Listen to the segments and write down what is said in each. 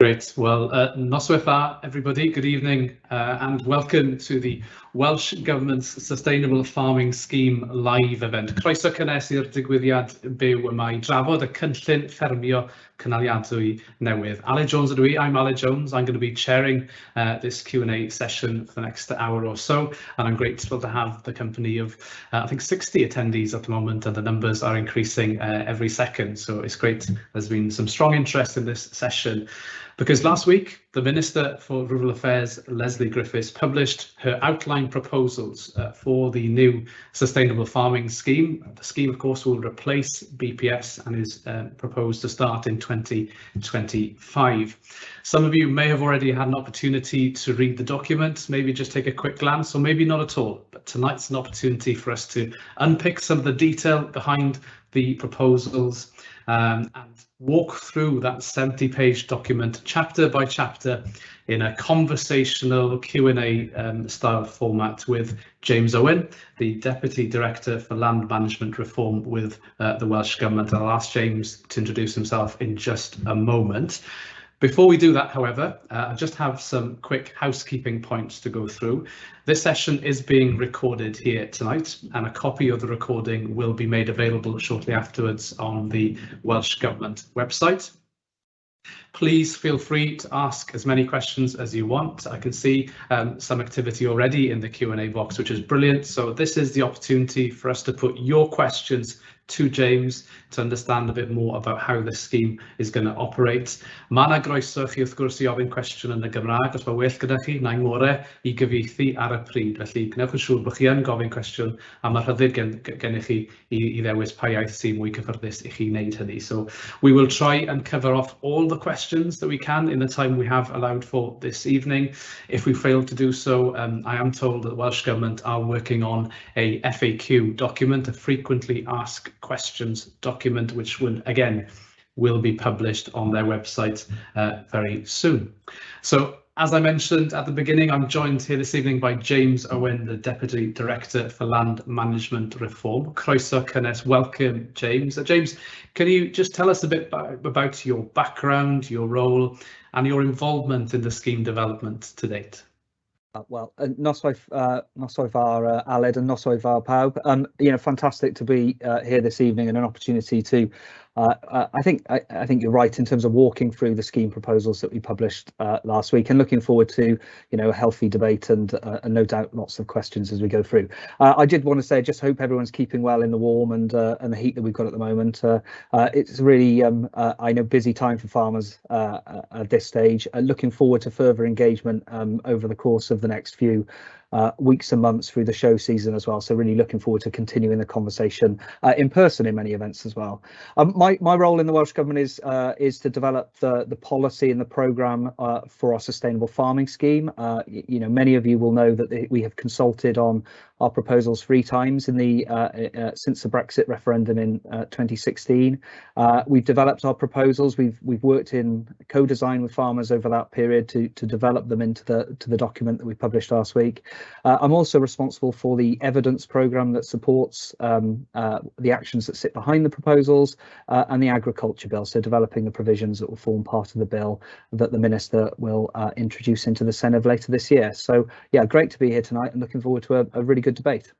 Great. Well, uh, noswaith everybody. Good evening uh, and welcome to the Welsh Government's Sustainable Farming Scheme live event. Croeso cynnes i'r digwyddiad byw yma i drafod y cynllun ffermio cynaliadwy newydd. Ale Jones ydw i. I'm Ale Jones. I'm going to be chairing uh, this Q&A session for the next hour or so. And I'm grateful to have the company of, uh, I think, 60 attendees at the moment and the numbers are increasing uh, every second. So it's great. There's been some strong interest in this session. Because last week, the Minister for Rural Affairs, Lesley Griffiths, published her outline proposals uh, for the new Sustainable Farming Scheme. The scheme, of course, will replace BPS and is uh, proposed to start in 2025. Some of you may have already had an opportunity to read the document, maybe just take a quick glance, or maybe not at all. But tonight's an opportunity for us to unpick some of the detail behind the proposals um, and walk through that 70 page document chapter by chapter in a conversational Q&A um, style format with James Owen, the Deputy Director for Land Management Reform with uh, the Welsh Government. I'll ask James to introduce himself in just a moment. Before we do that, however, uh, I just have some quick housekeeping points to go through. This session is being recorded here tonight, and a copy of the recording will be made available shortly afterwards on the Welsh Government website. Please feel free to ask as many questions as you want. I can see um, some activity already in the Q&A box, which is brilliant. So this is the opportunity for us to put your questions to James to understand a bit more about how this scheme is going to operate. Mae yna groeso chi wrth gwrs i ofyn cwestiwn yn y Gymraeg, os mae well gyda chi, na i ngore i gyfeithi ar y pryd. Felly gwnewch yn siŵr bod chi yn gofyn cwestiwn a mae rhyddid gen, gennych chi i, i ddewis pa iaith sy'n mwy cyffyrddus i chi wneud hynny. So we will try and cover off all the questions that we can in the time we have allowed for this evening. If we fail to do so, um, I am told that the Welsh Government are working on a FAQ document, a frequently asked questions document, which will again will be published on their website uh, very soon. So as I mentioned at the beginning, I'm joined here this evening by James Owen, the Deputy Director for Land Management Reform. Croeso cynnes, welcome James. Uh, James, can you just tell us a bit about your background, your role and your involvement in the scheme development to date? Uh, well, uh, noswaith, uh, uh, Aled and noswaith ar pawb. Um, you know, fantastic to be uh, here this evening and an opportunity to uh, uh, I think I, I, think you're right in terms of walking through the scheme proposals that we published uh, last week and looking forward to you know a healthy debate and, uh, and no doubt lots of questions as we go through. Uh, I did want to say I just hope everyone's keeping well in the warm and and the heat that we've got at the moment. it's really um, I know busy time for farmers at this stage. looking forward to further engagement um, over the course of the next few uh, weeks and months through the show season as well. So really looking forward to continuing the conversation uh, in person in many events as well. Um, my my role in the Welsh Government is uh, is to develop the the policy and the programme uh, for our sustainable farming scheme. Uh, you know, many of you will know that we have consulted on our proposals three times in the uh, uh, since the Brexit referendum in uh, 2016. we've developed our proposals. We've we've worked in co-design with farmers over that period to to develop them into the to the document that we published last week. I'm also responsible for the evidence programme that supports um, the actions that sit behind the proposals and the agriculture bill. So developing the provisions that will form part of the bill that the minister will introduce into the Senedd later this year. So yeah, great to be here tonight and looking forward to a, a really good good debate.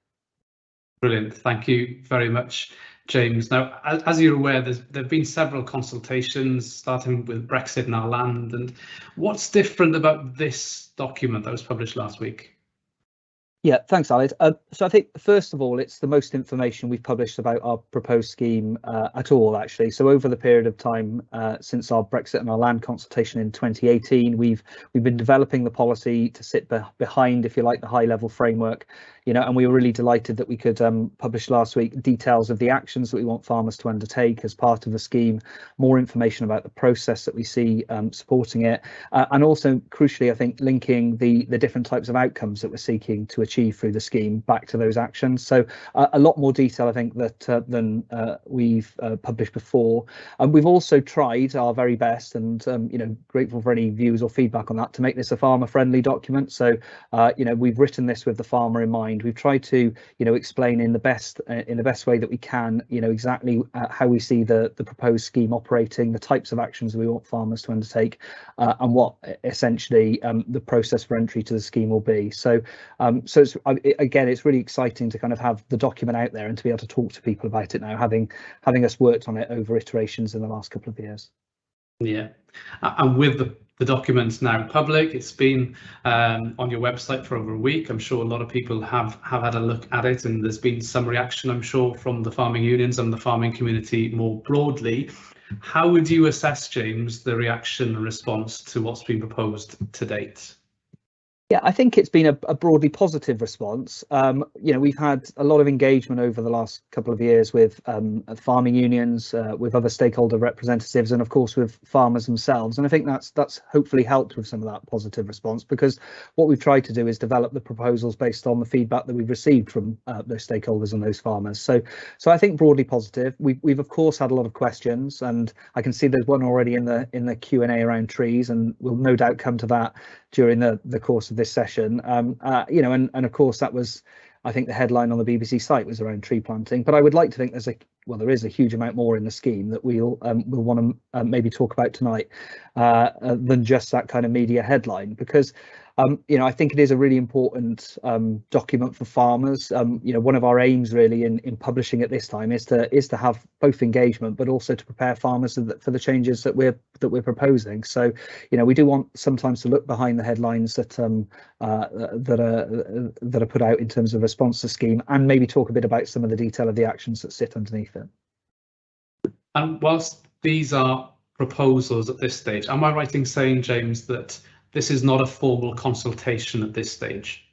Brilliant. Thank you very much, James. Now, as, as you're aware, there have been several consultations, starting with Brexit and our land. And what's different about this document that was published last week? Yeah, thanks, Aled. Uh, so I think, first of all, it's the most information we've published about our proposed scheme uh, at all, actually. So over the period of time uh, since our Brexit and our land consultation in 2018, we've we've been developing the policy to sit be behind, if you like, the high level framework you know, and we were really delighted that we could um, publish last week details of the actions that we want farmers to undertake as part of the scheme, more information about the process that we see um, supporting it, uh, and also crucially, I think, linking the the different types of outcomes that we're seeking to achieve through the scheme back to those actions. So uh, a lot more detail, I think, that uh, than uh, we've uh, published before. And we've also tried our very best, and um, you know, grateful for any views or feedback on that, to make this a farmer-friendly document. So uh, you know, we've written this with the farmer in mind. We've tried to you know explain in the best in the best way that we can, you know, exactly how we see the the proposed scheme operating, the types of actions we want farmers to undertake, and what essentially um, the process for entry to the scheme will be. So, um, so it's, again, it's really exciting to kind of have the document out there and to be able to talk to people about it now, having having us worked on it over iterations in the last couple of years. Yeah, and with the the document's now public. It's been um, on your website for over a week. I'm sure a lot of people have have had a look at it, and there's been some reaction, I'm sure, from the farming unions and the farming community more broadly. How would you assess, James, the reaction and response to what's been proposed to date? Yeah, I think it's been a, a broadly positive response. Um, you know, we've had a lot of engagement over the last couple of years with um, farming unions, uh, with other stakeholder representatives, and of course with farmers themselves. And I think that's that's hopefully helped with some of that positive response because what we've tried to do is develop the proposals based on the feedback that we've received from uh, those stakeholders and those farmers. So, so I think broadly positive. We've we've of course had a lot of questions, and I can see there's one already in the in the Q and A around trees, and we'll no doubt come to that during the the course of this session. Um, uh, you know, and and of course that was, I think the headline on the BBC site was around tree planting. But I would like to think there's a well, there is a huge amount more in the scheme that we'll um, we'll want to uh, maybe talk about tonight uh, uh, than just that kind of media headline because um, you know, I think it is a really important um, document for farmers. Um, you know, one of our aims really in, in publishing at this time is to is to have both engagement, but also to prepare farmers for the changes that we're that we're proposing. So, you know, we do want sometimes to look behind the headlines that um, uh, that are that are put out in terms of response to scheme, and maybe talk a bit about some of the detail of the actions that sit underneath it. And whilst these are proposals at this stage, am I right in saying, James, that this is not a formal consultation at this stage.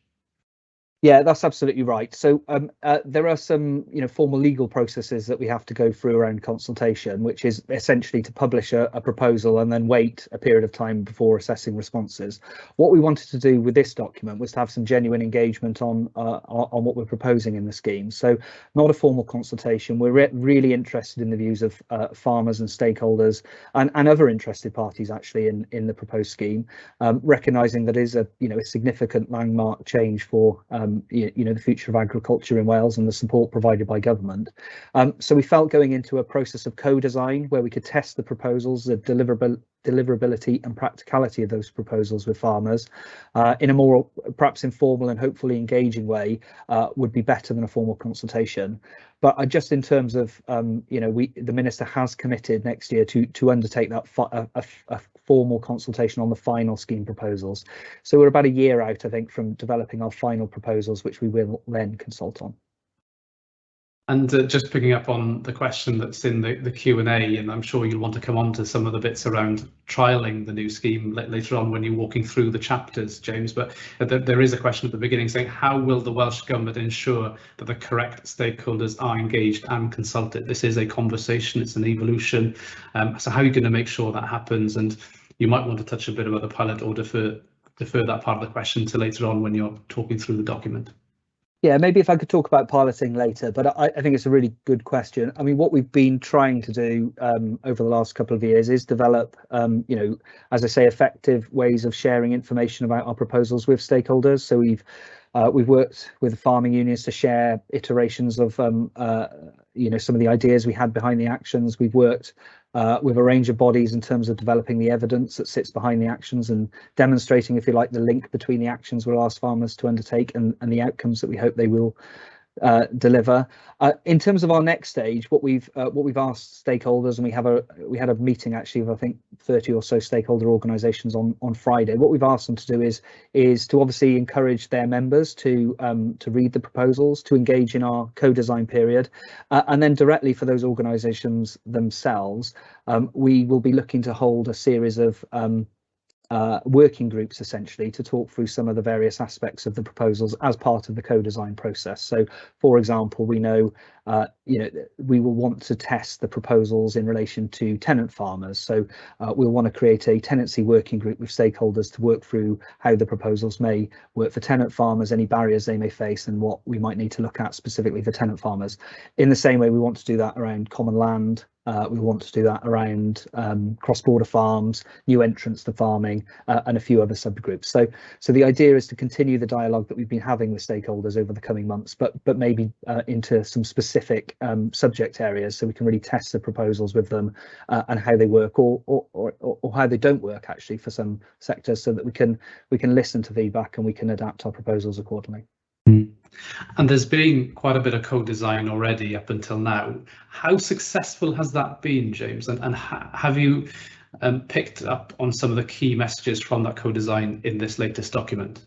Yeah, that's absolutely right. So um, uh, there are some, you know, formal legal processes that we have to go through around consultation, which is essentially to publish a, a, proposal and then wait a period of time before assessing responses. What we wanted to do with this document was to have some genuine engagement on uh, on what we're proposing in the scheme. So not a formal consultation. We're re really interested in the views of uh, farmers and stakeholders and, and other interested parties actually in in the proposed scheme, um, recognizing that is a you know a significant landmark change for um, you, you, know the future of agriculture in Wales and the support provided by government. Um, so we felt going into a process of co-design where we could test the proposals, the deliverability and practicality of those proposals with farmers uh, in a more perhaps informal and hopefully engaging way uh, would be better than a formal consultation. But uh, just in terms of, um, you know, we the minister has committed next year to to undertake that a, a, a, formal consultation on the final scheme proposals. So we're about a year out, I think, from developing our final proposals, which we will then consult on. And uh, just picking up on the question that's in the, the Q&A, and I'm sure you'll want to come on to some of the bits around trialling the new scheme later on when you're walking through the chapters, James, but uh, there is a question at the beginning saying, how will the Welsh Government ensure that the correct stakeholders are engaged and consulted? This is a conversation, it's an evolution, um, so how are you going to make sure that happens? And you might want to touch a bit about the pilot or defer, defer that part of the question to later on when you're talking through the document. Yeah, maybe if I could talk about piloting later, but I, I, think it's a really good question. I mean, what we've been trying to do um, over the last couple of years is develop, um, you know, as I say, effective ways of sharing information about our proposals with stakeholders. So we've uh, we've worked with the farming unions to share iterations of, um, uh, you know, some of the ideas we had behind the actions. We've worked uh, with a range of bodies in terms of developing the evidence that sits behind the actions and demonstrating, if you like, the link between the actions we'll ask farmers to undertake and, and the outcomes that we hope they will uh, deliver. Uh, in terms of our next stage, what we've uh, what we've asked stakeholders, and we have a we had a meeting actually of I think 30 or so stakeholder organisations on on Friday. What we've asked them to do is is to obviously encourage their members to um, to read the proposals, to engage in our co-design period, uh, and then directly for those organisations themselves, um, we will be looking to hold a series of um, uh, working groups essentially to talk through some of the various aspects of the proposals as part of the co-design process. So, for example, we know, uh, you know, we will want to test the proposals in relation to tenant farmers. So uh, we'll want to create a tenancy working group with stakeholders to work through how the proposals may work for tenant farmers, any barriers they may face and what we might need to look at specifically for tenant farmers. In the same way, we want to do that around common land, uh, we want to do that around um, cross-border farms, new entrants to farming, uh, and a few other subgroups. So, so the idea is to continue the dialogue that we've been having with stakeholders over the coming months, but but maybe uh, into some specific um, subject areas, so we can really test the proposals with them uh, and how they work, or, or or or how they don't work actually for some sectors, so that we can we can listen to feedback and we can adapt our proposals accordingly. And there's been quite a bit of co-design already up until now. How successful has that been, James? And, and ha have you um, picked up on some of the key messages from that co-design in this latest document?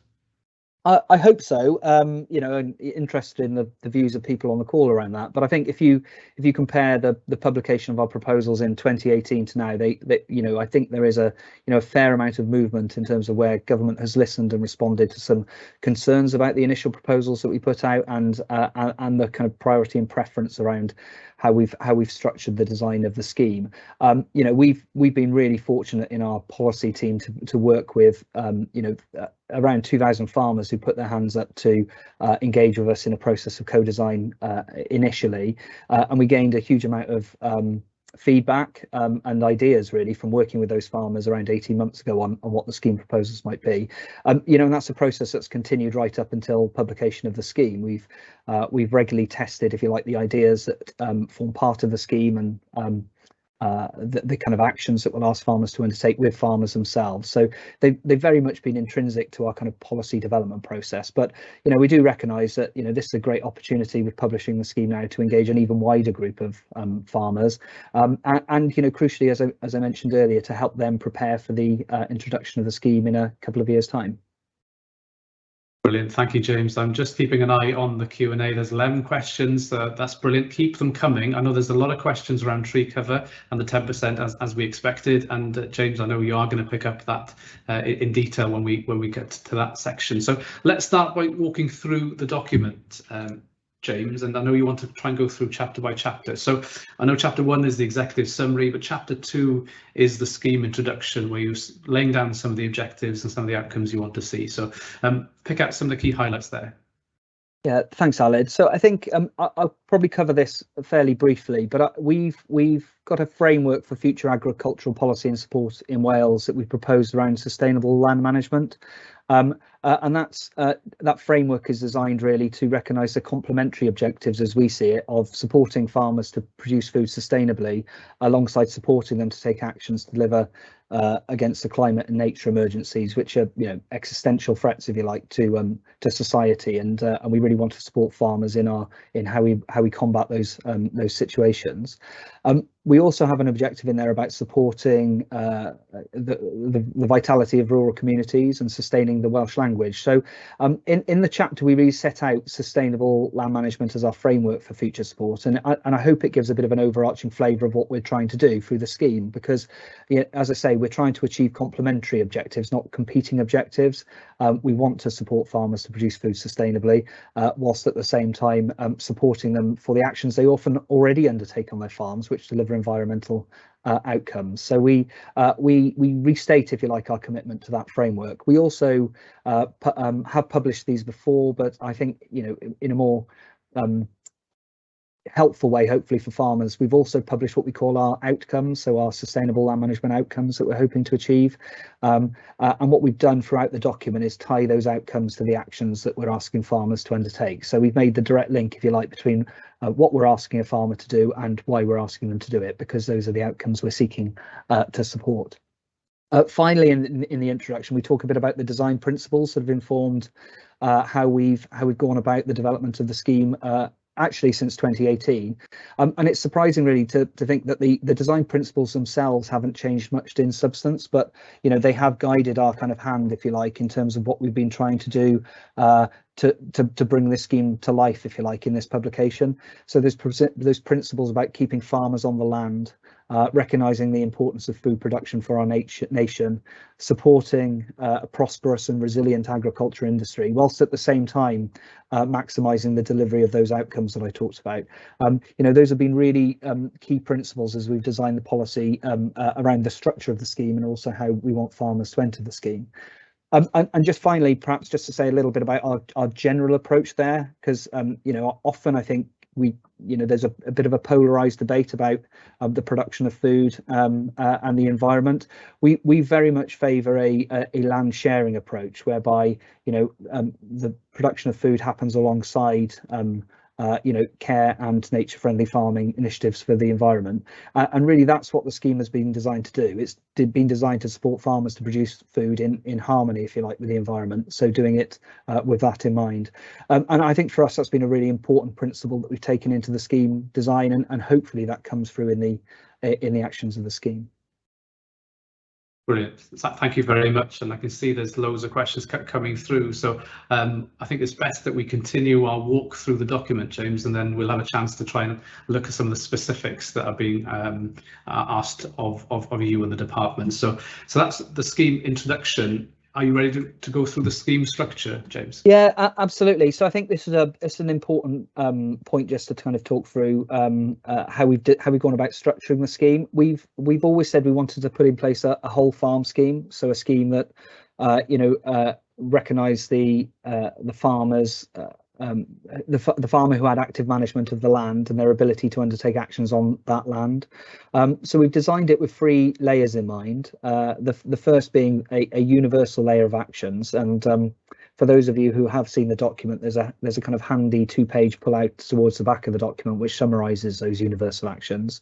I, hope so. Um, you know, and interested in the, the views of people on the call around that. But I think if you if you compare the the publication of our proposals in 2018 to now, they, they you know I think there is a you know a fair amount of movement in terms of where government has listened and responded to some concerns about the initial proposals that we put out and uh, and the kind of priority and preference around how we've how we've structured the design of the scheme. Um, you know, we've we've been really fortunate in our policy team to to work with um, you know uh, around 2,000 farmers who put their hands up to uh, engage with us in a process of co-design uh, initially, uh, and we gained a huge amount of um, feedback um, and ideas really from working with those farmers around 18 months ago on, on what the scheme proposals might be. Um, you know, and that's a process that's continued right up until publication of the scheme. We've uh, we've regularly tested, if you like, the ideas that um, form part of the scheme and um, uh, the, the, kind of actions that we'll ask farmers to undertake with farmers themselves. So they've, they've very much been intrinsic to our kind of policy development process. But, you know, we do recognise that, you know, this is a great opportunity with publishing the scheme now to engage an even wider group of um, farmers. Um, and, and, you know, crucially, as I, as I mentioned earlier, to help them prepare for the uh, introduction of the scheme in a couple of years' time. Brilliant. Thank you, James. I'm just keeping an eye on the Q&A. There's 11 questions. Uh, that's brilliant. Keep them coming. I know there's a lot of questions around tree cover and the 10% as, as we expected. And uh, James, I know you are going to pick up that uh, in detail when we when we get to that section. So let's start by walking through the document. Um, James, and I know you want to try and go through chapter by chapter. So I know chapter one is the executive summary, but chapter two is the scheme introduction, where you're laying down some of the objectives and some of the outcomes you want to see. So um, pick out some of the key highlights there. Yeah, thanks, Aled. So I think um, I'll probably cover this fairly briefly, but uh, we've we've got a framework for future agricultural policy and support in Wales that we proposed around sustainable land management. Um, uh, and that's uh, that framework is designed really to recognise the complementary objectives as we see it of supporting farmers to produce food sustainably alongside supporting them to take actions to deliver uh, against the climate and nature emergencies, which are you know existential threats, if you like, to um, to society, and uh, and we really want to support farmers in our in how we how we combat those um, those situations. Um, we also have an objective in there about supporting uh, the, the, the vitality of rural communities and sustaining the Welsh language. So um, in in the chapter we really set out sustainable land management as our framework for future support, and I, and I hope it gives a bit of an overarching flavour of what we're trying to do through the scheme, because you know, as I say we're trying to achieve complementary objectives, not competing objectives. Um, we want to support farmers to produce food sustainably, uh, whilst at the same time um, supporting them for the actions they often already undertake on their farms, which deliver environmental uh, outcomes. So we uh, we we restate, if you like, our commitment to that framework. We also uh, um, have published these before, but I think you know in a more um, helpful way, hopefully for farmers. We've also published what we call our outcomes, so our sustainable land management outcomes that we're hoping to achieve. Um, uh, and what we've done throughout the document is tie those outcomes to the actions that we're asking farmers to undertake. So we've made the direct link, if you like, between uh, what we're asking a farmer to do and why we're asking them to do it, because those are the outcomes we're seeking uh, to support. Uh, finally, in, in the introduction, we talk a bit about the design principles that have informed uh, how we've how we've gone about the development of the scheme uh, actually since 2018. Um, and it's surprising really to, to think that the, the design principles themselves haven't changed much in substance, but you know they have guided our kind of hand, if you like, in terms of what we've been trying to do uh, to, to, to bring this scheme to life, if you like, in this publication. So there's those principles about keeping farmers on the land, uh, recognising the importance of food production for our nation, supporting uh, a prosperous and resilient agriculture industry, whilst at the same time uh, maximising the delivery of those outcomes that I talked about. Um, you know, those have been really um, key principles as we've designed the policy um, uh, around the structure of the scheme and also how we want farmers to enter the scheme. Um, and, and, just finally, perhaps just to say a little bit about our, our general approach there, because um, you know often I think we you know there's a, a bit of a polarized debate about um, the production of food um, uh, and the environment. We we very much favour a, a, a land sharing approach whereby you know um, the production of food happens alongside um, uh, you know, care and nature-friendly farming initiatives for the environment. Uh, and really, that's what the scheme has been designed to do. It's been designed to support farmers to produce food in in harmony, if you like, with the environment. So doing it uh, with that in mind. Um, and I think for us, that's been a really important principle that we've taken into the scheme design, and, and hopefully that comes through in the in the actions of the scheme. Brilliant. Thank you very much. And I can see there's loads of questions coming through. So um, I think it's best that we continue our walk through the document, James, and then we'll have a chance to try and look at some of the specifics that are being um, asked of, of, of you and the department. So, so that's the scheme introduction. Are you ready to, to go through the scheme structure, James? Yeah, absolutely. So I think this is a it's an important um, point just to kind of talk through um, uh, how we've how we've gone about structuring the scheme. We've we've always said we wanted to put in place a, a whole farm scheme, so a scheme that uh, you know uh, recognise the uh, the farmers uh, um, the, the farmer who had active management of the land and their ability to undertake actions on that land. Um, so we've designed it with three layers in mind. Uh, the, the first being a, a universal layer of actions and um, for those of you who have seen the document, there's a there's a kind of handy two-page pull-out towards the back of the document which summarises those universal actions.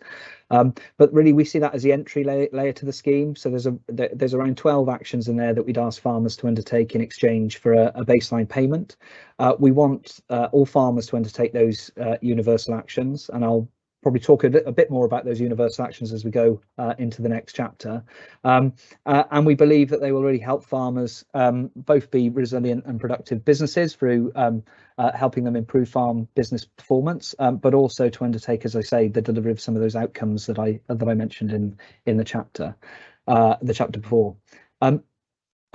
Um, but really, we see that as the entry layer, layer to the scheme. So there's a there's around 12 actions in there that we'd ask farmers to undertake in exchange for a, a baseline payment. Uh, we want uh, all farmers to undertake those uh, universal actions, and I'll probably talk a a bit, more about those universal actions as we go uh, into the next chapter. Um, uh, and we believe that they will really help farmers um, both be resilient and productive businesses through um, uh, helping them improve farm business performance, um, but also to undertake, as I say, the delivery of some of those outcomes that I that I mentioned in in the chapter, uh, the chapter before. Um,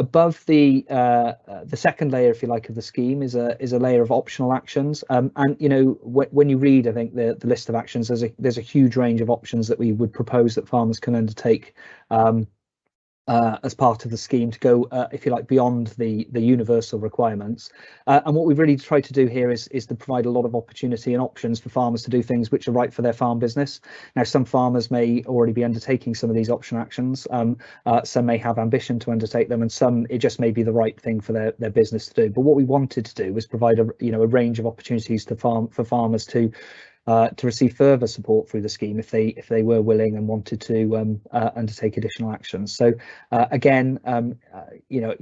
above the uh, the second layer, if you like, of the scheme is a is a layer of optional actions. Um, and you know, when you read, I think the the list of actions, there's a there's a huge range of options that we would propose that farmers can undertake um, uh, as part of the scheme to go, uh, if you like, beyond the the universal requirements. Uh, and what we've really tried to do here is is to provide a lot of opportunity and options for farmers to do things which are right for their farm business. Now, some farmers may already be undertaking some of these option actions. Um, uh, some may have ambition to undertake them, and some it just may be the right thing for their their business to do. But what we wanted to do was provide a you know a range of opportunities to farm for farmers to uh, to receive further support through the scheme if they if they were willing and wanted to um, uh, undertake additional actions. So uh, again, um, uh, you know,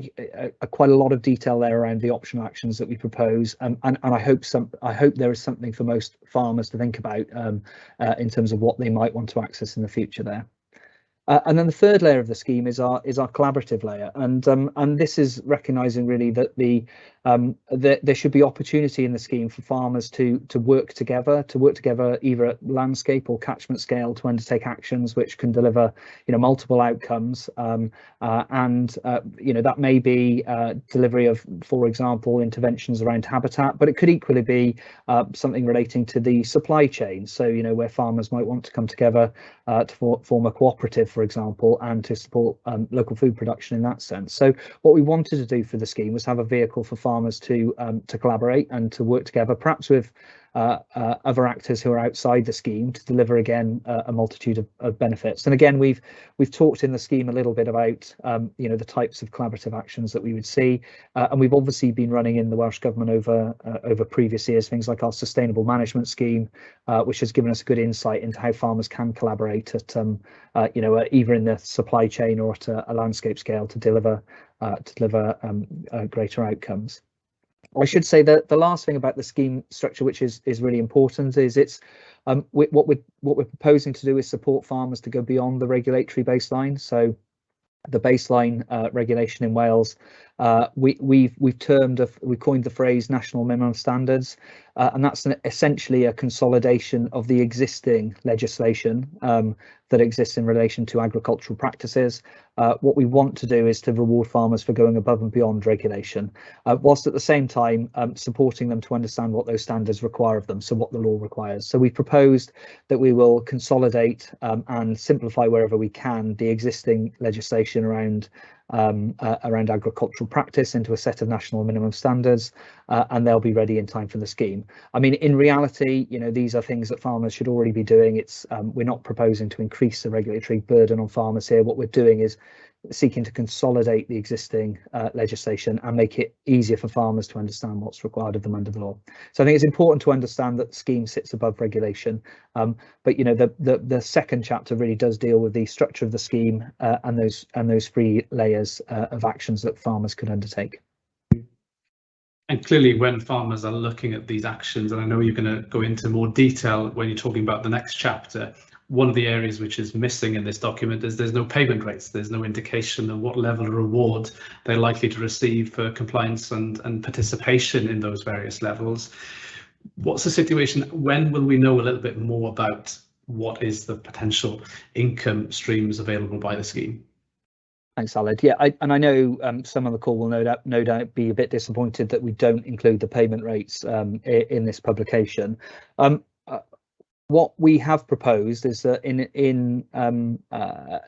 quite a lot of detail there around the optional actions that we propose, um, and and I hope some I hope there is something for most farmers to think about um, uh, in terms of what they might want to access in the future there. Uh, and then the third layer of the scheme is our is our collaborative layer, and um, and this is recognising really that the um, there, there should be opportunity in the scheme for farmers to to work together, to work together either at landscape or catchment scale to undertake actions which can deliver, you know, multiple outcomes. Um, uh, and uh, you know that may be uh, delivery of, for example, interventions around habitat, but it could equally be uh, something relating to the supply chain. So you know where farmers might want to come together uh, to for, form a cooperative, for example, and to support um, local food production in that sense. So what we wanted to do for the scheme was have a vehicle for farmers farmers to um, to collaborate and to work together, perhaps with uh, uh, other actors who are outside the scheme to deliver again uh, a multitude of, of, benefits. And again, we've we've talked in the scheme a little bit about um, you know the types of collaborative actions that we would see, uh, and we've obviously been running in the Welsh government over uh, over previous years things like our sustainable management scheme, uh, which has given us a good insight into how farmers can collaborate at um, you know either in the supply chain or at a, a landscape scale to deliver to deliver um, greater outcomes. I should say that the last thing about the scheme structure, which is is really important, is it's um, we, what we're what we're proposing to do is support farmers to go beyond the regulatory baseline. So the baseline uh, regulation in Wales uh, we, we've we've termed a, we coined the phrase national minimum standards, uh, and that's an, essentially a consolidation of the existing legislation um, that exists in relation to agricultural practices. Uh, what we want to do is to reward farmers for going above and beyond regulation, uh, whilst at the same time um, supporting them to understand what those standards require of them, so what the law requires. So we proposed that we will consolidate um, and simplify wherever we can the existing legislation around um, uh, around agricultural practice into a set of national minimum standards, uh, and they'll be ready in time for the scheme. I mean, in reality, you know, these are things that farmers should already be doing. It's um, we're not proposing to increase the regulatory burden on farmers here. What we're doing is seeking to consolidate the existing uh, legislation and make it easier for farmers to understand what's required of them under the law. So I think it's important to understand that the scheme sits above regulation, um, but you know the, the, the second chapter really does deal with the structure of the scheme uh, and those and those three layers uh, of actions that farmers could undertake. And clearly, when farmers are looking at these actions, and I know you're going to go into more detail when you're talking about the next chapter, one of the areas which is missing in this document is there's no payment rates. There's no indication of what level of reward they're likely to receive for compliance and, and participation in those various levels. What's the situation? When will we know a little bit more about what is the potential income streams available by the scheme? Thanks, Aled. Yeah, I, and I know um, some on the call will no doubt, no doubt be a bit disappointed that we don't include the payment rates um, in, this publication. Um, what we have proposed is that in in um, uh,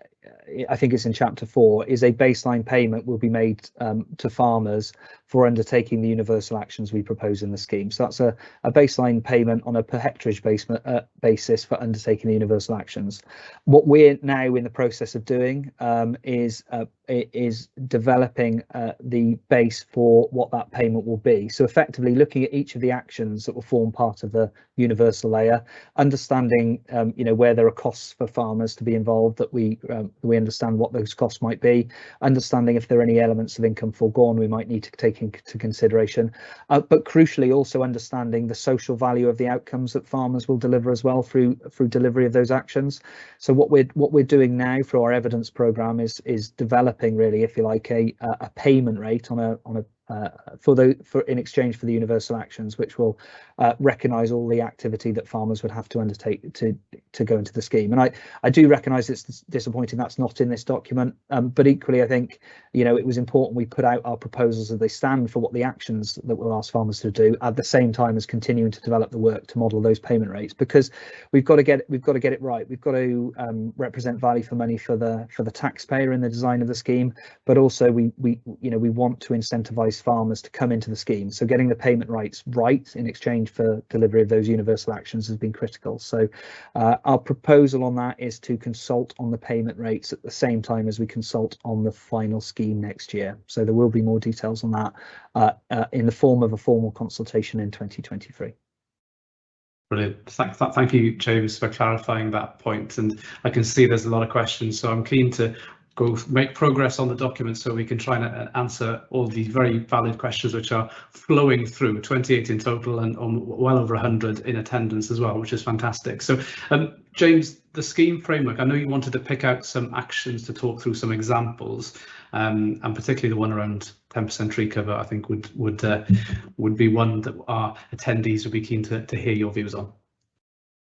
I think it's in chapter four, is a baseline payment will be made um, to farmers for undertaking the universal actions we propose in the scheme. So that's a, a baseline payment on a per hectareage base, uh, basis for undertaking the universal actions. What we're now in the process of doing um, is uh, is developing uh, the base for what that payment will be. So effectively looking at each of the actions that will form part of the universal layer, understanding um, you know where there are costs for farmers to be involved that we um, we understand what those costs might be, understanding if there are any elements of income foregone we might need to take into consideration, uh, but crucially also understanding the social value of the outcomes that farmers will deliver as well through through delivery of those actions. So what we're what we're doing now through our evidence program is is developing really, if you like, a a payment rate on a on a uh, for the for in exchange for the universal actions, which will uh, recognise all the activity that farmers would have to undertake to to go into the scheme. And I I do recognise it's disappointing that's not in this document, um, but equally I think you know it was important we put out our proposals as they stand for what the actions that we'll ask farmers to do at the same time as continuing to develop the work to model those payment rates because we've got to get we've got to get it right. We've got to um, represent value for money for the for the taxpayer in the design of the scheme, but also we we you know we want to incentivise farmers to come into the scheme. So getting the payment rights right in exchange for delivery of those universal actions has been critical. So uh, our proposal on that is to consult on the payment rates at the same time as we consult on the final scheme next year. So there will be more details on that uh, uh, in the form of a formal consultation in 2023. Brilliant. Thank, thank you, James, for clarifying that point. And I can see there's a lot of questions, so I'm keen to go make progress on the document so we can try and uh, answer all these very valid questions which are flowing through 28 in total and um, well over 100 in attendance as well which is fantastic so um, James the scheme framework I know you wanted to pick out some actions to talk through some examples um, and particularly the one around 10% tree cover I think would would uh, would be one that our attendees would be keen to, to hear your views on.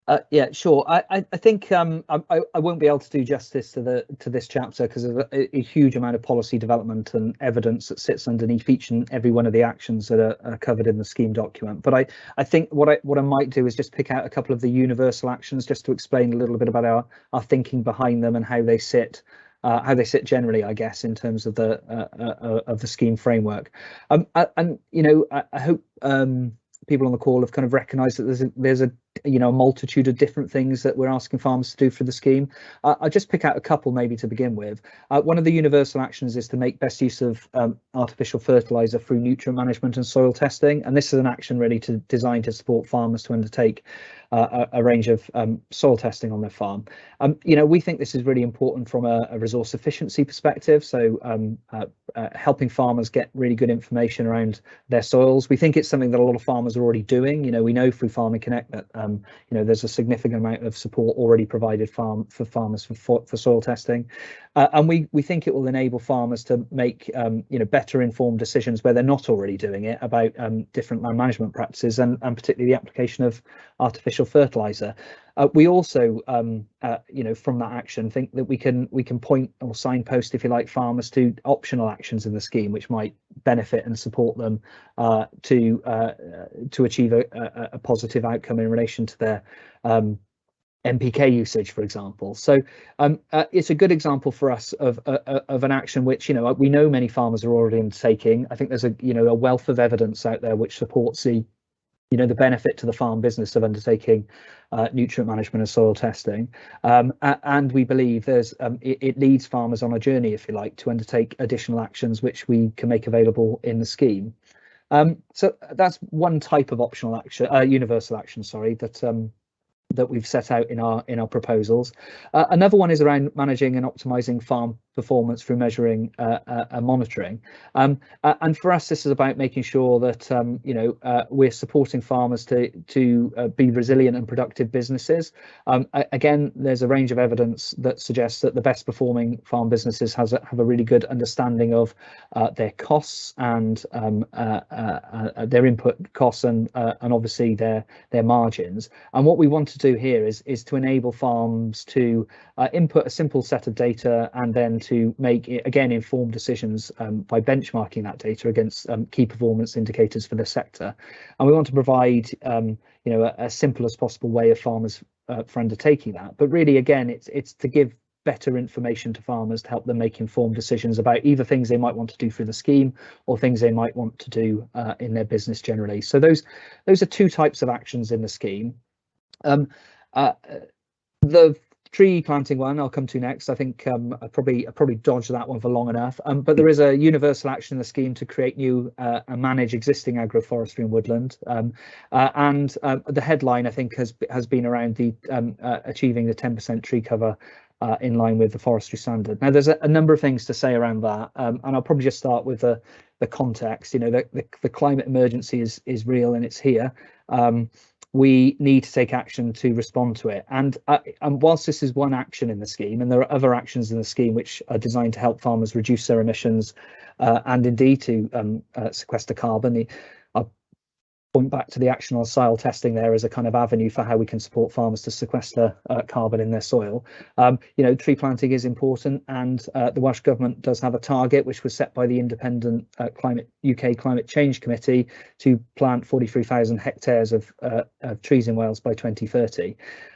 Uh, yeah, sure. I, I, think um, I, I won't be able to do justice to the to this chapter because of a, a, huge amount of policy development and evidence that sits underneath each and every one of the actions that are, are, covered in the scheme document. But I, I think what I what I might do is just pick out a couple of the universal actions just to explain a little bit about our our thinking behind them and how they sit. Uh, how they sit generally, I guess, in terms of the uh, uh, uh of the scheme framework. Um, and you know, I, I hope um, people on the call have kind of recognised that there's a, there's a you know a multitude of different things that we're asking farmers to do for the scheme. Uh, I'll just pick out a couple maybe to begin with. Uh, one of the universal actions is to make best use of um, artificial fertiliser through nutrient management and soil testing, and this is an action really to designed to support farmers to undertake uh, a, a, range of um, soil testing on their farm. Um, you know, we think this is really important from a, a resource efficiency perspective. So um, uh, uh, helping farmers get really good information around their soils. We think it's something that a lot of farmers are already doing. You know, we know through Farming Connect that um, you know there's a significant amount of support already provided farm for farmers for for soil testing, uh, and we we think it will enable farmers to make um, you know better informed decisions where they're not already doing it about um, different land management practices and and particularly the application of artificial fertilizer. Uh, we also, um, uh, you know, from that action, think that we can we can point or signpost, if you like, farmers to optional actions in the scheme which might benefit and support them uh, to uh, to achieve a, a, a, positive outcome in relation to their um, NPK usage, for example. So um, uh, it's a good example for us of uh, uh, of an action which you know we know many farmers are already undertaking. I think there's a you know a wealth of evidence out there which supports the you know the benefit to the farm business of undertaking uh, nutrient management and soil testing. Um, and we believe there's um, it, it, leads farmers on a journey, if you like, to undertake additional actions which we can make available in the scheme. Um, so that's one type of optional action, uh, universal action, sorry, that um, that we've set out in our in our proposals. Uh, another one is around managing and optimizing farm performance through measuring uh, uh, and monitoring. Um, uh, and for us, this is about making sure that um, you know uh, we're supporting farmers to to uh, be resilient and productive businesses. Um, again, there's a range of evidence that suggests that the best performing farm businesses has a, have a really good understanding of their costs and um, their input costs and and obviously their their margins. And what we want to do here is is to enable farms to input a simple set of data and then to make again informed decisions um, by benchmarking that data against um, key performance indicators for the sector. And we want to provide um, you know a, a, simple as possible way of farmers uh, for undertaking that. But really, again, it's it's to give better information to farmers to help them make informed decisions about either things they might want to do through the scheme or things they might want to do uh, in their business generally. So those those are two types of actions in the scheme. Um, uh, the tree planting one I'll come to next. I think um, I probably I probably dodged that one for long enough. Um, but there is a universal action in the scheme to create new uh, and manage existing agroforestry and woodland. Um, uh, and uh, the headline I think has has been around the um, uh, achieving the 10% tree cover. Uh, in line with the forestry standard. Now, there's a, a number of things to say around that, um, and I'll probably just start with the the context. You know, the, the, the climate emergency is is real and it's here. Um, we need to take action to respond to it. And, uh, and whilst this is one action in the scheme, and there are other actions in the scheme which are designed to help farmers reduce their emissions uh, and indeed to um, uh, sequester carbon, point back to the action on soil testing there as a kind of avenue for how we can support farmers to sequester uh, carbon in their soil. Um, you know, tree planting is important, and uh, the Welsh Government does have a target which was set by the independent uh, climate UK Climate Change Committee to plant 43,000 hectares of, uh, of trees in Wales by 2030.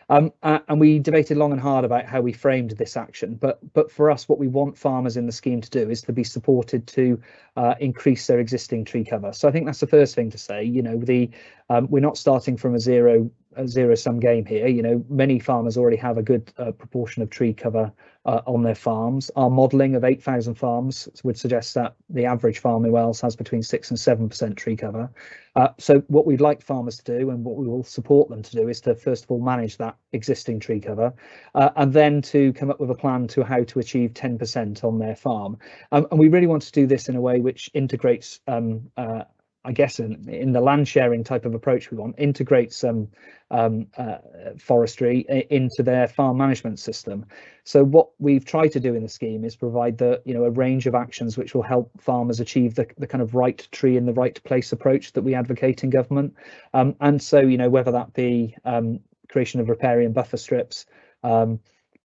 Um, and we debated long and hard about how we framed this action. But but for us, what we want farmers in the scheme to do is to be supported to uh, increase their existing tree cover. So I think that's the first thing to say. You know, the um, we're not starting from a zero a zero sum game here. You know, many farmers already have a good uh, proportion of tree cover uh, on their farms. Our modelling of 8,000 farms would suggest that the average farm in Wales has between six and seven percent tree cover. Uh, so what we'd like farmers to do and what we will support them to do is to first of all manage that existing tree cover uh, and then to come up with a plan to how to achieve 10% on their farm. Um, and we really want to do this in a way which integrates um, uh, I guess in, in the land sharing type of approach we want, integrate some um, uh, forestry into their farm management system. So what we've tried to do in the scheme is provide the you know a range of actions which will help farmers achieve the, the kind of right tree in the right place approach that we advocate in government. Um, and so you know whether that be um, creation of riparian buffer strips, um,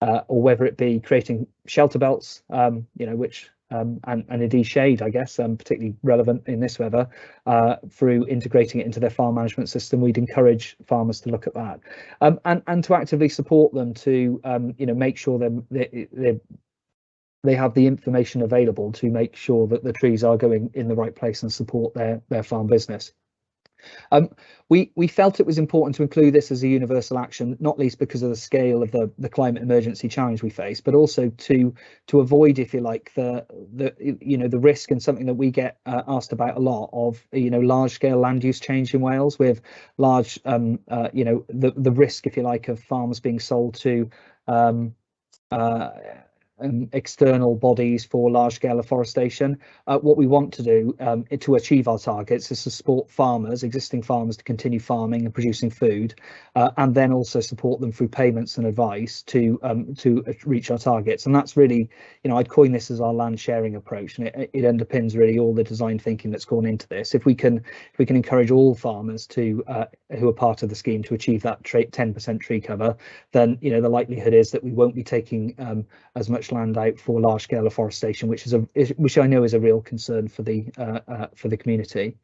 uh, or whether it be creating shelter belts, um, you know, which um, and, and indeed shade, I guess, um, particularly relevant in this weather, uh, through integrating it into their farm management system. We'd encourage farmers to look at that um, and, and to actively support them to, um, you know, make sure they, they, they have the information available to make sure that the trees are going in the right place and support their, their farm business. Um, we we felt it was important to include this as a universal action, not least because of the scale of the the climate emergency challenge we face, but also to to avoid, if you like, the the you know the risk and something that we get uh, asked about a lot of you know large scale land use change in Wales with large um, uh, you know the the risk, if you like, of farms being sold to um, uh, um, external bodies for large scale afforestation. Uh, what we want to do um, to achieve our targets is to support farmers, existing farmers, to continue farming and producing food, uh, and then also support them through payments and advice to um, to reach our targets. And that's really, you know, I'd coin this as our land sharing approach, and it, it underpins really all the design thinking that's gone into this. If we can if we can encourage all farmers to uh, who are part of the scheme to achieve that 10% tree cover, then you know the likelihood is that we won't be taking um, as much land out for large scale afforestation, which is a which I know is a real concern for the uh, uh, for the community.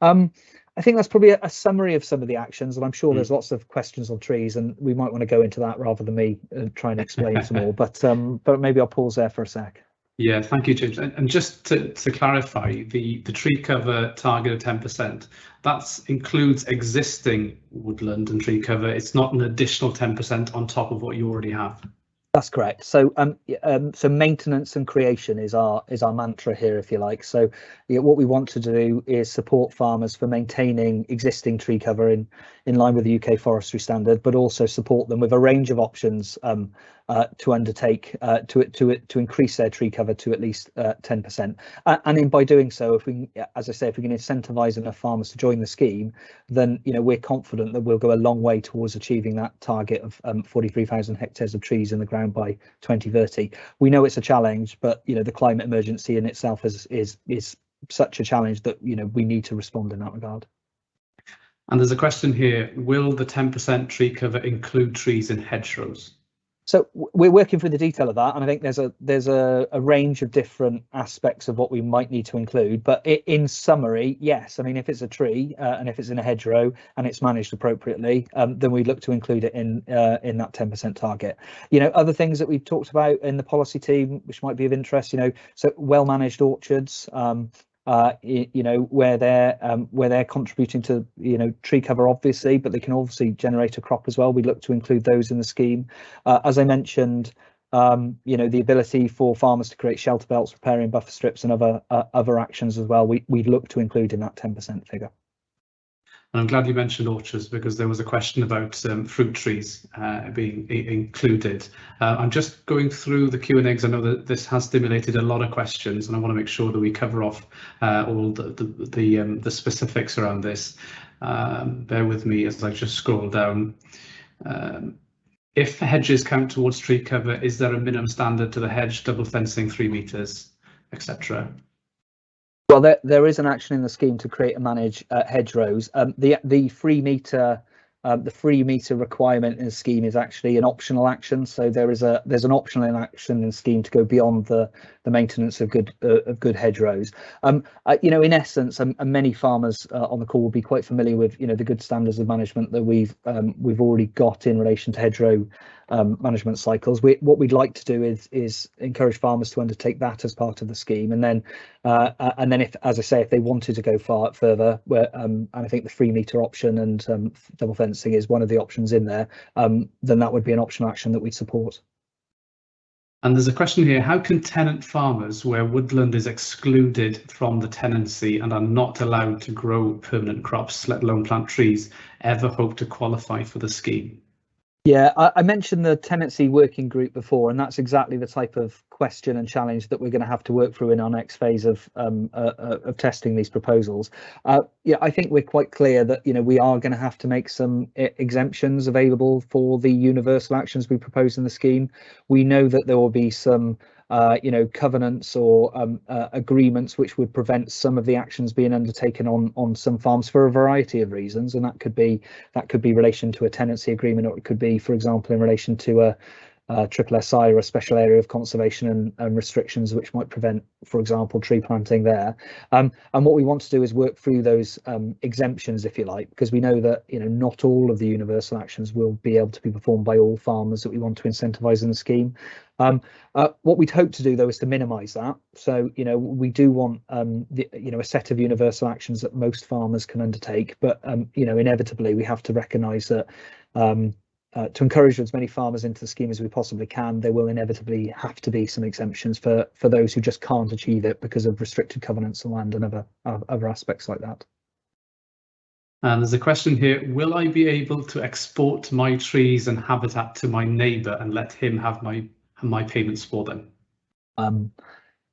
Um, I think that's probably a, a, summary of some of the actions, and I'm sure mm. there's lots of questions on trees, and we might want to go into that rather than me uh, try and explain some more. But um, but maybe I'll pause there for a sec. Yeah, thank you, James. And, and just to, to clarify, the, the tree cover target of 10%, that includes existing woodland and tree cover. It's not an additional 10% on top of what you already have. That's correct. So, um, um, so maintenance and creation is our is our mantra here, if you like. So, what we want to do is support farmers for maintaining existing tree cover in in line with the UK forestry standard, but also support them with a range of options um, uh, to undertake uh, to to to increase their tree cover to at least uh, 10%. Uh, and in by doing so, if we, as I say, if we can incentivise enough farmers to join the scheme, then you know we're confident that we'll go a long way towards achieving that target of um, 43,000 hectares of trees in the ground by 2030. We know it's a challenge, but you know the climate emergency in itself is is is such a challenge that you know we need to respond in that regard. And there's a question here, will the 10% tree cover include trees in hedgerows? So we're working through the detail of that, and I think there's a there's a, a range of different aspects of what we might need to include. But it, in summary, yes. I mean, if it's a tree uh, and if it's in a hedgerow and it's managed appropriately, um, then we look to include it in uh, in that 10% target. You know, other things that we've talked about in the policy team, which might be of interest. You know, so well managed orchards. Um, uh, you know, where they're um, where they're contributing to you know tree cover, obviously, but they can obviously generate a crop as well. We look to include those in the scheme. Uh, as I mentioned, um, you know, the ability for farmers to create shelter belts, riparian buffer strips, and other uh, other actions as well. We we look to include in that 10% figure. And I'm glad you mentioned orchards because there was a question about um, fruit trees uh, being included. Uh, I'm just going through the Q&A because I know that this has stimulated a lot of questions and I want to make sure that we cover off uh, all the, the, the, um, the, specifics around this. Um, bear with me as I just scroll down. Um, if hedges count towards tree cover, is there a minimum standard to the hedge, double fencing three metres, etc.? Well, there, there is an action in the scheme to create and manage uh, hedgerows. Um, the the three metre um, the free meter requirement in the scheme is actually an optional action. So there is a there's an optional action in the scheme to go beyond the the maintenance of good uh, of good hedgerows. Um, uh, you know, in essence, um, and many farmers uh, on the call will be quite familiar with you know the good standards of management that we've um, we've already got in relation to hedgerow um, management cycles. We, what we'd like to do is is encourage farmers to undertake that as part of the scheme, and then uh, uh, and then if, as I say, if they wanted to go far further, where um, and I think the free meter option and um, double fencing is one of the options in there, um, then that would be an optional action that we'd support. And there's a question here, how can tenant farmers where woodland is excluded from the tenancy and are not allowed to grow permanent crops, let alone plant trees, ever hope to qualify for the scheme? Yeah, I, I, mentioned the tenancy working group before, and that's exactly the type of question and challenge that we're going to have to work through in our next phase of um, uh, uh, of testing these proposals. Uh, yeah, I think we're quite clear that you know we are going to have to make some exemptions available for the universal actions we propose in the scheme. We know that there will be some uh, you know, covenants or um, uh, agreements which would prevent some of the actions being undertaken on on some farms for a variety of reasons, and that could be that could be relation to a tenancy agreement, or it could be, for example, in relation to a uh, triple SI or a special area of conservation and, and, restrictions which might prevent, for example, tree planting there. Um, and what we want to do is work through those um, exemptions, if you like, because we know that you know not all of the universal actions will be able to be performed by all farmers that we want to incentivise in the scheme. Um, uh, what we'd hope to do though is to minimise that. So you know we do want um, the, you know a set of universal actions that most farmers can undertake, but um, you know inevitably we have to recognise that um, uh, to encourage as many farmers into the scheme as we possibly can, there will inevitably have to be some exemptions for for those who just can't achieve it because of restricted covenants of land and other other aspects like that. And there's a question here, will I be able to export my trees and habitat to my neighbour and let him have my my payments for them? Um,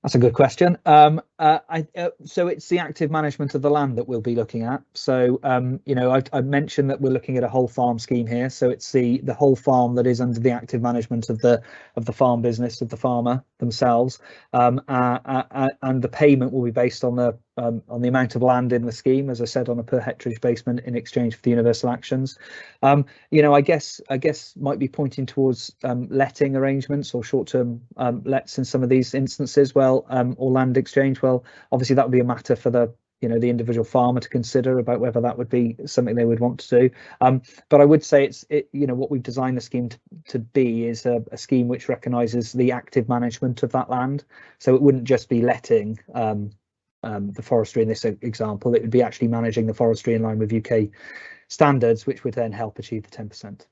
that's a good question. Um, uh, I, uh, so it's the active management of the land that we'll be looking at. So um, you know, I, I, mentioned that we're looking at a whole farm scheme here. So it's the the whole farm that is under the active management of the of the farm business of the farmer themselves, um, uh, uh, uh and the payment will be based on the um, on the amount of land in the scheme, as I said, on a per hectare basement in exchange for the universal actions. Um, you know, I guess I guess might be pointing towards um, letting arrangements or short-term um, lets in some of these instances. Well, or land exchange. Well, obviously that would be a matter for the you know the individual farmer to consider about whether that would be something they would want to do um, but i would say it's it you know what we've designed the scheme to, to be is a, a, scheme which recognizes the active management of that land so it wouldn't just be letting um, um, the forestry in this example, it would be actually managing the forestry in line with UK standards, which would then help achieve the 10%.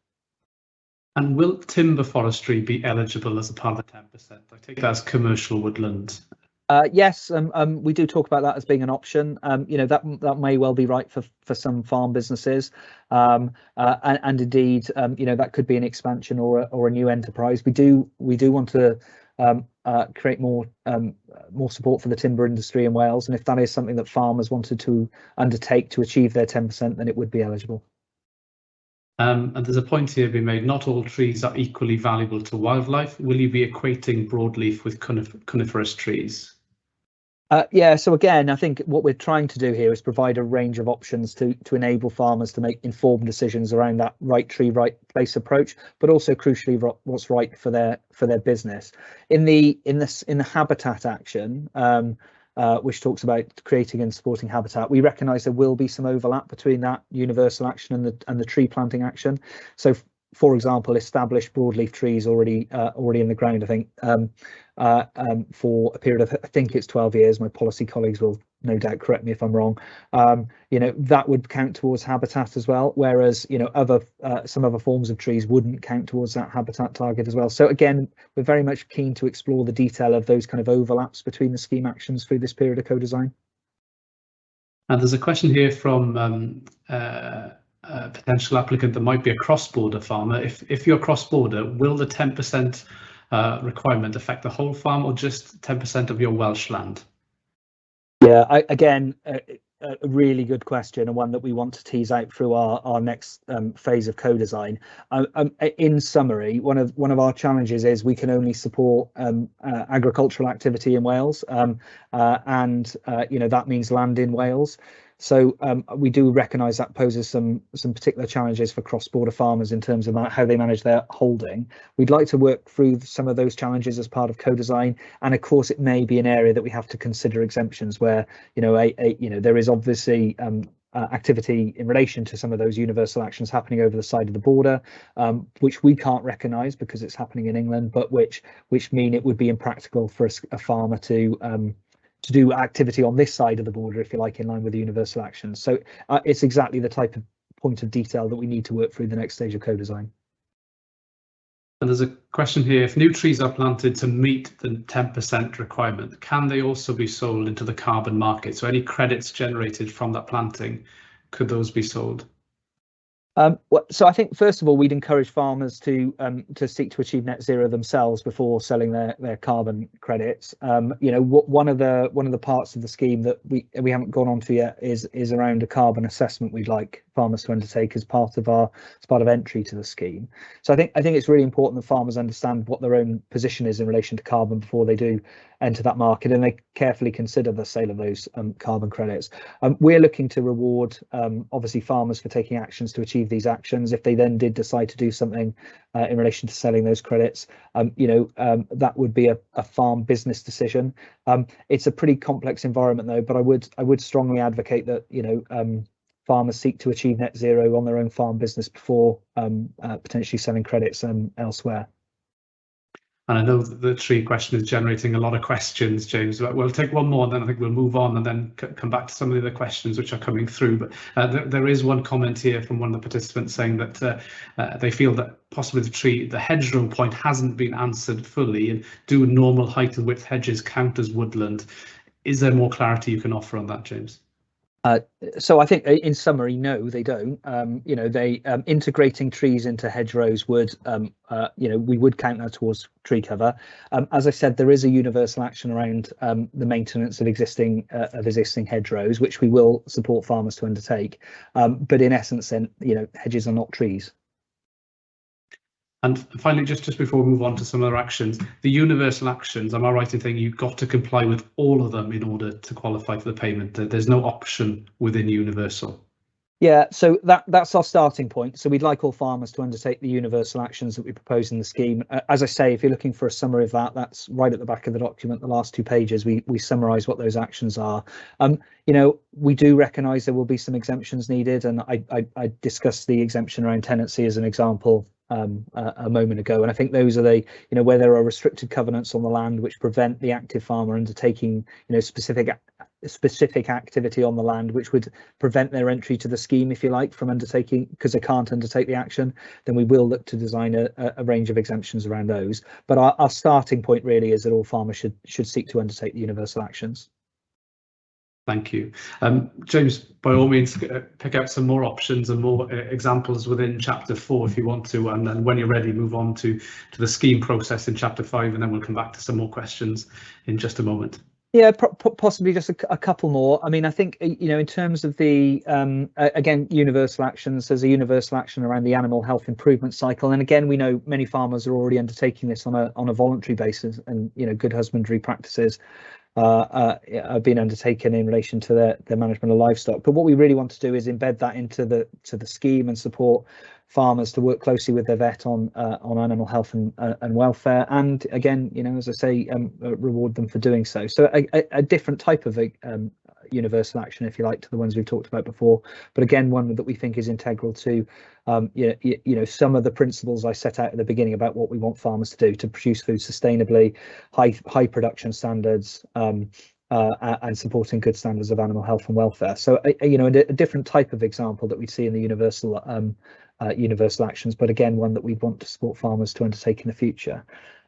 And will timber forestry be eligible as a part of the 10%? I take that as commercial woodland. Uh, yes, um, um, we do talk about that as being an option. Um, you know that that may well be right for for some farm businesses, um, uh, and, and, indeed, um, you know that could be an expansion or a, or a new enterprise. We do we do want to um, uh, create more more support for the timber industry in Wales. And if that is something that farmers wanted to undertake to achieve their 10%, then it would be eligible. Um, and there's a point here being made, not all trees are equally valuable to wildlife. Will you be equating broadleaf with conif coniferous trees? Uh, yeah, so again, I think what we're trying to do here is provide a range of options to to enable farmers to make informed decisions around that right tree, right place approach, but also crucially what's right for their for their business. In the in this in the habitat action, um, uh, which talks about creating and supporting habitat, we recognise there will be some overlap between that universal action and the and the tree planting action. So for example, established broadleaf trees already uh, already in the ground. I think um, uh, um, for a period of I think it's 12 years. My policy colleagues will no doubt correct me if I'm wrong. Um, you know that would count towards habitat as well, whereas you know other uh, some other forms of trees wouldn't count towards that habitat target as well. So again, we're very much keen to explore the detail of those kind of overlaps between the scheme actions through this period of co-design. And there's a question here from um, uh, potential applicant that might be a cross-border farmer, if, if you're cross-border, will the 10% uh, requirement affect the whole farm or just 10% of your Welsh land? Yeah, I, again, uh, a really good question and one that we want to tease out through our our next um, phase of co-design. Um, um, in summary, one of one of our challenges is we can only support um, uh, agricultural activity in Wales, um, uh, and uh, you know that means land in Wales. So um, we do recognise that poses some some particular challenges for cross-border farmers in terms of how they manage their holding. We'd like to work through some of those challenges as part of co-design, and of course it may be an area that we have to consider exemptions where you know a, a you know there is obviously um, uh, activity in relation to some of those universal actions happening over the side of the border, um, which we can't recognise because it's happening in England, but which which mean it would be impractical for a, a farmer to um, to do activity on this side of the border, if you like, in line with the universal actions. So uh, it's exactly the type of point of detail that we need to work through the next stage of co-design. And there's a question here, if new trees are planted to meet the 10% requirement, can they also be sold into the carbon market? So any credits generated from that planting, could those be sold? Um, so I think first of all, we'd encourage farmers to um, to seek to achieve net zero themselves before selling their their carbon credits. Um, you know, one of the one of the parts of the scheme that we we haven't gone on to yet is is around a carbon assessment we'd like farmers to undertake as part of our as part of entry to the scheme. So I think I think it's really important that farmers understand what their own position is in relation to carbon before they do enter that market and they carefully consider the sale of those um, carbon credits. Um, we're looking to reward um, obviously farmers for taking actions to achieve these actions. If they then did decide to do something uh, in relation to selling those credits, um, you know, um, that would be a, a farm business decision. Um, it's a pretty complex environment though, but I would I would strongly advocate that, you know, farmers seek to achieve net zero on their own farm business before um, uh, potentially selling credits um, elsewhere. And I know the tree question is generating a lot of questions, James, but we'll take one more and then I think we'll move on and then come back to some of the other questions which are coming through. But uh, th there is one comment here from one of the participants saying that uh, uh, they feel that possibly the tree, the hedgerow point hasn't been answered fully and do normal height and width hedges count as woodland? Is there more clarity you can offer on that, James? Uh, so I think uh, in summary, no, they don't. Um, you know, they um, integrating trees into hedgerows would, um, uh, you know, we would count that towards tree cover. Um, as I said, there is a universal action around um, the maintenance of existing uh, of existing hedgerows, which we will support farmers to undertake. Um, but in essence, then, you know, hedges are not trees. And finally, just, just before we move on to some other actions, the universal actions, am I right in thinking you've got to comply with all of them in order to qualify for the payment? There's no option within universal. Yeah, so that that's our starting point. So we'd like all farmers to undertake the universal actions that we propose in the scheme. Uh, as I say, if you're looking for a summary of that, that's right at the back of the document. The last two pages, we we summarise what those actions are. Um, you know, we do recognise there will be some exemptions needed, and I, I I discussed the exemption around tenancy as an example um, a, a, moment ago. And I think those are the, you know, where there are restricted covenants on the land which prevent the active farmer undertaking, you know, specific specific activity on the land which would prevent their entry to the scheme, if you like, from undertaking because they can't undertake the action, then we will look to design a, a range of exemptions around those. But our, our starting point really is that all farmers should should seek to undertake the universal actions. Thank you. Um, James, by all means, uh, pick out some more options and more uh, examples within chapter four if you want to, and then when you're ready, move on to, to the scheme process in chapter five, and then we'll come back to some more questions in just a moment. Yeah, possibly just a, a, couple more. I mean, I think, you know, in terms of the, um, again, universal actions, there's a universal action around the animal health improvement cycle. And again, we know many farmers are already undertaking this on a on a voluntary basis and, you know, good husbandry practices uh, uh, been undertaken in relation to their, the management of livestock. But what we really want to do is embed that into the to the scheme and support farmers to work closely with their vet on uh, on animal health and uh, and welfare. And again, you know, as I say, um, uh, reward them for doing so. So a, a, a different type of um, universal action, if you like, to the ones we've talked about before. But again, one that we think is integral to, um, you, know, you, know, some of the principles I set out at the beginning about what we want farmers to do to produce food sustainably, high high production standards. Um, uh, and supporting good standards of animal health and welfare. So, uh, you know, a, a, different type of example that we see in the universal um, uh, universal actions, but again, one that we want to support farmers to undertake in the future.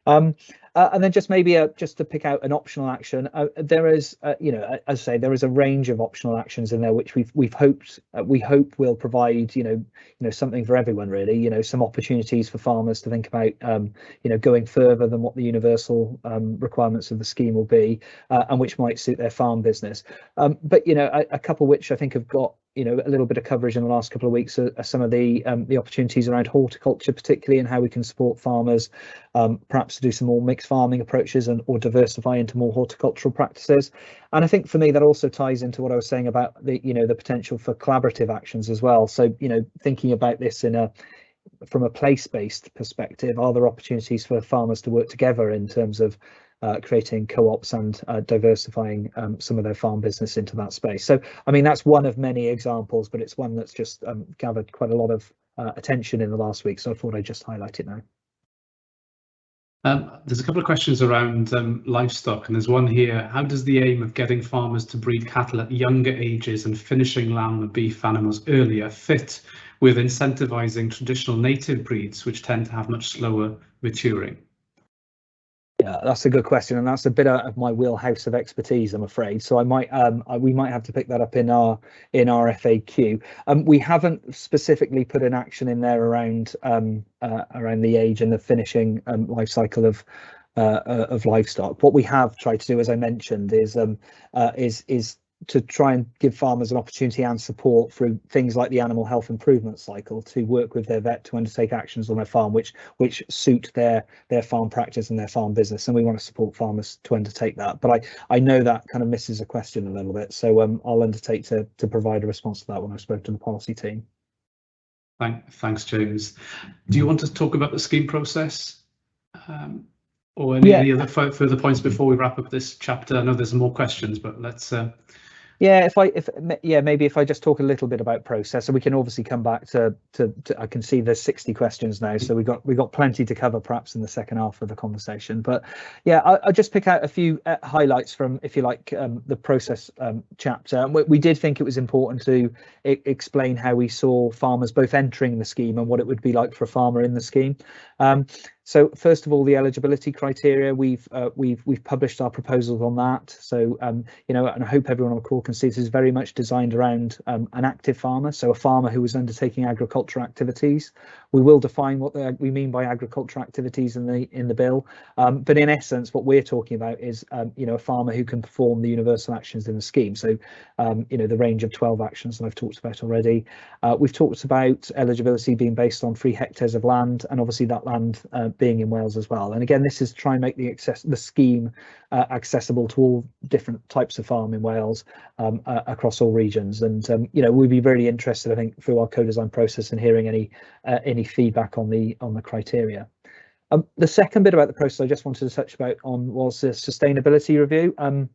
Um, uh, and then just maybe uh, just to pick out an optional action, uh, there is, uh, you know, as I say, there is a range of optional actions in there which we've we've hoped uh, we hope will provide, you know, you know something for everyone really. You know, some opportunities for farmers to think about, um, you know, going further than what the universal um, requirements of the scheme will be, uh, and which might suit their farm business. Um, but you know, a, a couple which I think have got you know a little bit of coverage in the last couple of weeks are, some of the um, the opportunities around horticulture, particularly and how we can support farmers, um, perhaps to do some more mixed farming approaches and or diversify into more horticultural practices. And I think for me that also ties into what I was saying about the you know the potential for collaborative actions as well. So you know thinking about this in a from a place-based perspective, are there opportunities for farmers to work together in terms of uh, creating co-ops and uh, diversifying um, some of their farm business into that space. So, I mean, that's one of many examples, but it's one that's just um, gathered quite a lot of uh, attention in the last week. So I thought I'd just highlight it now. Um, there's a couple of questions around um, livestock, and there's one here. How does the aim of getting farmers to breed cattle at younger ages and finishing lamb and beef animals earlier fit with incentivising traditional native breeds, which tend to have much slower maturing? Yeah, that's a good question, and that's a bit out of my wheelhouse of expertise, I'm afraid. So I might, um, I, we might have to pick that up in our in our FAQ. Um, we haven't specifically put an action in there around um, uh, around the age and the finishing um, life cycle of uh, uh, of livestock. What we have tried to do, as I mentioned, is um, uh, is is to try and give farmers an opportunity and support through things like the animal health improvement cycle to work with their vet to undertake actions on their farm which which suit their their farm practice and their farm business. And we want to support farmers to undertake that. But i i know that kind of misses a question a little bit. So um i'll undertake to to provide a response to that when i spoke to the policy team. Thank, thanks james. Do you want to talk about the scheme process um, or any, yeah. any other further points before we wrap up this chapter? I know there's more questions but let's uh, yeah, if I if yeah maybe if I just talk a little bit about process, so we can obviously come back to to, to I can see there's 60 questions now, so we got we got plenty to cover perhaps in the second half of the conversation. But yeah, I, will just pick out a few uh, highlights from if you like um, the process um, chapter. We, we, did think it was important to explain how we saw farmers both entering the scheme and what it would be like for a farmer in the scheme. Um, so first of all, the eligibility criteria, we've uh, we've we've published our proposals on that. So um, you know, and I hope everyone on the call can see this is very much designed around um, an active farmer, so a farmer who is undertaking agricultural activities. We will define what the, we mean by agricultural activities in the in the bill, um, but in essence, what we're talking about is um, you know a farmer who can perform the universal actions in the scheme. So um, you know the range of 12 actions that I've talked about already. Uh, we've talked about eligibility being based on three hectares of land, and obviously that land uh, being in Wales as well. And again, this is to try and make the access the scheme uh, accessible to all different types of farm in Wales um, uh, across all regions. And um, you know, we'd be really interested, I think, through our co-design process and hearing any uh, any feedback on the on the criteria. Um, the second bit about the process I just wanted to touch about on was the sustainability review. Um,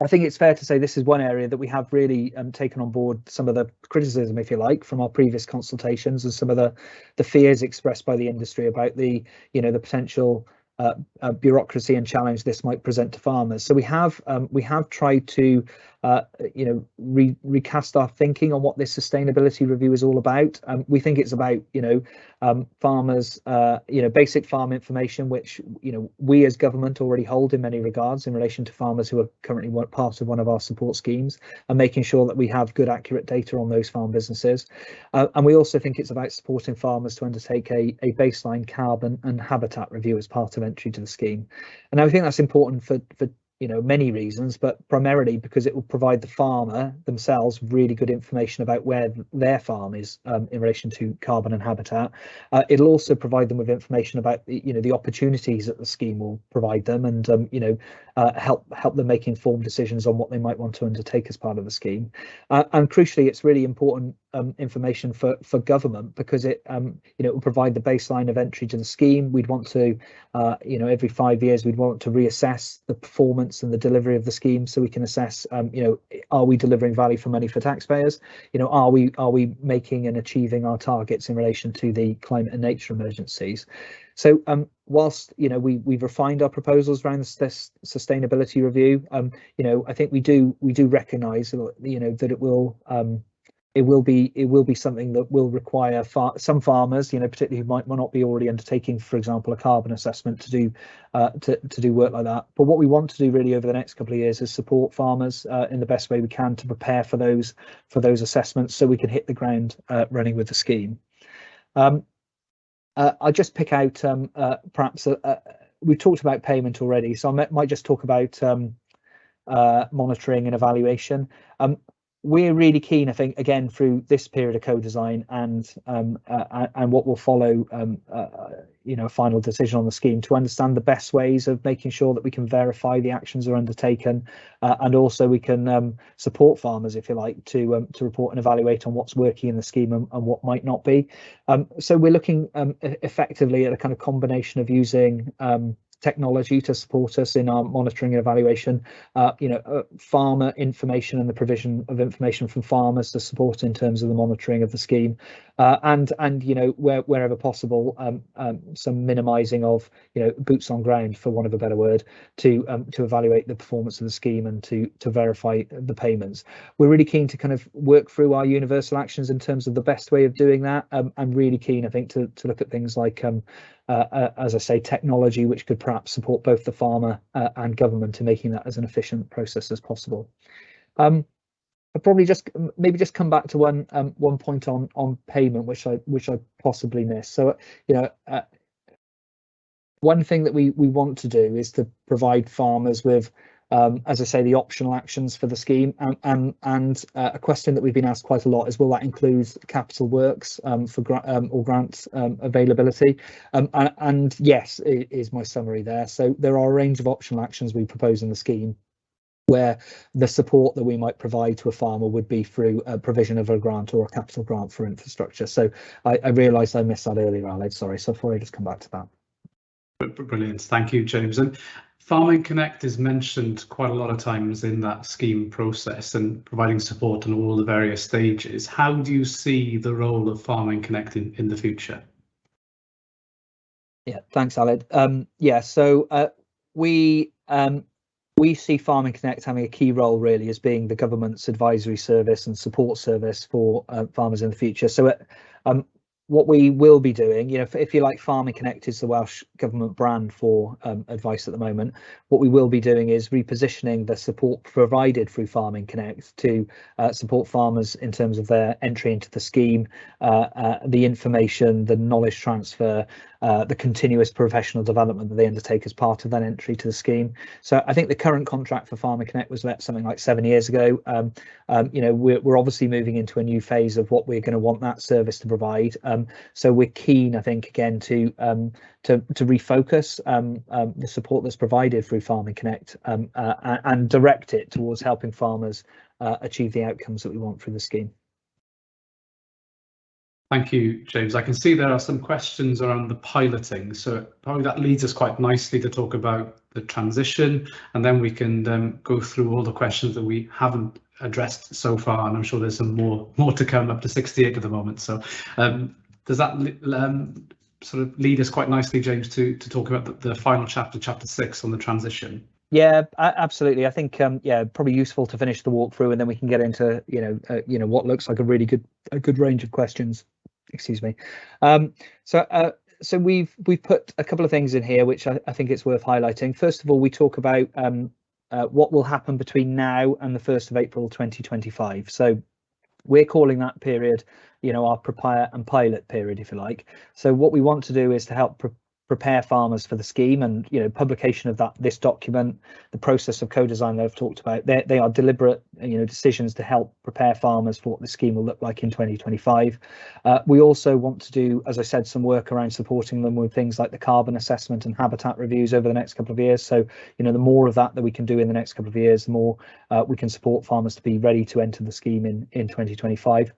I think it's fair to say this is one area that we have really um, taken on board some of the criticism, if you like, from our previous consultations and some of the the fears expressed by the industry about the you know the potential uh, uh, bureaucracy and challenge this might present to farmers. So we have um, we have tried to uh, you know, re recast our thinking on what this sustainability review is all about. Um, we think it's about, you know, um, farmers, uh, you know, basic farm information, which, you know, we as government already hold in many regards in relation to farmers who are currently part of one of our support schemes and making sure that we have good, accurate data on those farm businesses. Uh, and we also think it's about supporting farmers to undertake a, a baseline carbon and habitat review as part of entry to the scheme. And I think that's important for, for you know many reasons but primarily because it will provide the farmer themselves really good information about where their farm is um, in relation to carbon and habitat. Uh, it'll also provide them with information about you know the opportunities that the scheme will provide them and um, you know uh, help help them make informed decisions on what they might want to undertake as part of the scheme. Uh, and crucially it's really important um, information for for government because it um, you know it will provide the baseline of entry to the scheme. We'd want to uh, you know every five years we'd want to reassess the performance and the delivery of the scheme so we can assess um, you know are we delivering value for money for taxpayers? You know are we are we making and achieving our targets in relation to the climate and nature emergencies? So um, whilst you know we we've refined our proposals around this, sustainability review, um, you know I think we do we do recognise you know that it will um, it will be it will be something that will require far, some farmers, you know, particularly who might, might not be already undertaking, for example, a carbon assessment to do uh, to to do work like that. But what we want to do really over the next couple of years is support farmers uh, in the best way we can to prepare for those for those assessments, so we can hit the ground uh, running with the scheme. Um, uh, I'll just pick out um, uh, perhaps uh, we talked about payment already, so I might just talk about um, monitoring and evaluation. Um, we're really keen, I think, again through this period of co-design and um, uh, and what will follow, um, uh, you know, final decision on the scheme to understand the best ways of making sure that we can verify the actions are undertaken, uh, and also we can um, support farmers, if you like, to um, to report and evaluate on what's working in the scheme and, and what might not be. Um, so we're looking um, effectively at a kind of combination of using technology to support us in our monitoring and evaluation, uh, you know, uh, farmer information and the provision of information from farmers to support in terms of the monitoring of the scheme, uh, and and you know where, wherever possible, um, um, some minimising of you know boots on ground, for want of a better word, to um, to evaluate the performance of the scheme and to to verify the payments. We're really keen to kind of work through our universal actions in terms of the best way of doing that. Um, I'm really keen, I think, to to look at things like um, as I say, technology which could perhaps support both the farmer uh, and government in making that as an efficient process as possible. Um, I'll probably just maybe just come back to one um, one point on on payment, which I which I possibly missed. So you know, uh, one thing that we we want to do is to provide farmers with um, as I say, the optional actions for the scheme. And, and, and uh, a question that we've been asked quite a lot is, will that include capital works um, for gra um, or grant um, availability? Um, and, and, yes, is my summary there. So there are a range of optional actions we propose in the scheme where the support that we might provide to a farmer would be through a provision of a grant or a capital grant for infrastructure. So I, I realised I missed that earlier, Aled, sorry. So before I just come back to that. Brilliant. Thank you, James. And Farming Connect is mentioned quite a lot of times in that scheme process and providing support on all the various stages. How do you see the role of Farming Connect in, in the future? Yeah, thanks, Aled. Um, yeah, so uh, we um, we see Farming Connect having a key role really as being the government's advisory service and support service for uh, farmers in the future. So uh, um, what we will be doing, you know, if, if, you like, Farming Connect is the Welsh Government brand for um, advice at the moment. What we will be doing is repositioning the support provided through Farming Connect to uh, support farmers in terms of their entry into the scheme, uh, uh, the information, the knowledge transfer, uh, the continuous professional development that they undertake as part of that entry to the scheme. So I think the current contract for Farmer Connect was let something like seven years ago. Um, um, you know, we're, we're obviously moving into a new phase of what we're going to want that service to provide. Um, so we're keen, I think, again to um, to to refocus um, um, the support that's provided through Farming Connect uh, and direct it towards helping farmers uh, achieve the outcomes that we want through the scheme. Thank you, James. I can see there are some questions around the piloting, so probably that leads us quite nicely to talk about the transition, and then we can um, go through all the questions that we haven't addressed so far, and I'm sure there's some more more to come, up to 68 at the moment. So um, does that um, sort of lead us quite nicely, James, to to talk about the, the final chapter, chapter six, on the transition? Yeah, absolutely. I think um, yeah, probably useful to finish the walkthrough, and then we can get into you know uh, you know what looks like a really good a good range of questions excuse me. Um, so uh, so we've we've put a couple of things in here which I, I think it's worth highlighting. First of all, we talk about um, uh, what will happen between now and the 1st of April 2025. So we're calling that period, you know, our prepare and pilot period, if you like. So what we want to do is to help prepare farmers for the scheme and you know publication of that this document the process of co-design that i've talked about. They, they are deliberate you know decisions to help prepare farmers for what the scheme will look like in 2025 uh, we also want to do as i said some work around supporting them with things like the carbon assessment and habitat reviews over the next couple of years. So you know the more of that that we can do in the next couple of years the more uh, we can support farmers to be ready to enter the scheme in in 2025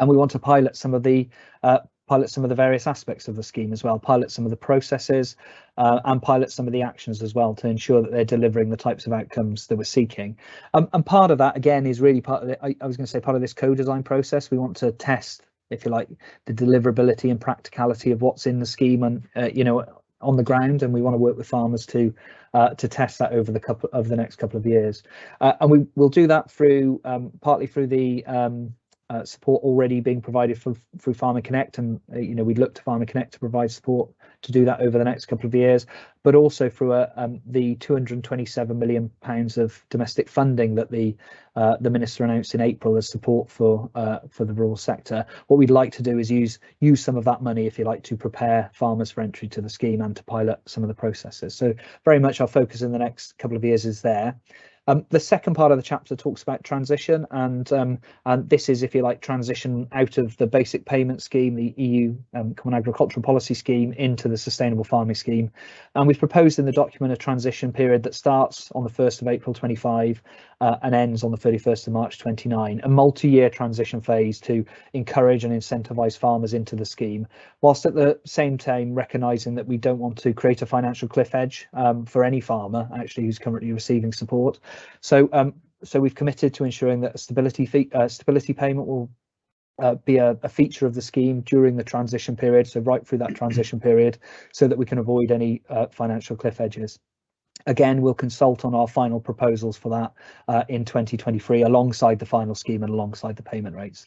and we want to pilot some of the uh, pilot some of the various aspects of the scheme as well, pilot some of the processes uh, and pilot some of the actions as well to ensure that they're delivering the types of outcomes that we're seeking. Um, and part of that, again, is really part of it. I, I was going to say part of this co-design process. We want to test, if you like, the deliverability and practicality of what's in the scheme and, uh, you know, on the ground and we want to work with farmers to uh, to test that over the couple over the next couple of years uh, and we will do that through um, partly through the um, uh, support already being provided for, through Farming Connect, and uh, you know we'd look to Farming Connect to provide support to do that over the next couple of years, but also through uh, um, the 227 million pounds of domestic funding that the uh, the minister announced in April as support for uh, for the rural sector. What we'd like to do is use use some of that money, if you like, to prepare farmers for entry to the scheme and to pilot some of the processes. So very much our focus in the next couple of years is there. Um, the second part of the chapter talks about transition, and um, and this is, if you like, transition out of the basic payment scheme, the EU um, Common Agricultural Policy Scheme, into the Sustainable Farming Scheme. And we've proposed in the document a transition period that starts on the 1st of April 25 uh, and ends on the 31st of March 29, a multi-year transition phase to encourage and incentivise farmers into the scheme, whilst at the same time recognising that we don't want to create a financial cliff edge um, for any farmer actually who's currently receiving support. So, um, so we've committed to ensuring that a stability fee, uh, stability payment will uh, be a, a, feature of the scheme during the transition period, so right through that transition period, so that we can avoid any uh, financial cliff edges. Again, we'll consult on our final proposals for that uh, in 2023 alongside the final scheme and alongside the payment rates.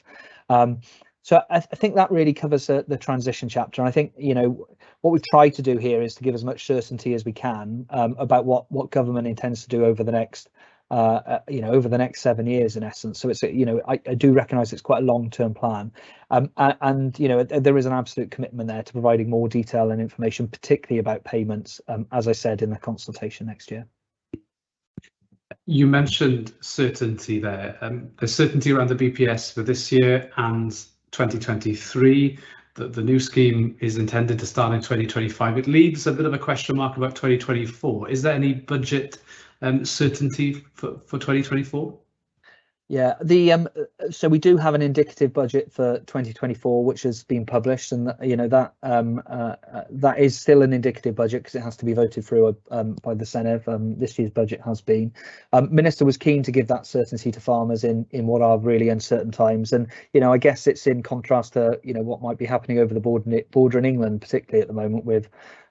Um, so I, th I, think that really covers uh, the transition chapter. And I think, you know, what we've tried to do here is to give as much certainty as we can um, about what, what government intends to do over the next uh, uh, you know, over the next seven years in essence. So it's, you know, I, I do recognise it's quite a long-term plan, um, and, and, you know, there is an absolute commitment there to providing more detail and information, particularly about payments, um, as I said in the consultation next year. You mentioned certainty there. Um, there's certainty around the BPS for this year and 2023. The, the new scheme is intended to start in 2025. It leaves a bit of a question mark about 2024. Is there any budget um, certainty for, for 2024? Yeah, the um, so we do have an indicative budget for 2024, which has been published, and you know that um, uh, uh, that is still an indicative budget because it has to be voted through um, by the Senedd. Um, this year's budget has been. Um, Minister was keen to give that certainty to farmers in in what are really uncertain times, and you know I guess it's in contrast to you know what might be happening over the border border in England, particularly at the moment with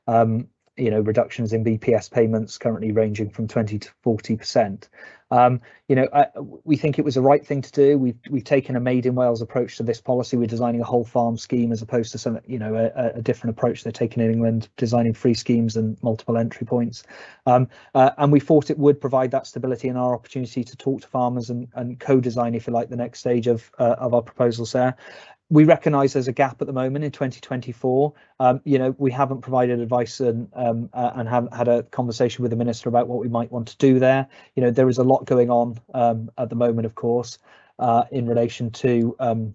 um, you know, reductions in BPS payments currently ranging from 20 to 40%. Um, you know, I, we think it was the right thing to do. We've we've taken a made in Wales approach to this policy. We're designing a whole farm scheme as opposed to some, you know, a, a different approach they're taking in England, designing free schemes and multiple entry points. Um, uh, and we thought it would provide that stability and our opportunity to talk to farmers and, and co-design, if you like, the next stage of uh, of our proposals there we recognise there's a gap at the moment in 2024. Um, you know, we haven't provided advice and um, uh, and have had a conversation with the minister about what we might want to do there. You know, there is a lot going on um, at the moment, of course, uh, in relation to um,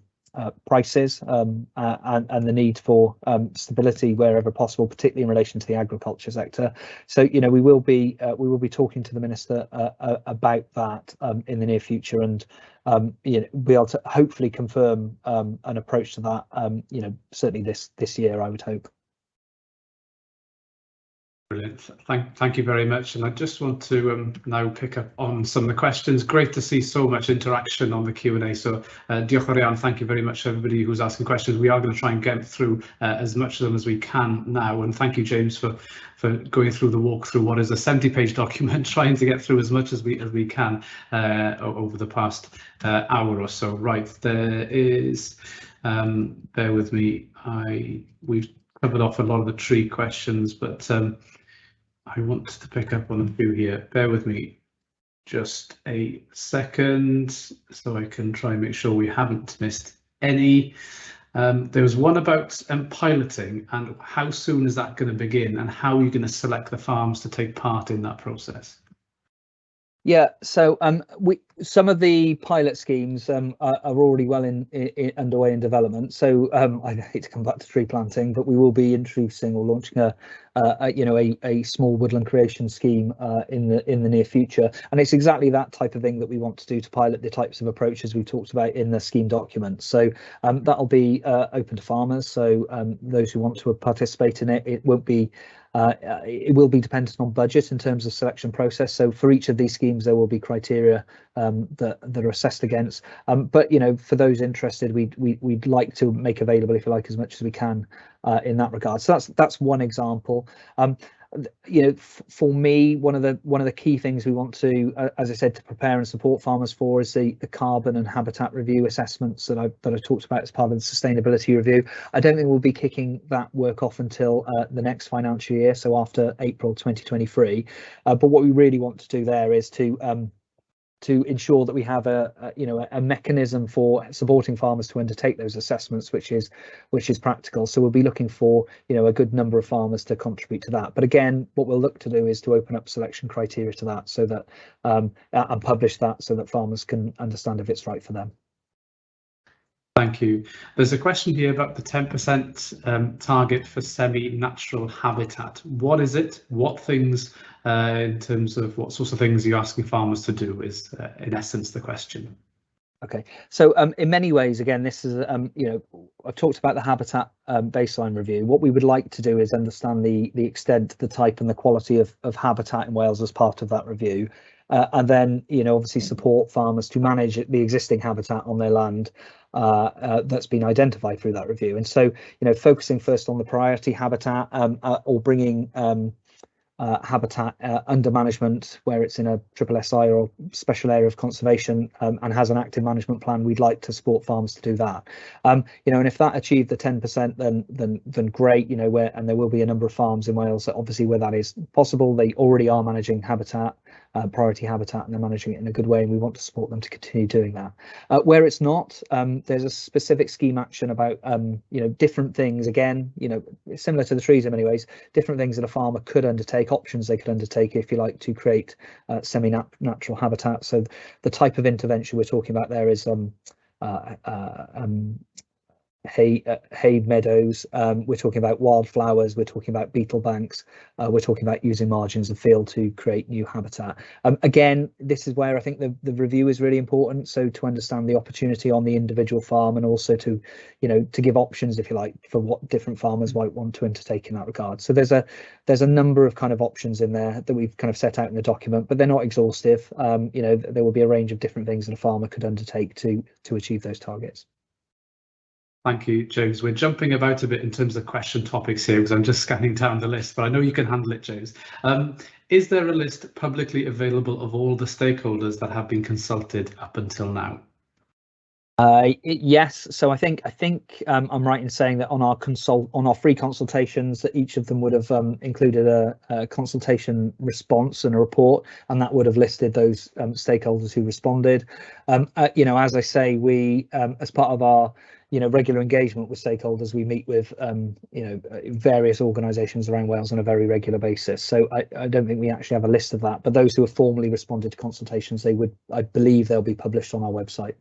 prices um, uh, and, and the need for um, stability wherever possible, particularly in relation to the agriculture sector. So, you know, we will be uh, we will be talking to the minister uh, uh, about that um, in the near future, and um, you know, be able to hopefully confirm um, an approach to that. Um, you know, certainly this this year, I would hope. Brilliant. Thank, thank you very much. And I just want to um, now pick up on some of the questions. Great to see so much interaction on the Q&A. So uh, Thank you very much to everybody who's asking questions. We are going to try and get through uh, as much of them as we can now. And thank you, James, for for going through the walk through what is a 70 page document, trying to get through as much as we as we can uh, over the past uh, hour or so. Right, there is, um, bear with me, I we've covered off a lot of the tree questions, but um, I want to pick up on a few here. Bear with me just a second so I can try and make sure we haven't missed any. Um, there was one about um, piloting and how soon is that going to begin and how are you going to select the farms to take part in that process? Yeah, so um, we some of the pilot schemes um, are, are, already well in, in, underway in development. So um, I hate to come back to tree planting, but we will be introducing or launching a, uh, a you know a, a small woodland creation scheme uh, in the in the near future. And it's exactly that type of thing that we want to do to pilot the types of approaches we talked about in the scheme document. So um, that'll be uh, open to farmers. So um, those who want to participate in it, it won't be uh, it will be dependent on budget in terms of selection process. So for each of these schemes, there will be criteria um, that that are assessed against. Um, but you know, for those interested, we we we'd like to make available, if you like, as much as we can uh, in that regard. So that's that's one example. Um, you know, for me, one of the one of the key things we want to, uh, as I said, to prepare and support farmers for is the the carbon and habitat review assessments that I that I talked about as part of the sustainability review. I don't think we'll be kicking that work off until uh, the next financial year, so after April 2023. Uh, but what we really want to do there is to um, to ensure that we have a, a, you know a mechanism for supporting farmers to undertake those assessments which is which is practical so we'll be looking for you know a good number of farmers to contribute to that but again what we'll look to do is to open up selection criteria to that so that um, and publish that so that farmers can understand if it's right for them Thank you. There's a question here about the 10% um, target for semi-natural habitat. What is it? What things uh, in terms of what sorts of things you're asking farmers to do is uh, in essence the question. Okay, so um, in many ways, again, this is, um, you know, I've talked about the habitat um, baseline review. What we would like to do is understand the the extent, the type and the quality of, of habitat in Wales as part of that review. Uh, and then, you know, obviously support farmers to manage the existing habitat on their land uh, uh, that's been identified through that review. And so, you know, focusing first on the priority habitat um, uh, or bringing um, uh, habitat uh, under management where it's in a triple SI or special area of conservation um, and has an active management plan, we'd like to support farms to do that. Um, you know, and if that achieved the 10%, then then then great. You know, where and there will be a number of farms in Wales that obviously where that is possible, they already are managing habitat uh, priority habitat and they're managing it in a good way and we want to support them to continue doing that. Uh, where it's not, um, there's a specific scheme action about um, you know different things again, you know, similar to the trees in many ways, different things that a farmer could undertake, options they could undertake if you like to create uh, semi-natural habitat. So the type of intervention we're talking about there is um, uh, uh, um, hay uh, hay meadows. Um, we're talking about wildflowers we're talking about beetle banks uh, we're talking about using margins of field to create new habitat. Um, again this is where i think the, the review is really important. So to understand the opportunity on the individual farm and also to you know to give options if you like for what different farmers might want to undertake in that regard. So there's a there's a number of kind of options in there that we've kind of set out in the document but they're not exhaustive. Um, you know there will be a range of different things that a farmer could undertake to to achieve those targets Thank you, James. We're jumping about a bit in terms of question topics here because I'm just scanning down the list, but I know you can handle it, James. Um, is there a list publicly available of all the stakeholders that have been consulted up until now? Uh, yes, so I think I think um, I'm right in saying that on our consult on our free consultations that each of them would have um, included a, a, consultation response and a report, and that would have listed those um, stakeholders who responded. Um, uh, you know, as I say, we um, as part of our you know regular engagement with stakeholders we meet with um, you know uh, various organisations around Wales on a very regular basis so I, I, don't think we actually have a list of that but those who have formally responded to consultations they would I believe they'll be published on our website.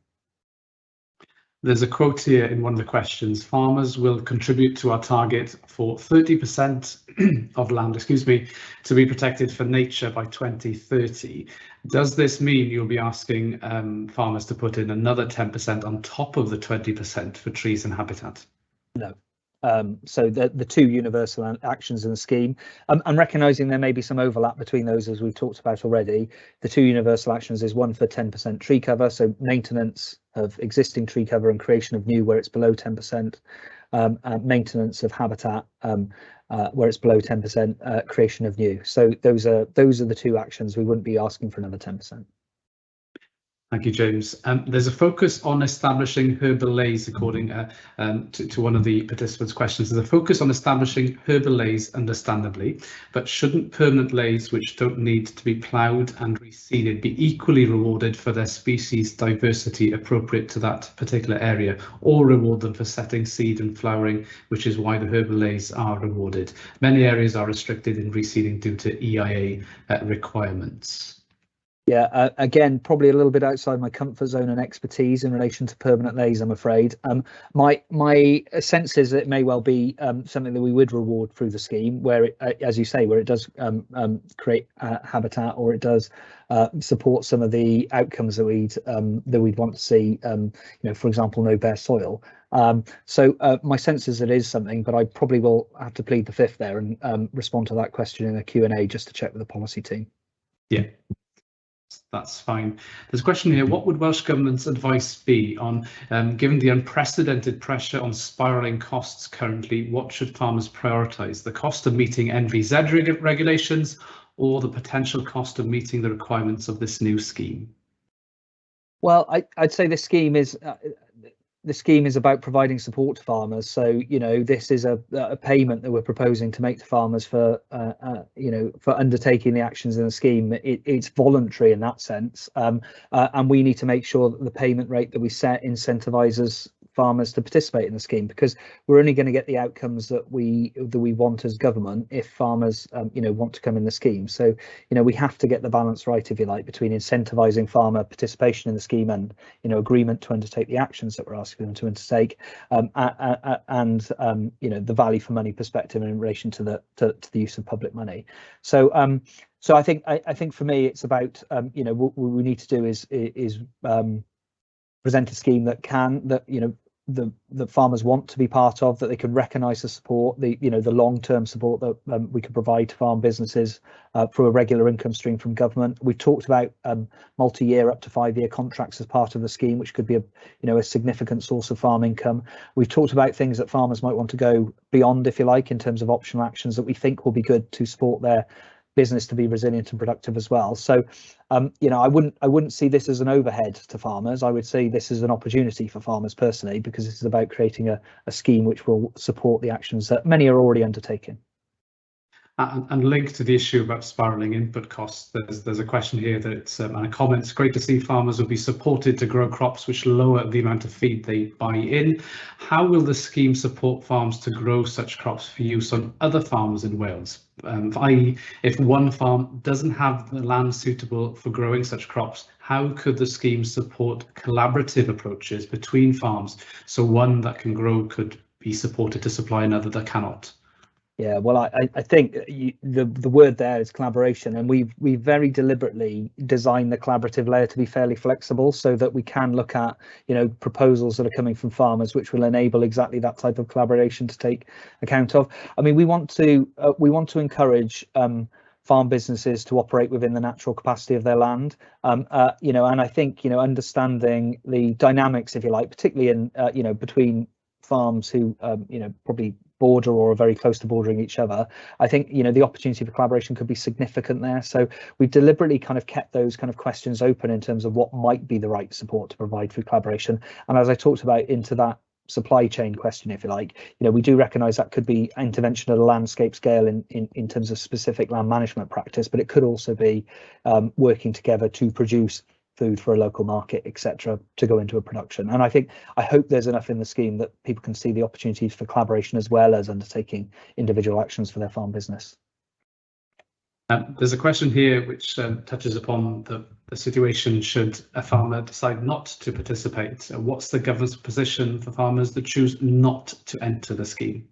There's a quote here in one of the questions. Farmers will contribute to our target for 30% of land, excuse me, to be protected for nature by 2030. Does this mean you'll be asking um, farmers to put in another 10% on top of the 20% for trees and habitat? No. Um, so the, the two universal actions in the scheme, um, and recognising there may be some overlap between those as we've talked about already, the two universal actions is one for 10% tree cover, so maintenance of existing tree cover and creation of new where it's below 10%, um, maintenance of habitat um, uh, where it's below 10%, uh, creation of new. So those are those are the two actions. We wouldn't be asking for another 10%. Thank you, James. Um, there's a focus on establishing herbal leys, according uh, um, to, to, one of the participants' questions. There's a focus on establishing herbal leys, understandably, but shouldn't permanent leys, which don't need to be ploughed and reseeded, be equally rewarded for their species diversity appropriate to that particular area, or reward them for setting seed and flowering, which is why the herbal leys are rewarded? Many areas are restricted in reseeding due to EIA uh, requirements. Yeah, uh, again, probably a little bit outside my comfort zone and expertise in relation to permanent leys, I'm afraid. Um, my my sense is that it may well be um, something that we would reward through the scheme, where, it, uh, as you say, where it does um, um create uh, habitat or it does uh, support some of the outcomes that we'd um, that we'd want to see. Um, you know, for example, no bare soil. so uh, my sense is it is something, but I probably will have to plead the fifth there and respond to that question in a Q and A just to check with the policy team. Yeah, that's fine. There's a question here. What would Welsh Government's advice be on, um, given the unprecedented pressure on spiralling costs currently, what should farmers prioritise? The cost of meeting NVZ reg regulations or the potential cost of meeting the requirements of this new scheme? Well, I, would say this scheme is uh, the scheme is about providing support to farmers. So, you know, this is a, a payment that we're proposing to make to farmers for, uh, uh, you know, for undertaking the actions in the scheme. It, it's voluntary in that sense, um, uh, and we need to make sure that the payment rate that we set incentivizes farmers to participate in the scheme because we're only going to get the outcomes that we that we want as government if farmers um, you know want to come in the scheme. So you know we have to get the balance right if you like between incentivizing farmer participation in the scheme and you know agreement to undertake the actions that we're asking them to undertake um, and um, you know the value for money perspective in relation to the to, to the use of public money. So um so I think I, I think for me it's about um, you know what, we need to do is is um, present a scheme that can that you know the the farmers want to be part of that they can recognize the support the you know the long-term support that um, we can provide to farm businesses uh, through a regular income stream from government. We've talked about um, multi-year up to five-year contracts as part of the scheme which could be a you know a significant source of farm income. We've talked about things that farmers might want to go beyond if you like in terms of optional actions that we think will be good to support their business to be resilient and productive as well. So, um, you know, I wouldn't I wouldn't see this as an overhead to farmers. I would say this is an opportunity for farmers personally, because this is about creating a, a scheme which will support the actions that many are already undertaking. And, and linked to the issue about spiralling input costs, there's there's a question here that um, and a comment. It's great to see farmers will be supported to grow crops which lower the amount of feed they buy in. How will the scheme support farms to grow such crops for use on other farms in Wales? Um, i.e., if one farm doesn't have the land suitable for growing such crops, how could the scheme support collaborative approaches between farms so one that can grow could be supported to supply another that cannot? Yeah, well, I, I think you, the the word there is collaboration, and we've we very deliberately designed the collaborative layer to be fairly flexible, so that we can look at you know proposals that are coming from farmers, which will enable exactly that type of collaboration to take account of. I mean, we want to uh, we want to encourage. Um, farm businesses to operate within the natural capacity of their land um, uh, you know and i think you know understanding the dynamics if you like particularly in uh, you know between farms who um, you know probably border or are very close to bordering each other, I think you know the opportunity for collaboration could be significant there. So we've deliberately kind of kept those kind of questions open in terms of what might be the right support to provide through collaboration. And as I talked about into that supply chain question, if you like, you know, we do recognise that could be intervention at a landscape scale in, in, in terms of specific land management practice, but it could also be um, working together to produce food for a local market, etc., to go into a production. And I think I hope there's enough in the scheme that people can see the opportunities for collaboration as well as undertaking individual actions for their farm business. Um, there's a question here which um, touches upon the, the, situation should a farmer decide not to participate. What's the government's position for farmers that choose not to enter the scheme?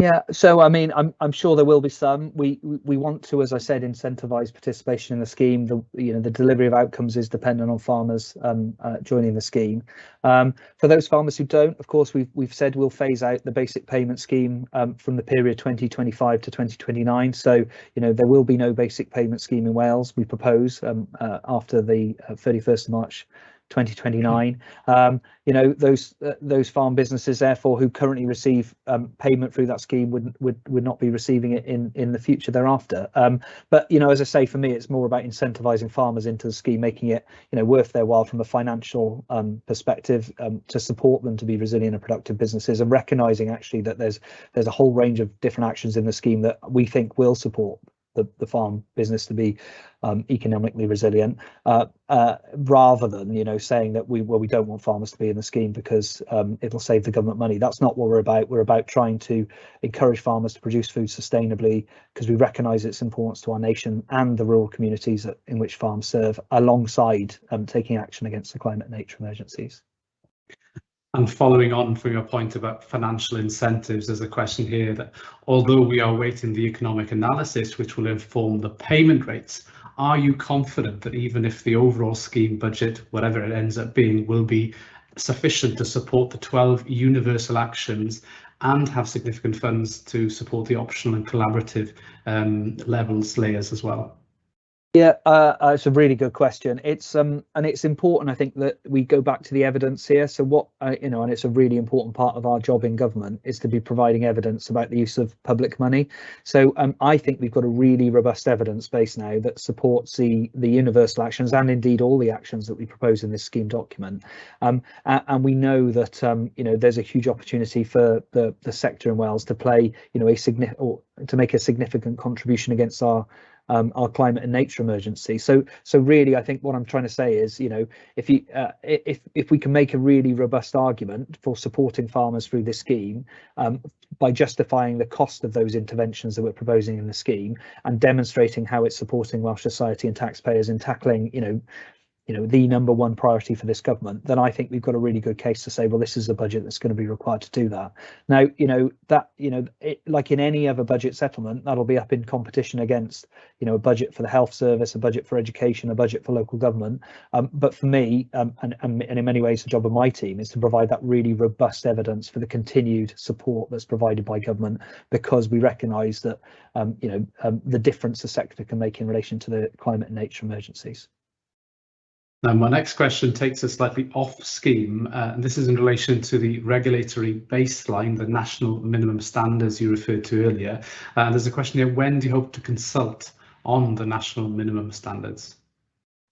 Yeah, so I mean, I'm I'm sure there will be some. We we want to, as I said, incentivise participation in the scheme. The you know the delivery of outcomes is dependent on farmers um, uh, joining the scheme. Um, for those farmers who don't, of course, we've we've said we'll phase out the basic payment scheme um, from the period 2025 to 2029. So you know there will be no basic payment scheme in Wales. We propose um, uh, after the uh, 31st of March 2029. Um, you know, those uh, those farm businesses, therefore, who currently receive um, payment through that scheme would would would not be receiving it in in the future thereafter. Um, but you know, as I say, for me, it's more about incentivizing farmers into the scheme, making it you know worth their while from a financial um, perspective um, to support them to be resilient and productive businesses, and recognizing actually that there's there's a whole range of different actions in the scheme that we think will support the, the farm business to be um, economically resilient, uh, uh, rather than you know saying that we well we don't want farmers to be in the scheme because um, it'll save the government money. That's not what we're about. We're about trying to encourage farmers to produce food sustainably because we recognise its importance to our nation and the rural communities in which farms serve, alongside um, taking action against the climate and nature emergencies. And following on from your point about financial incentives, there's a question here that although we are waiting the economic analysis, which will inform the payment rates, are you confident that even if the overall scheme budget, whatever it ends up being, will be sufficient to support the 12 universal actions and have significant funds to support the optional and collaborative um, levels layers as well? Yeah, uh, uh, it's a really good question. It's um, and it's important, I think, that we go back to the evidence here. So what uh, you know, and it's a really important part of our job in government is to be providing evidence about the use of public money. So um, I think we've got a really robust evidence base now that supports the the universal actions and indeed all the actions that we propose in this scheme document. Um, and, and we know that um, you know there's a huge opportunity for the the sector in Wales to play you know a significant to make a significant contribution against our um, our climate and nature emergency. So, so really, I think what I'm trying to say is, you know, if you uh, if if we can make a really robust argument for supporting farmers through this scheme um, by justifying the cost of those interventions that we're proposing in the scheme and demonstrating how it's supporting Welsh society and taxpayers in tackling, you know, you know the number one priority for this government then i think we've got a really good case to say well this is a budget that's going to be required to do that. Now you know that you know it, like in any other budget settlement that'll be up in competition against you know a budget for the health service a budget for education a budget for local government. Um, but for me um, and, and, and in many ways the job of my team is to provide that really robust evidence for the continued support that's provided by government because we recognize that um, you know um, the difference the sector can make in relation to the climate and nature emergencies now, my next question takes us slightly off scheme, uh, and this is in relation to the regulatory baseline, the national minimum standards you referred to earlier. Uh, there's a question here, when do you hope to consult on the national minimum standards?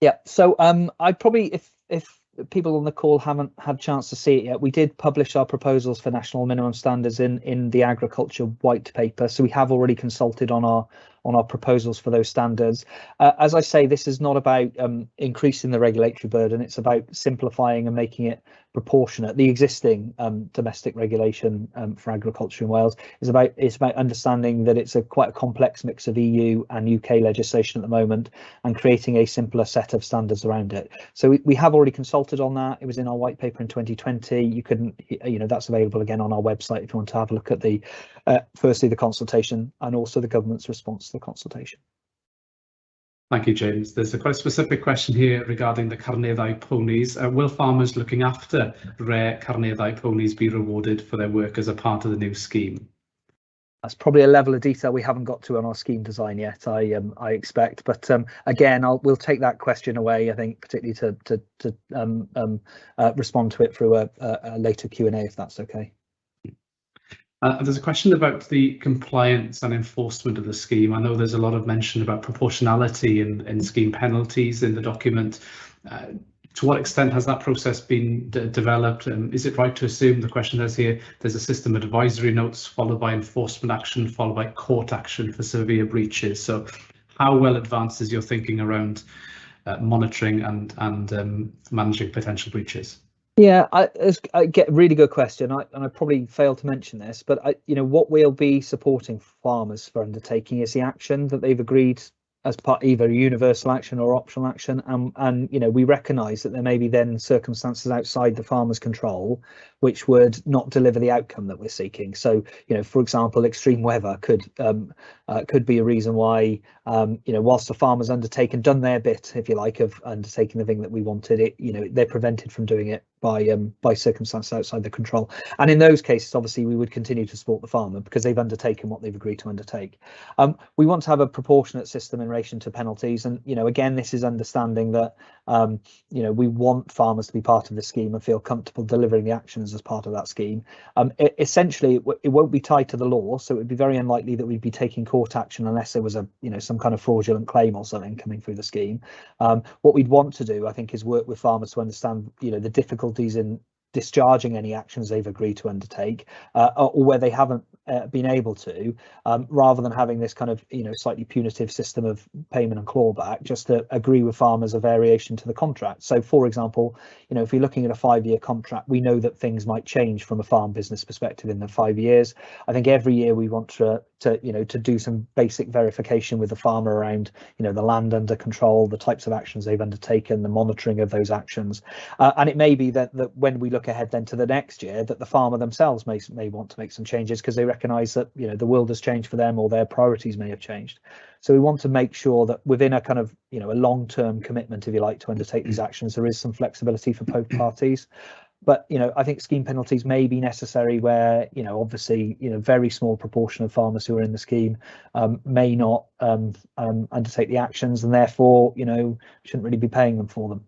Yeah, so um, I'd probably, if if people on the call haven't had chance to see it yet, we did publish our proposals for national minimum standards in in the agriculture white paper. So we have already consulted on our on our proposals for those standards. Uh, as I say, this is not about um, increasing the regulatory burden. It's about simplifying and making it proportionate. The existing um, domestic regulation um, for agriculture in Wales is about it's about understanding that it's a quite a complex mix of EU and UK legislation at the moment and creating a simpler set of standards around it. So we, we have already consulted on that. It was in our white paper in 2020. You couldn't, you know, that's available again on our website if you want to have a look at the, uh, firstly, the consultation and also the government's response to the consultation. Thank you, James. There's a quite specific question here regarding the Carneddau ponies. Uh, will farmers looking after rare Carneddau ponies be rewarded for their work as a part of the new scheme? That's probably a level of detail we haven't got to on our scheme design yet. I um, I expect, but um, again, I'll we'll take that question away. I think particularly to to to um, um, uh, respond to it through a, a, later Q and A if that's okay. Uh, there's a question about the compliance and enforcement of the scheme. I know there's a lot of mention about proportionality in scheme penalties in the document. Uh, to what extent has that process been developed? And is it right to assume the question is here, there's a system of advisory notes followed by enforcement action, followed by court action for severe breaches. So how well advanced is your thinking around uh, monitoring and, and um, managing potential breaches? Yeah, I, I, get really good question, I, and I probably failed to mention this, but I, you know what we'll be supporting farmers for undertaking is the action that they've agreed as part either universal action or optional action and and you know we recognize that there may be then circumstances outside the farmer's control which would not deliver the outcome that we're seeking so you know for example extreme weather could um, uh, could be a reason why um, you know whilst the farmer's undertaken done their bit if you like of undertaking the thing that we wanted it you know they're prevented from doing it by um, by circumstances outside the control. And in those cases, obviously, we would continue to support the farmer because they've undertaken what they've agreed to undertake. Um, we want to have a proportionate system in relation to penalties, and you know, again, this is understanding that um, you know we want farmers to be part of the scheme and feel comfortable delivering the actions as part of that scheme. Um, it, essentially, it, it won't be tied to the law, so it would be very unlikely that we'd be taking court action unless there was a you know some kind of fraudulent claim or something coming through the scheme. Um, what we'd want to do, I think, is work with farmers to understand you know the difficulties in discharging any actions they've agreed to undertake uh, or where they haven't uh, been able to, um, rather than having this kind of you know slightly punitive system of payment and clawback, just to agree with farmers a variation to the contract. So, for example, you know if you're looking at a five-year contract, we know that things might change from a farm business perspective in the five years. I think every year we want to to you know to do some basic verification with the farmer around you know the land under control, the types of actions they've undertaken, the monitoring of those actions, uh, and it may be that that when we look ahead then to the next year, that the farmer themselves may may want to make some changes because they recognize that you know the world has changed for them or their priorities may have changed. So we want to make sure that within a kind of you know a long-term commitment if you like to undertake these actions there is some flexibility for both parties but you know i think scheme penalties may be necessary where you know obviously you know very small proportion of farmers who are in the scheme um, may not um, um, undertake the actions and therefore you know shouldn't really be paying them for them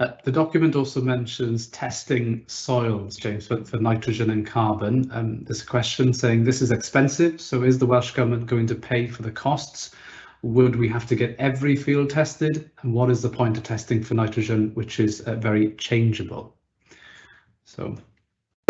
uh, the document also mentions testing soils, James, for, for nitrogen and carbon. Um, there's a question saying this is expensive, so is the Welsh Government going to pay for the costs? Would we have to get every field tested? And what is the point of testing for nitrogen, which is uh, very changeable? So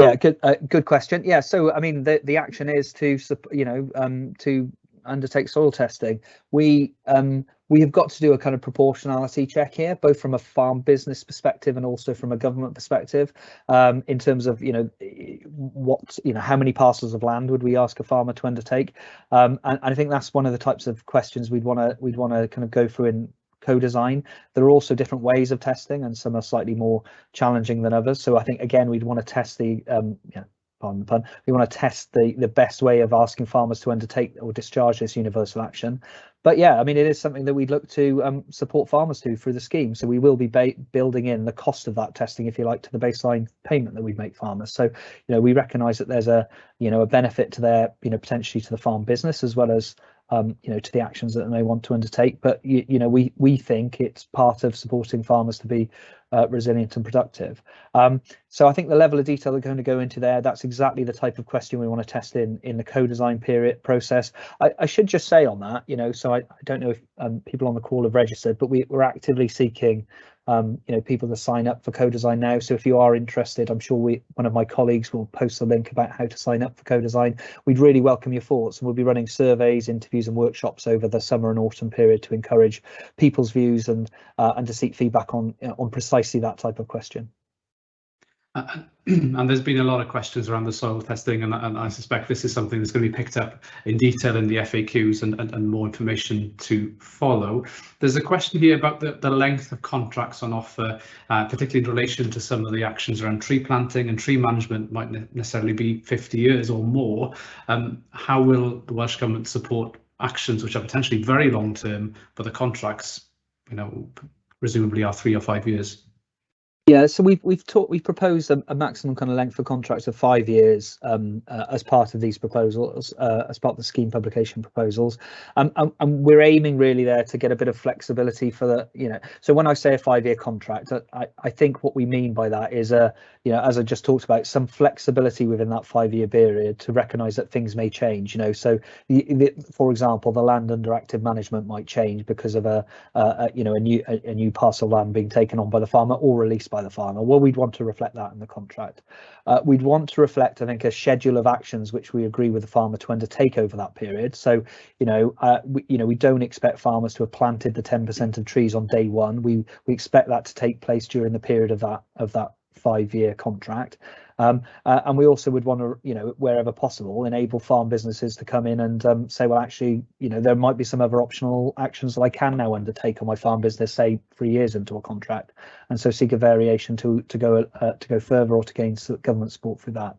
yeah, good uh, good question. Yeah, so I mean the the action is to you know um, to undertake soil testing. We um, we have got to do a kind of proportionality check here, both from a farm business perspective and also from a government perspective, um, in terms of you know what you know how many parcels of land would we ask a farmer to undertake, um, and, and I think that's one of the types of questions we'd want to we'd want to kind of go through in co-design. There are also different ways of testing, and some are slightly more challenging than others. So I think again we'd want to test the um, you know, pardon the pun, we want to test the, the best way of asking farmers to undertake or discharge this universal action. But yeah, I mean, it is something that we'd look to um, support farmers to through the scheme. So we will be building in the cost of that testing, if you like, to the baseline payment that we make farmers. So, you know, we recognise that there's a, you know, a benefit to their, you know, potentially to the farm business as well as um, you know, to the actions that they want to undertake. But you, you know, we we think it's part of supporting farmers to be uh, resilient and productive. Um, so I think the level of detail they're going to go into there, that's exactly the type of question we want to test in in the co-design period process. I, I, should just say on that, you know, so I, I don't know if um, people on the call have registered, but we, we're actively seeking um, you know, people to sign up for co-design now. So if you are interested, I'm sure we one of my colleagues will post a link about how to sign up for co-design. We'd really welcome your thoughts and we'll be running surveys, interviews and workshops over the summer and autumn period to encourage people's views and uh, and to seek feedback on you know, on precisely that type of question. And there's been a lot of questions around the soil testing, and, and, I suspect this is something that's going to be picked up in detail in the FAQs and, and, and more information to follow. There's a question here about the, the length of contracts on offer, uh, particularly in relation to some of the actions around tree planting and tree management might ne necessarily be 50 years or more. Um, how will the Welsh Government support actions which are potentially very long term, but the contracts, you know, presumably are three or five years? Yeah, so we've we've talked we've proposed a, a, maximum kind of length of contracts of five years um, uh, as part of these proposals, uh, as part of the scheme publication proposals, um, and, and, we're aiming really there to get a bit of flexibility for the you know. So when I say a five-year contract, I, I think what we mean by that is a you know as I just talked about some flexibility within that five-year period to recognise that things may change. You know, so the, the, for example, the land under active management might change because of a, a, a you know a new a, a new parcel land being taken on by the farmer or released by by the farmer. Well, we'd want to reflect that in the contract. Uh, we'd want to reflect, I think, a schedule of actions which we agree with the farmer to undertake over that period. So, you know, uh, we, you know, we don't expect farmers to have planted the 10% of trees on day one. We we expect that to take place during the period of that of that five-year contract. Um, uh, and we also would want to, you know, wherever possible, enable farm businesses to come in and um, say, well, actually, you know, there might be some other optional actions that I can now undertake on my farm business, say three years into a contract, and so seek a variation to to go uh, to go further or to gain government support through that.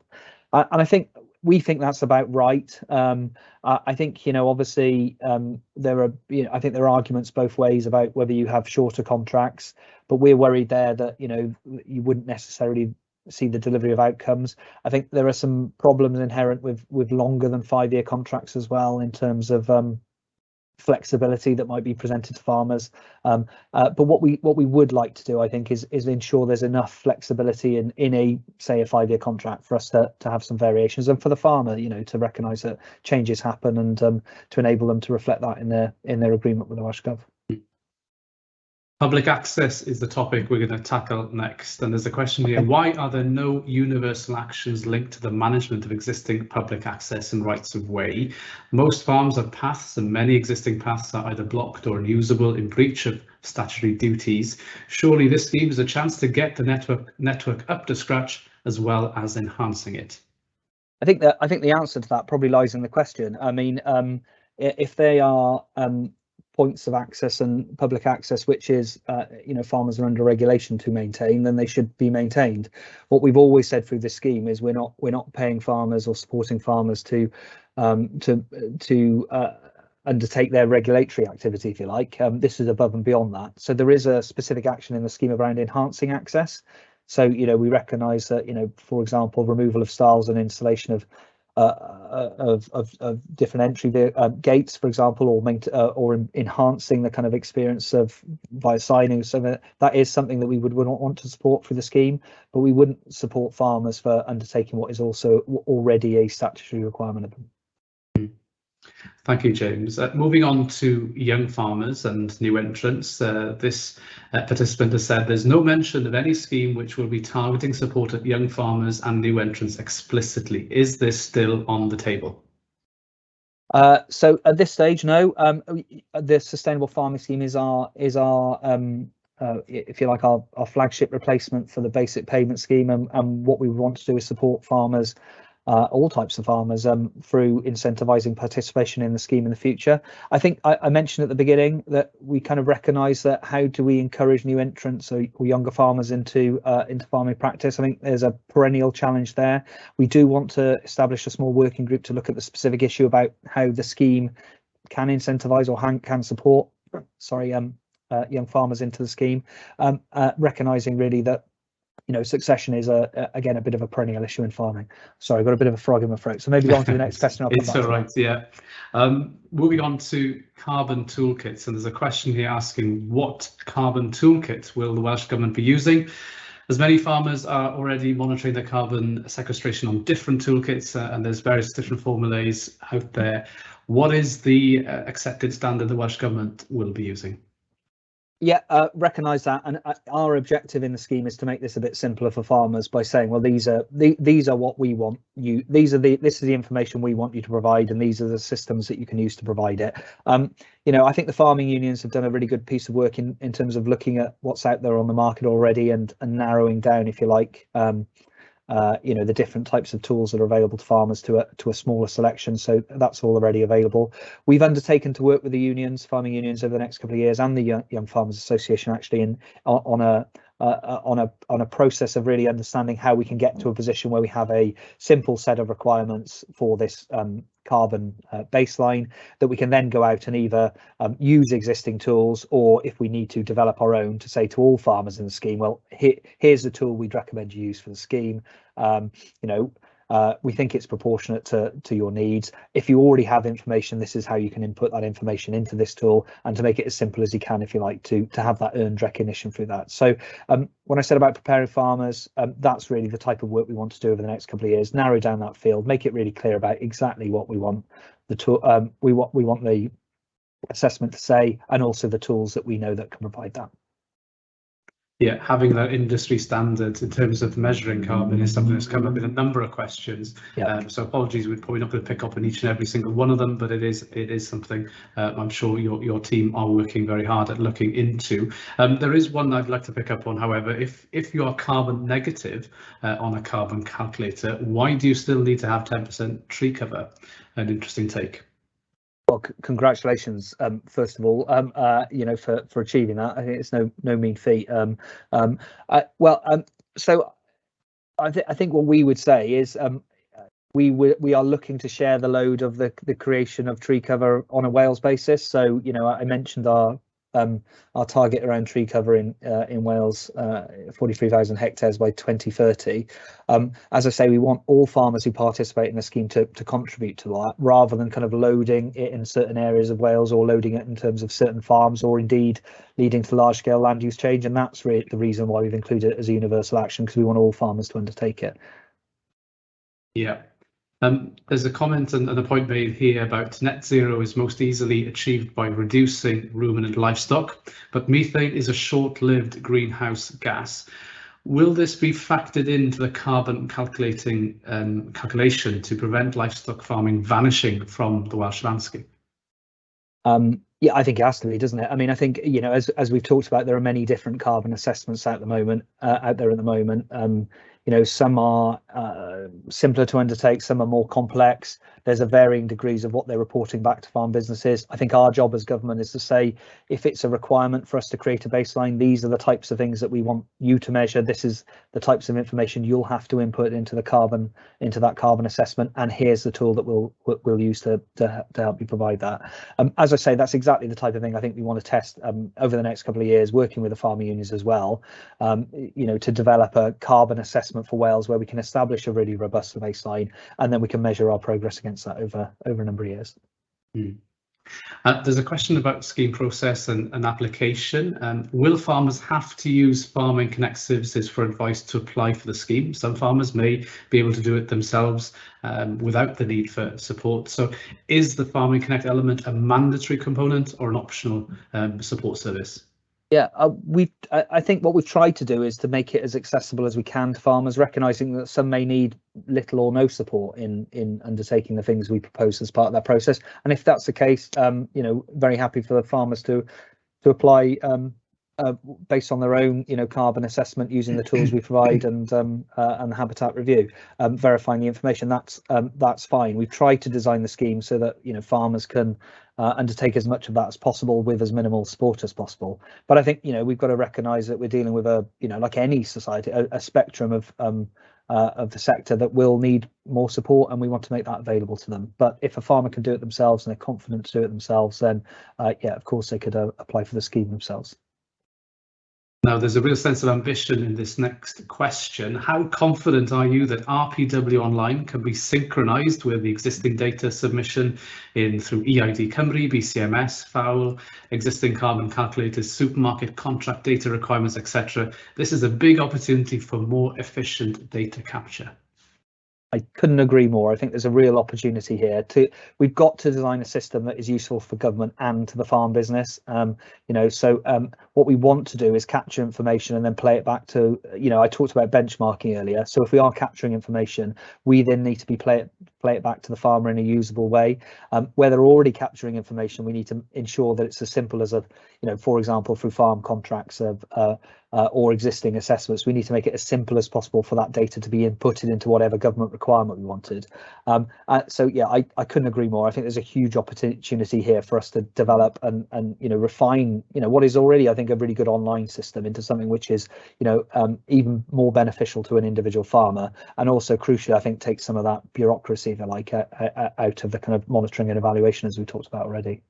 Uh, and I think we think that's about right. Um, I think you know, obviously, um, there are you know, I think there are arguments both ways about whether you have shorter contracts, but we're worried there that you know you wouldn't necessarily see the delivery of outcomes. I think there are some problems inherent with with longer than five year contracts as well in terms of um, flexibility that might be presented to farmers. Um, uh, but what we what we would like to do, I think, is is ensure there's enough flexibility in in a say a five year contract for us to to have some variations and for the farmer, you know, to recognise that changes happen and um, to enable them to reflect that in their in their agreement with the Welsh Gov. Public access is the topic we're going to tackle next. And there's a question here, why are there no universal actions linked to the management of existing public access and rights of way? Most farms have paths and many existing paths are either blocked or unusable in breach of statutory duties. Surely this scheme is a chance to get the network network up to scratch as well as enhancing it. I think that I think the answer to that probably lies in the question. I mean, um, if they are um, points of access and public access, which is, uh, you know, farmers are under regulation to maintain, then they should be maintained. What we've always said through this scheme is we're not we're not paying farmers or supporting farmers to um, to to uh, undertake their regulatory activity, if you like. Um, this is above and beyond that. So there is a specific action in the scheme around enhancing access. So, you know, we recognise that, you know, for example, removal of stiles and installation of uh, of, of, of, different entry uh, gates, for example, or uh, or enhancing the kind of experience of via signing. So that, that is something that we would, would want to support for the scheme, but we wouldn't support farmers for undertaking what is also already a statutory requirement of them. Thank you, James. Uh, moving on to young farmers and new entrants, uh, this uh, participant has said there's no mention of any scheme which will be targeting support at young farmers and new entrants explicitly. Is this still on the table? Uh, so at this stage, no. Um, the sustainable farming scheme is our is our um, uh, if you like our, our flagship replacement for the basic payment scheme, and, and what we want to do is support farmers uh, all types of farmers um, through incentivising participation in the scheme in the future. I think I, I, mentioned at the beginning that we kind of recognise that how do we encourage new entrants or, or younger farmers into uh, into farming practice? I think there's a perennial challenge there. We do want to establish a small working group to look at the specific issue about how the scheme can incentivise or can support sorry um, uh, young farmers into the scheme, um, uh, recognising really that you know, succession is a, a, again a bit of a perennial issue in farming. Sorry, I've got a bit of a frog in my throat. So maybe go on to the next question. I'll it's all right. Yeah. Um, moving on to carbon toolkits, and there's a question here asking what carbon toolkit will the Welsh government be using? As many farmers are already monitoring their carbon sequestration on different toolkits, uh, and there's various different formulas out there. What is the uh, accepted standard the Welsh government will be using? Yeah, uh, recognise that, and uh, our objective in the scheme is to make this a bit simpler for farmers by saying, well, these are the, these are what we want you. These are the this is the information we want you to provide, and these are the systems that you can use to provide it. Um, you know, I think the farming unions have done a really good piece of work in in terms of looking at what's out there on the market already and and narrowing down, if you like, um, uh, you know the different types of tools that are available to farmers to a to a smaller selection. So that's all already available. We've undertaken to work with the unions, farming unions, over the next couple of years, and the Young, Young Farmers Association actually in on a uh, on a on a process of really understanding how we can get to a position where we have a simple set of requirements for this um, carbon uh, baseline that we can then go out and either um, use existing tools or if we need to develop our own to say to all farmers in the scheme, well, here, here's the tool we'd recommend you use for the scheme. Um, you know, uh, we think it's proportionate to, to your needs. If you already have information, this is how you can input that information into this tool and to make it as simple as you can, if you like, to, to have that earned recognition through that. So um, when I said about preparing farmers, um, that's really the type of work we want to do over the next couple of years, narrow down that field, make it really clear about exactly what we want the tool, um, we want, we want the assessment to say, and also the tools that we know that can provide that yeah, having that industry standard in terms of measuring carbon is something that's come up in a number of questions. Yeah. Um, so apologies, we're probably not going to pick up on each and every single one of them, but it is it is something uh, I'm sure your your team are working very hard at looking into. Um, there is one I'd like to pick up on, however, if if you are carbon negative uh, on a carbon calculator, why do you still need to have 10% tree cover? An interesting take. Well, congratulations, um, first of all, um, uh, you know, for for achieving that. I think it's no no mean feat. Um, um, uh, well, um, so I, th I think what we would say is um, we we are looking to share the load of the the creation of tree cover on a Wales basis. So, you know, I mentioned our um, our target around tree cover in uh, in Wales, uh, 43,000 hectares by 2030. Um, as I say, we want all farmers who participate in the scheme to, to contribute to that, rather than kind of loading it in certain areas of Wales or loading it in terms of certain farms, or indeed leading to large scale land use change. And that's really the reason why we've included it as a universal action, because we want all farmers to undertake it. Yeah, um, there's a comment and, and, a point made here about net zero is most easily achieved by reducing ruminant livestock, but methane is a short-lived greenhouse gas. Will this be factored into the carbon calculating um, calculation to prevent livestock farming vanishing from the Welsh landscape? Um, yeah, I think it has to be, doesn't it? I mean, I think you know, as as we've talked about, there are many different carbon assessments at the moment uh, out there at the moment. Um, you know, some are uh, simpler to undertake, some are more complex. There's a varying degrees of what they're reporting back to farm businesses. I think our job as government is to say, if it's a requirement for us to create a baseline, these are the types of things that we want you to measure. This is the types of information you'll have to input into the carbon, into that carbon assessment. And here's the tool that we'll we'll use to to, to help you provide that. Um, as I say, that's exactly the type of thing I think we want to test um, over the next couple of years, working with the farmer unions as well. Um, you know, to develop a carbon assessment assessment for Wales where we can establish a really robust baseline and then we can measure our progress against that over over a number of years. Mm. Uh, there's a question about scheme process and, and application. Um, will farmers have to use Farming Connect services for advice to apply for the scheme? Some farmers may be able to do it themselves um, without the need for support. So is the Farming Connect element a mandatory component or an optional um, support service? Yeah, uh, we. I, I think what we've tried to do is to make it as accessible as we can to farmers, recognizing that some may need little or no support in in undertaking the things we propose as part of that process. And if that's the case, um, you know, very happy for the farmers to to apply um, uh, based on their own, you know, carbon assessment using the tools we provide and um, uh, and the habitat review, um, verifying the information. That's um, that's fine. We've tried to design the scheme so that you know farmers can uh, undertake as much of that as possible with as minimal support as possible. But I think you know we've got to recognise that we're dealing with a you know like any society a, a spectrum of um, uh, of the sector that will need more support and we want to make that available to them. But if a farmer can do it themselves and they're confident to do it themselves, then uh, yeah, of course they could uh, apply for the scheme themselves. Now, there's a real sense of ambition in this next question. How confident are you that RPW Online can be synchronised with the existing data submission in through EID Cymru, BCMS, FAWL, existing carbon calculators, supermarket contract data requirements, etc. This is a big opportunity for more efficient data capture. I couldn't agree more. I think there's a real opportunity here to we've got to design a system that is useful for government and to the farm business. Um, you know, so um, what we want to do is capture information and then play it back to, you know, I talked about benchmarking earlier. So if we are capturing information, we then need to be play play it back to the farmer in a usable way. Um, where they're already capturing information, we need to ensure that it's as simple as a, you know, for example, through farm contracts of uh, uh, or existing assessments, we need to make it as simple as possible for that data to be inputted into whatever government requirement we wanted. Um, uh, so yeah, I, I couldn't agree more. I think there's a huge opportunity here for us to develop and and you know refine you know what is already I think a really good online system into something which is you know um, even more beneficial to an individual farmer and also crucially I think take some of that bureaucracy like, uh, uh, out of the kind of monitoring and evaluation as we talked about already.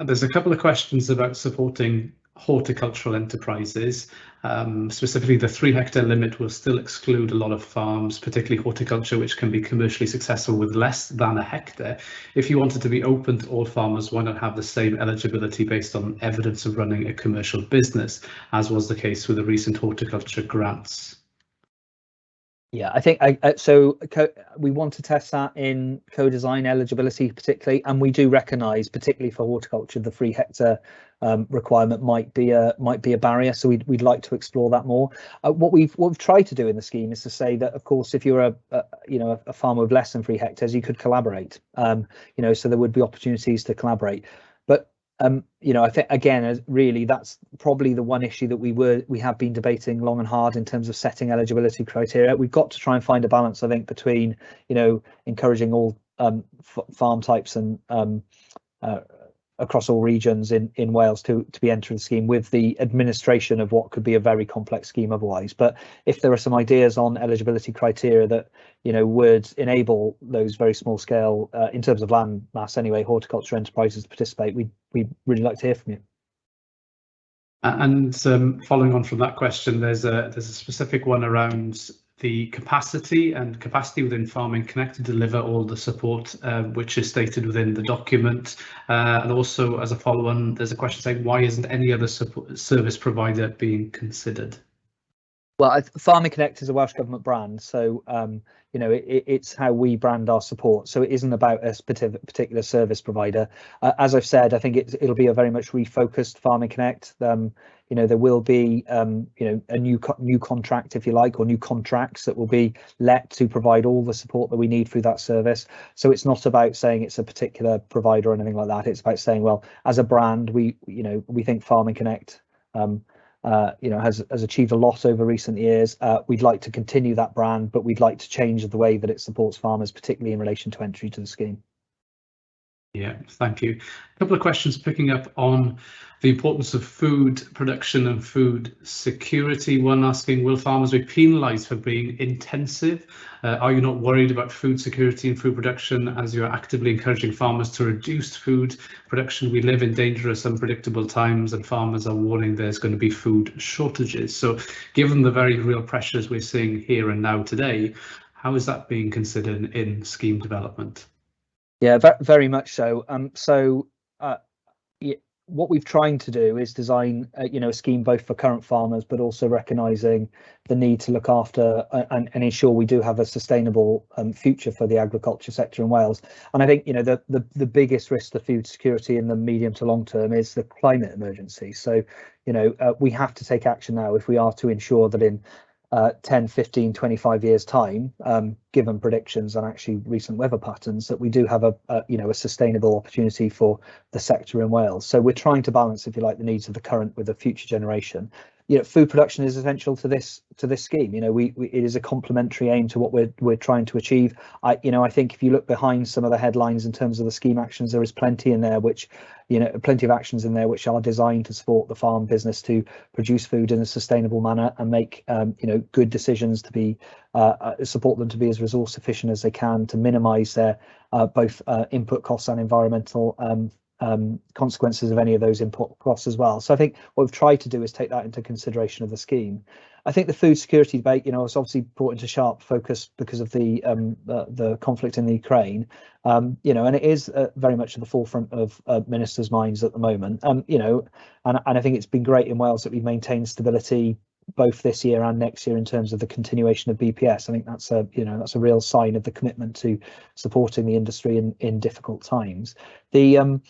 There's a couple of questions about supporting horticultural enterprises. Um, specifically, the three hectare limit will still exclude a lot of farms, particularly horticulture, which can be commercially successful with less than a hectare. If you wanted to be open to all farmers, why not have the same eligibility based on evidence of running a commercial business, as was the case with the recent horticulture grants? Yeah, I think I, so. we want to test that in co-design eligibility, particularly, and we do recognise, particularly for horticulture, the three hectare um, requirement might be a might be a barrier. So we'd we'd like to explore that more. Uh, what we've what we've tried to do in the scheme is to say that, of course, if you're a, a you know a farmer with less than three hectares, you could collaborate. Um, you know, so there would be opportunities to collaborate. Um, you know, I think again, really, that's probably the one issue that we were we have been debating long and hard in terms of setting eligibility criteria. We've got to try and find a balance, I think, between you know encouraging all um, farm types and um, uh, across all regions in in Wales to to be entering the scheme with the administration of what could be a very complex scheme otherwise. But if there are some ideas on eligibility criteria that you know would enable those very small scale, uh, in terms of land mass anyway, horticulture enterprises to participate, we we'd really like to hear from you. And um, following on from that question, there's a there's a specific one around the capacity and capacity within Farming Connect to deliver all the support uh, which is stated within the document. Uh, and also as a follow-on, there's a question saying why isn't any other service provider being considered? Well, Farming Connect is a Welsh Government brand, so um, you know it, it's how we brand our support. So it isn't about a particular service provider. Uh, as I've said, I think it, it'll be a very much refocused Farming Connect. Um, you know there will be um, you know a new co new contract if you like or new contracts that will be let to provide all the support that we need through that service so it's not about saying it's a particular provider or anything like that it's about saying well as a brand we you know we think farming connect um, uh, you know has has achieved a lot over recent years. Uh, we'd like to continue that brand but we'd like to change the way that it supports farmers particularly in relation to entry to the scheme yeah, thank you. A couple of questions picking up on the importance of food production and food security. One asking, will farmers be penalised for being intensive? Uh, are you not worried about food security and food production as you are actively encouraging farmers to reduce food production? We live in dangerous, unpredictable times and farmers are warning there's going to be food shortages. So given the very real pressures we're seeing here and now today, how is that being considered in scheme development? Yeah, very much so. Um, so uh, what we've trying to do is design, uh, you know, a scheme both for current farmers, but also recognising the need to look after uh, and, and, ensure we do have a sustainable um, future for the agriculture sector in Wales. And I think, you know, the, the the biggest risk to food security in the medium to long term is the climate emergency. So, you know, uh, we have to take action now if we are to ensure that in uh, 10, 15, 25 years time, um, given predictions and actually recent weather patterns, that we do have a, a, you know a sustainable opportunity for the sector in Wales. So we're trying to balance, if you like, the needs of the current with the future generation you know, food production is essential to this to this scheme. You know, we, we, it is a complementary aim to what we're we're trying to achieve. I you know I think if you look behind some of the headlines in terms of the scheme actions, there is plenty in there which you know plenty of actions in there which are designed to support the farm business to produce food in a sustainable manner and make um, you know good decisions to be uh, uh support them to be as resource efficient as they can to minimise their uh, both uh, input costs and environmental um, um, consequences of any of those input costs as well. So I think what we've tried to do is take that into consideration of the scheme. I think the food security debate, you know, is obviously brought into sharp focus because of the um, the conflict in the Ukraine, um, you know, and it is uh, very much at the forefront of uh, ministers' minds at the moment. Um, you know, and, and I think it's been great in Wales that we've maintained stability both this year and next year in terms of the continuation of BPS. I think that's a you know that's a real sign of the commitment to supporting the industry in in difficult times. The um,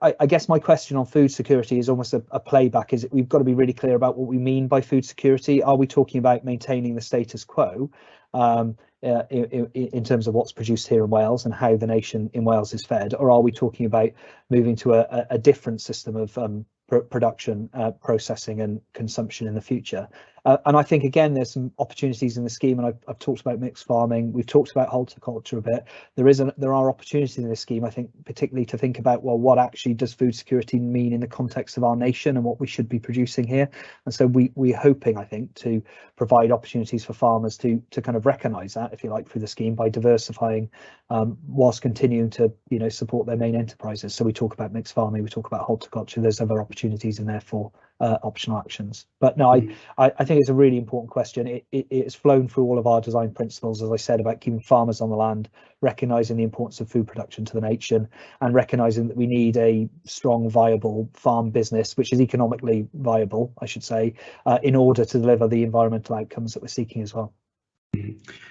I, I, guess my question on food security is almost a, a, playback. Is we've got to be really clear about what we mean by food security. Are we talking about maintaining the status quo um, uh, in, in, terms of what's produced here in Wales and how the nation in Wales is fed, or are we talking about moving to a, a different system of um, production, uh, processing, and consumption in the future? Uh, and I think again, there's some opportunities in the scheme, and I've, I've, talked about mixed farming. We've talked about horticulture a bit. There is a, there are opportunities in this scheme. I think particularly to think about well, what actually does food security mean in the context of our nation and what we should be producing here. And so we we're hoping, I think, to provide opportunities for farmers to to kind of recognise that, if you like, through the scheme by diversifying, um, whilst continuing to you know support their main enterprises. So we talk about mixed farming, we talk about horticulture. There's other opportunities in there for uh, optional actions. But no, mm. I, I think it's a really important question. It, it, it's flown through all of our design principles, as I said, about keeping farmers on the land, recognising the importance of food production to the nation, and recognising that we need a strong, viable farm business, which is economically viable, I should say, uh, in order to deliver the environmental outcomes that we're seeking as well.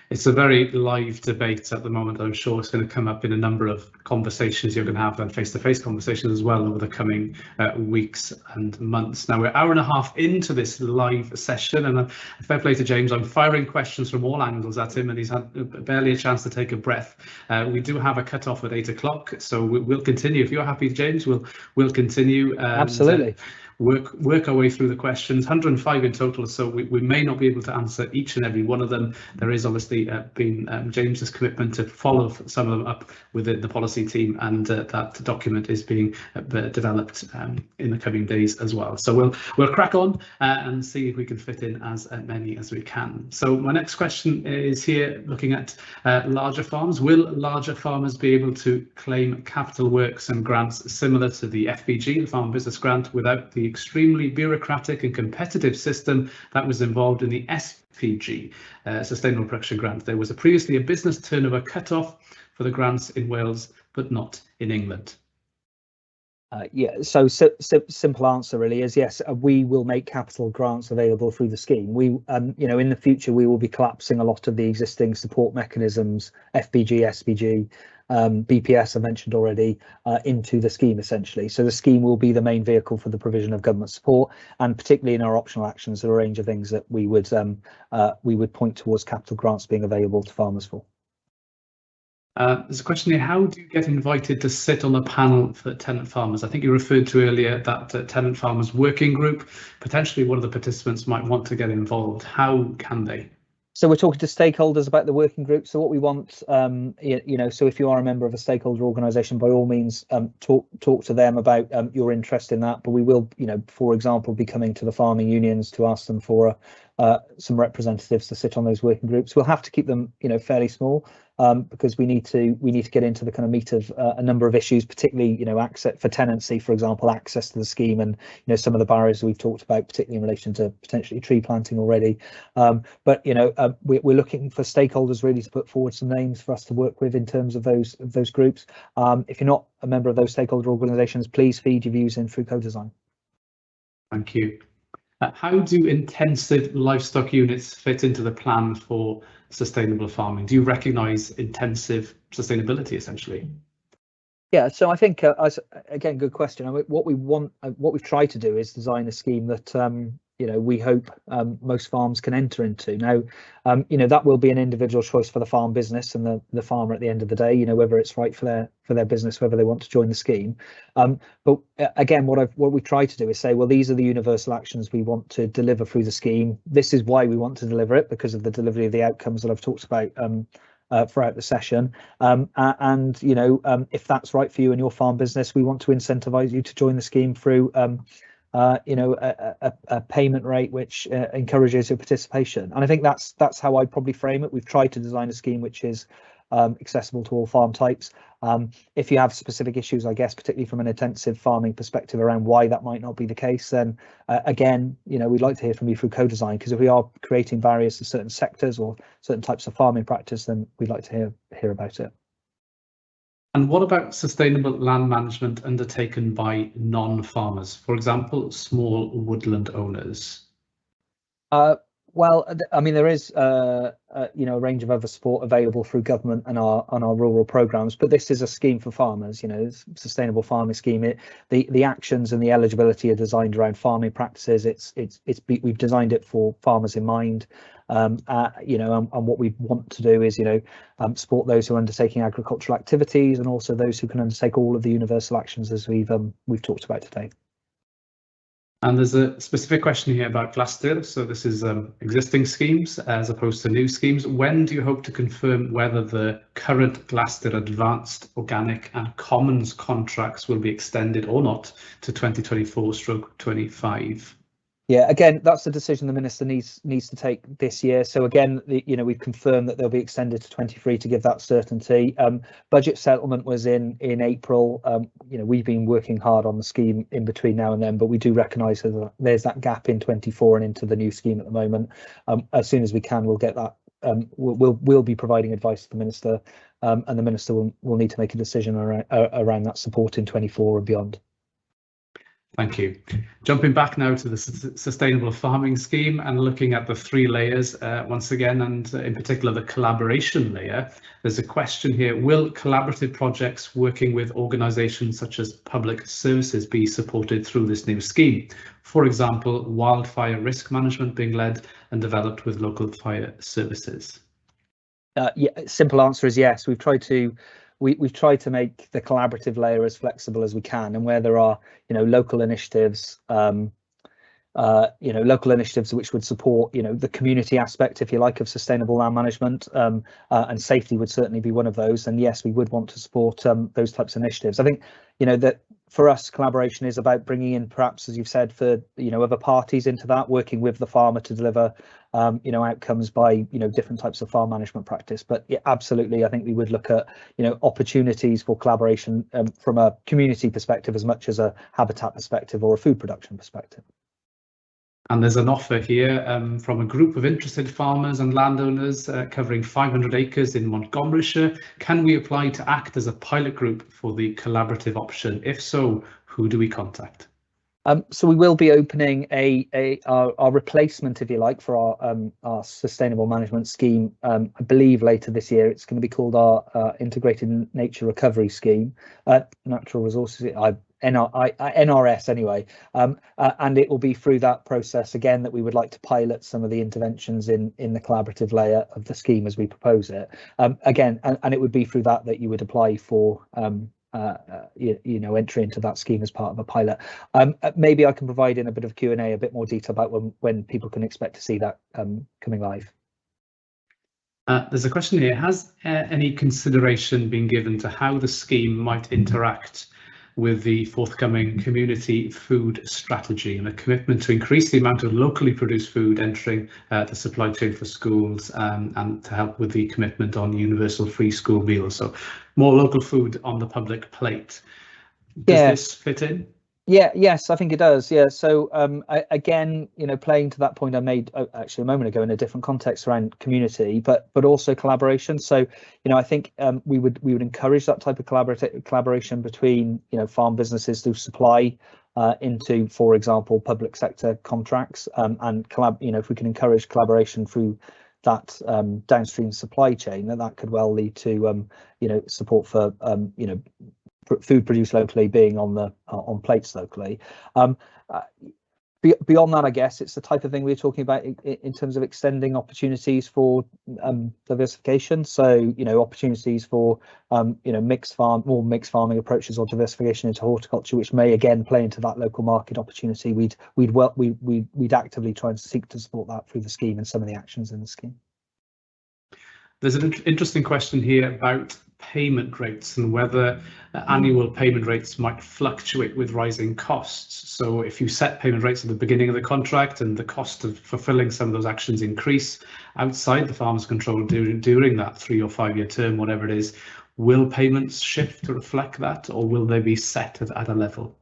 It's a very live debate at the moment. I'm sure it's going to come up in a number of conversations you're going to have, and face-to-face conversations as well over the coming uh, weeks and months. Now we're hour and a half into this live session, and uh, fair play to James. I'm firing questions from all angles at him, and he's had barely a chance to take a breath. Uh, we do have a cut off at eight o'clock, so we, will continue. If you're happy, James, we'll we'll continue. And, Absolutely work work our way through the questions. 105 in total so we, we may not be able to answer each and every one of them. There is obviously uh, been um, james's commitment to follow some of them up within the policy team and uh, that document is being uh, developed um, in the coming days as well. So we'll we'll crack on uh, and see if we can fit in as uh, many as we can. So my next question is here looking at uh, larger farms. Will larger farmers be able to claim capital works and grants similar to the fbg the farm business grant without the extremely bureaucratic and competitive system that was involved in the SPG, uh, Sustainable Production Grant. There was a previously a business turnover cut-off for the grants in Wales, but not in England. Uh, yeah, so, simple answer really is yes. Uh, we will make capital grants available through the scheme. We, um, you know, in the future we will be collapsing a lot of the existing support mechanisms, FBG, SPG, um, BPS I mentioned already uh, into the scheme essentially. So the scheme will be the main vehicle for the provision of government support, and particularly in our optional actions, there are a range of things that we would um, uh, we would point towards capital grants being available to farmers for. Uh, there's a question here, how do you get invited to sit on the panel for tenant farmers? I think you referred to earlier that uh, tenant farmers working group, potentially one of the participants might want to get involved. How can they? So we're talking to stakeholders about the working group. So what we want, um, you, you, know, so if you are a member of a stakeholder organisation, by all means, um, talk talk to them about um, your interest in that. But we will, you know, for example, be coming to the farming unions to ask them for uh, some representatives to sit on those working groups. We'll have to keep them, you know, fairly small um, because we need to we need to get into the kind of meat of uh, a number of issues, particularly you know access for tenancy, for example, access to the scheme, and you know some of the barriers we've talked about, particularly in relation to potentially tree planting already. Um, but you know uh, we, are looking for stakeholders really to put forward some names for us to work with in terms of those of those groups. Um, if you're not a member of those stakeholder organisations, please feed your views in through co-design. Thank you. Uh, how do intensive livestock units fit into the plan for sustainable farming? Do you recognise intensive sustainability essentially? Yeah, so I think uh, as again, good question. I mean, what we want, uh, what we've tried to do is design a scheme that um, you know we hope um, most farms can enter into. Now um, you know that will be an individual choice for the farm business and the, the farmer at the end of the day you know whether it's right for their for their business whether they want to join the scheme. Um, but uh, again what I've what we try to do is say well these are the universal actions we want to deliver through the scheme. This is why we want to deliver it because of the delivery of the outcomes that I've talked about um, uh, throughout the session. Um, and you know, um, if that's right for you and your farm business, we want to incentivize you to join the scheme through um, uh, you know, a, a, a, payment rate which uh, encourages your participation. And I think that's that's how I'd probably frame it. We've tried to design a scheme which is um, accessible to all farm types. Um, if you have specific issues, I guess, particularly from an intensive farming perspective around why that might not be the case, then uh, again, you know, we'd like to hear from you through co-design because if we are creating barriers to certain sectors or certain types of farming practice, then we'd like to hear hear about it. And what about sustainable land management undertaken by non-farmers, for example, small woodland owners? Uh, well, I mean, there is, uh, uh, you know, a range of other support available through government and our on our rural programs, but this is a scheme for farmers. You know, sustainable farming scheme. It, the the actions and the eligibility are designed around farming practices. It's it's it's we've designed it for farmers in mind. Um, uh, you know, and, and, what we want to do is, you know, um, support those who are undertaking agricultural activities and also those who can undertake all of the universal actions as we've um, we've talked about today. And there's a specific question here about Glastir. So this is um, existing schemes as opposed to new schemes. When do you hope to confirm whether the current Glastir Advanced Organic and Commons contracts will be extended or not to 2024 stroke 25? Yeah, again, that's the decision the minister needs needs to take this year. So again, the, you know, we've confirmed that they'll be extended to 23 to give that certainty. Um, budget settlement was in in April. Um, you know, we've been working hard on the scheme in between now and then, but we do recognise that there's that gap in 24 and into the new scheme at the moment. Um, as soon as we can, we'll get that. Um, we'll, we'll we'll be providing advice to the minister, um, and the minister will will need to make a decision around uh, around that support in 24 and beyond. Thank you. Jumping back now to the sustainable farming scheme and looking at the three layers uh, once again, and in particular the collaboration layer, there's a question here, will collaborative projects working with organisations such as public services be supported through this new scheme? For example, wildfire risk management being led and developed with local fire services? Uh, yeah, simple answer is yes. We've tried to we, we've tried to make the collaborative layer as flexible as we can and where there are you know local initiatives um, uh, you know local initiatives which would support you know the community aspect if you like of sustainable land management um, uh, and safety would certainly be one of those and yes we would want to support um, those types of initiatives. I think you know that for us, collaboration is about bringing in, perhaps, as you've said, for you know other parties into that, working with the farmer to deliver, um, you know, outcomes by you know different types of farm management practice. But yeah, absolutely, I think we would look at you know opportunities for collaboration um, from a community perspective as much as a habitat perspective or a food production perspective. And there's an offer here um, from a group of interested farmers and landowners uh, covering 500 acres in Montgomeryshire. Can we apply to act as a pilot group for the collaborative option? If so, who do we contact? Um, so we will be opening a, a our, our, replacement, if you like, for our um, our sustainable management scheme. Um, I believe later this year it's going to be called our uh, integrated nature recovery scheme, uh, natural resources. I NRS anyway, um, uh, and it will be through that process again that we would like to pilot some of the interventions in in the collaborative layer of the scheme as we propose it. Um, again, and, and, it would be through that that you would apply for um, uh, uh, you, you, know entry into that scheme as part of a pilot. Um, uh, maybe I can provide in a bit of Q and A a bit more detail about when when people can expect to see that um, coming live. Uh, there's a question here. Has uh, any consideration been given to how the scheme might interact with the forthcoming community food strategy and a commitment to increase the amount of locally produced food entering uh, the supply chain for schools um, and to help with the commitment on universal free school meals. So more local food on the public plate. Does yeah. this fit in? Yeah, yes, I think it does. Yeah. So um, I, again, you know, playing to that point I made uh, actually a moment ago in a different context around community, but but also collaboration. So you know, I think um, we would we would encourage that type of collaborative collaboration between you know farm businesses who supply uh, into, for example, public sector contracts um, and collab. You know, if we can encourage collaboration through that um, downstream supply chain, then that could well lead to um, you know support for um, you know food produced locally being on the uh, on plates locally. Um, uh, be, beyond that, I guess it's the type of thing we're talking about in, in terms of extending opportunities for um, diversification. So you know opportunities for um, you know mixed farm, more mixed farming approaches or diversification into horticulture, which may again play into that local market opportunity. We'd we'd well we we we'd actively try and seek to support that through the scheme and some of the actions in the scheme. There's an interesting question here about payment rates and whether uh, annual payment rates might fluctuate with rising costs. So if you set payment rates at the beginning of the contract and the cost of fulfilling some of those actions increase outside the farmer's control during, during that three or five year term, whatever it is, will payments shift to reflect that or will they be set at, at a level?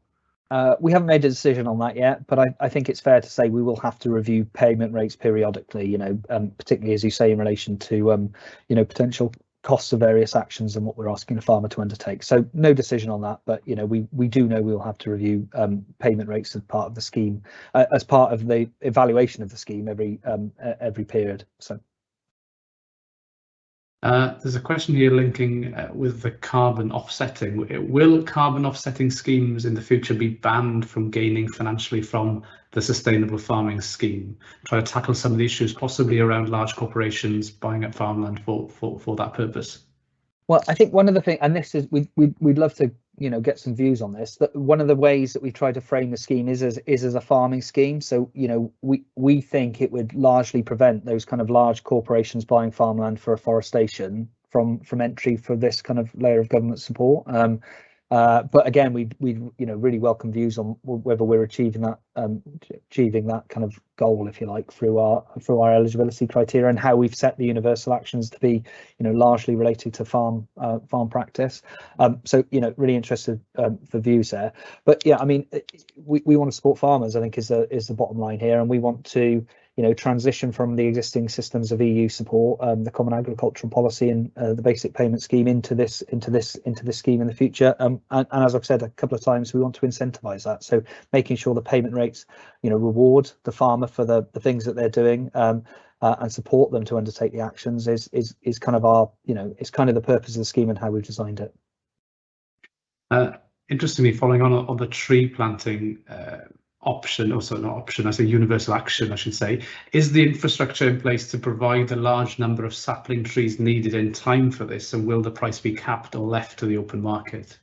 Uh, we haven't made a decision on that yet, but I, I, think it's fair to say we will have to review payment rates periodically. You know, um, particularly as you say in relation to um, you know potential costs of various actions and what we're asking the farmer to undertake. So no decision on that, but you know we we do know we'll have to review um, payment rates as part of the scheme, uh, as part of the evaluation of the scheme every um, every period. So. Uh, there's a question here linking uh, with the carbon offsetting. Will carbon offsetting schemes in the future be banned from gaining financially from the sustainable farming scheme? Try to tackle some of the issues possibly around large corporations buying up farmland for, for, for that purpose. Well, I think one of the things, and this is, we, we, we'd love to you know get some views on this. That one of the ways that we try to frame the scheme is as is as a farming scheme. So you know we we think it would largely prevent those kind of large corporations buying farmland for afforestation from from entry for this kind of layer of government support. Um, uh, but again, we we you know really welcome views on whether we're achieving that um, achieving that kind of goal, if you like, through our through our eligibility criteria and how we've set the universal actions to be you know largely related to farm uh, farm practice. Um, so you know really interested um, for views there. But yeah, I mean we we want to support farmers. I think is the is the bottom line here, and we want to you know, transition from the existing systems of EU support, um, the Common Agricultural Policy and uh, the Basic Payment Scheme into this into this into this scheme in the future. Um, and, and, as I've said a couple of times, we want to incentivise that. So making sure the payment rates, you know, reward the farmer for the the things that they're doing. Um, uh, and support them to undertake the actions is is is kind of our you know it's kind of the purpose of the scheme and how we've designed it. Uh, interestingly, following on on the tree planting option, also not option, as a universal action, I should say, is the infrastructure in place to provide a large number of sapling trees needed in time for this, and will the price be capped or left to the open market?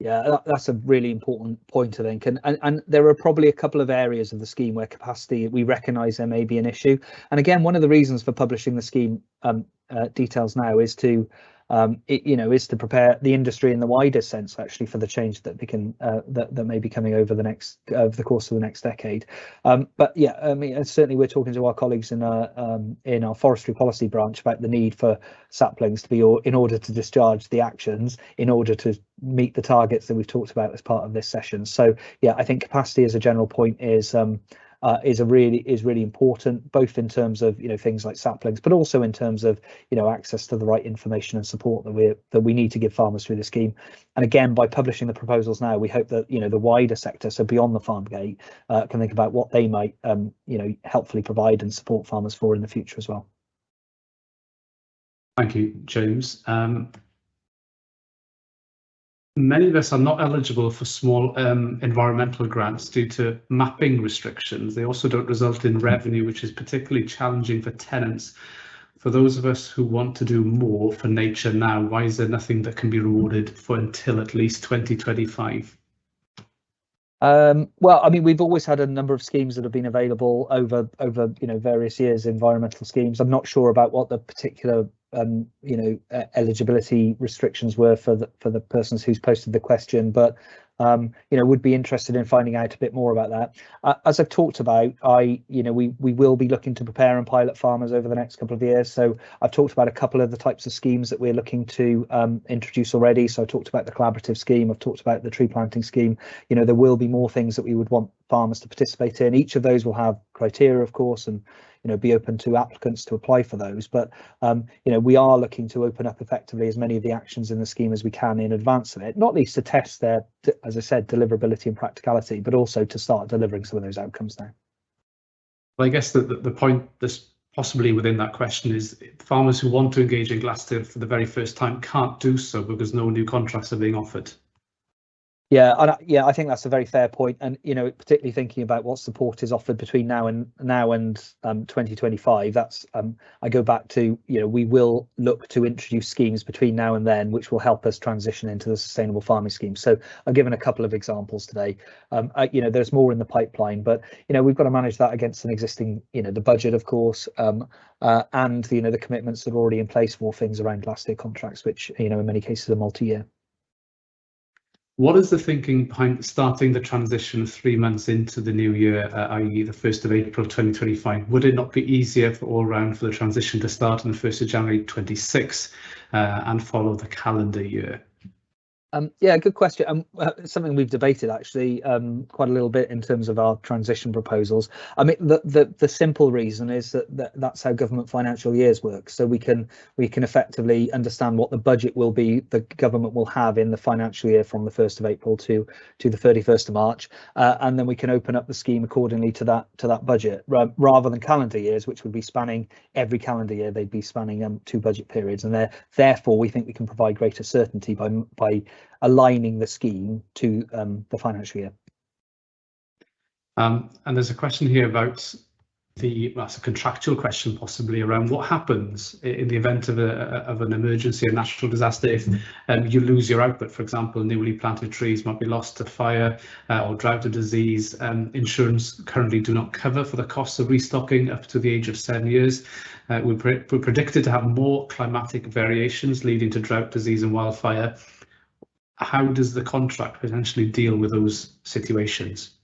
Yeah, that's a really important point, I think. And, and and there are probably a couple of areas of the scheme where capacity we recognise there may be an issue. And again, one of the reasons for publishing the scheme um, uh, details now is to um, it, you know, is to prepare the industry in the wider sense actually for the change that we can uh, that that may be coming over the next over the course of the next decade. Um, but yeah, I mean, certainly we're talking to our colleagues in our um, in our forestry policy branch about the need for saplings to be or, in order to discharge the actions in order to meet the targets that we've talked about as part of this session. So yeah, I think capacity as a general point is um, uh, is a really is really important, both in terms of you know things like saplings, but also in terms of you know access to the right information and support that we that we need to give farmers through the scheme. And again, by publishing the proposals now, we hope that you know the wider sector, so beyond the farm gate, uh, can think about what they might um, you know helpfully provide and support farmers for in the future as well. Thank you, James. Um, Many of us are not eligible for small um, environmental grants due to mapping restrictions. They also don't result in revenue, which is particularly challenging for tenants. For those of us who want to do more for nature now, why is there nothing that can be rewarded for until at least 2025? Um, well, I mean, we've always had a number of schemes that have been available over over you know various years, environmental schemes. I'm not sure about what the particular um, you know uh, eligibility restrictions were for the for the persons who's posted the question, but um, you know would be interested in finding out a bit more about that. Uh, as I've talked about, I you know we we will be looking to prepare and pilot farmers over the next couple of years. So I've talked about a couple of the types of schemes that we're looking to um, introduce already. So I talked about the collaborative scheme. I've talked about the tree planting scheme. You know there will be more things that we would want farmers to participate in. Each of those will have criteria, of course, and you know be open to applicants to apply for those. But um, you know we are looking to open up effectively as many of the actions in the scheme as we can in advance of it, not least to test their, as I said, deliverability and practicality, but also to start delivering some of those outcomes now. Well, I guess the, the, the point this possibly within that question is farmers who want to engage in Glastir the very first time can't do so because no new contracts are being offered. Yeah, and yeah, I think that's a very fair point, and you know, particularly thinking about what support is offered between now and now and um, 2025. That's um, I go back to you know we will look to introduce schemes between now and then, which will help us transition into the sustainable farming scheme. So I've given a couple of examples today. Um, I, you know, there's more in the pipeline, but you know we've got to manage that against an existing you know the budget, of course, um, uh, and you know the commitments that are already in place for things around Glastir contracts, which you know in many cases are multi-year. What is the thinking behind starting the transition three months into the new year, uh, i.e. the 1st of April 2025? Would it not be easier for all round for the transition to start on the 1st of January 26 uh, and follow the calendar year? Um, yeah, good question. Um, uh, something we've debated actually um, quite a little bit in terms of our transition proposals. I mean, the the, the simple reason is that, that that's how government financial years work. So we can we can effectively understand what the budget will be the government will have in the financial year from the 1st of April to to the 31st of March, uh, and then we can open up the scheme accordingly to that to that budget rather than calendar years, which would be spanning every calendar year. They'd be spanning um, two budget periods, and therefore we think we can provide greater certainty by by aligning the scheme to um, the financial year. Um, and there's a question here about the that's a contractual question possibly around what happens in the event of a of an emergency or natural disaster if um, you lose your output. For example newly planted trees might be lost to fire uh, or drought or disease. Um, insurance currently do not cover for the costs of restocking up to the age of seven years. Uh, we're, pre we're predicted to have more climatic variations leading to drought disease and wildfire how does the contract potentially deal with those situations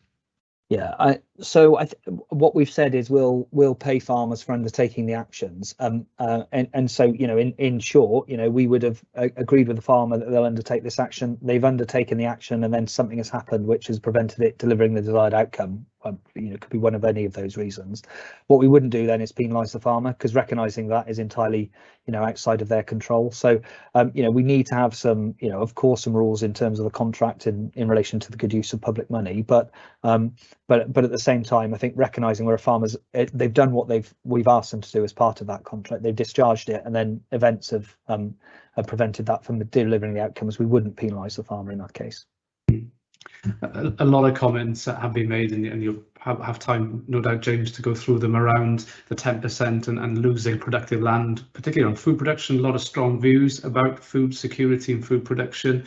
yeah, I, so I what we've said is we'll we'll pay farmers for undertaking the actions, um, uh, and and so you know in in short, you know we would have uh, agreed with the farmer that they'll undertake this action. They've undertaken the action, and then something has happened which has prevented it delivering the desired outcome. Um, you know, could be one of any of those reasons. What we wouldn't do then is penalise the farmer because recognising that is entirely, you know, outside of their control. So, um, you know, we need to have some, you know, of course, some rules in terms of the contract in in relation to the good use of public money. But, um, but but at the same time, I think recognising where a farmer's it, they've done what they've we've asked them to do as part of that contract. They've discharged it, and then events have um, have prevented that from delivering the outcomes. We wouldn't penalise the farmer in that case a, lot of comments have been made and, and you'll have, have, time, no doubt, James, to go through them around the 10% and, and losing productive land, particularly on food production. A lot of strong views about food security and food production.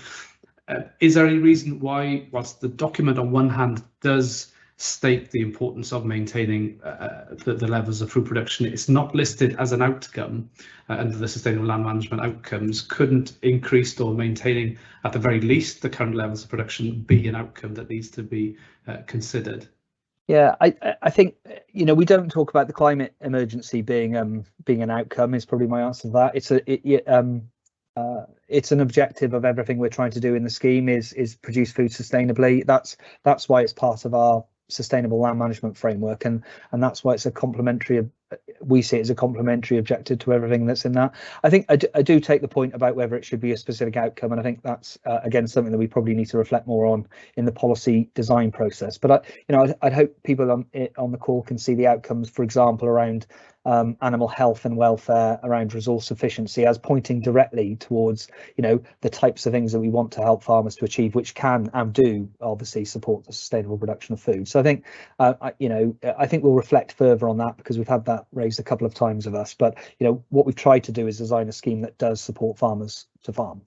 Uh, is there any reason why, whilst the document on one hand does state the importance of maintaining uh, the, the, levels of food production. It's not listed as an outcome uh, under the sustainable land management outcomes. Couldn't increased or maintaining at the very least the current levels of production be an outcome that needs to be uh, considered? Yeah, I I think you know we don't talk about the climate emergency being um being an outcome is probably my answer to that. It's a it, um uh, it's an objective of everything we're trying to do in the scheme is is produce food sustainably. That's that's why it's part of our sustainable land management framework and and that's why it's a complementary we see it as a complementary objective to everything that's in that. I think I do, take the point about whether it should be a specific outcome and i think that's uh, again something that we probably need to reflect more on in the policy design process. But i you know i'd, I'd hope people on on the call can see the outcomes for example around um, animal health and welfare around resource efficiency as pointing directly towards you know the types of things that we want to help farmers to achieve which can and do obviously support the sustainable production of food. So i think uh, I, you know i think we'll reflect further on that because we've had that raised a couple of times of us. But you know what we've tried to do is design a scheme that does support farmers to farm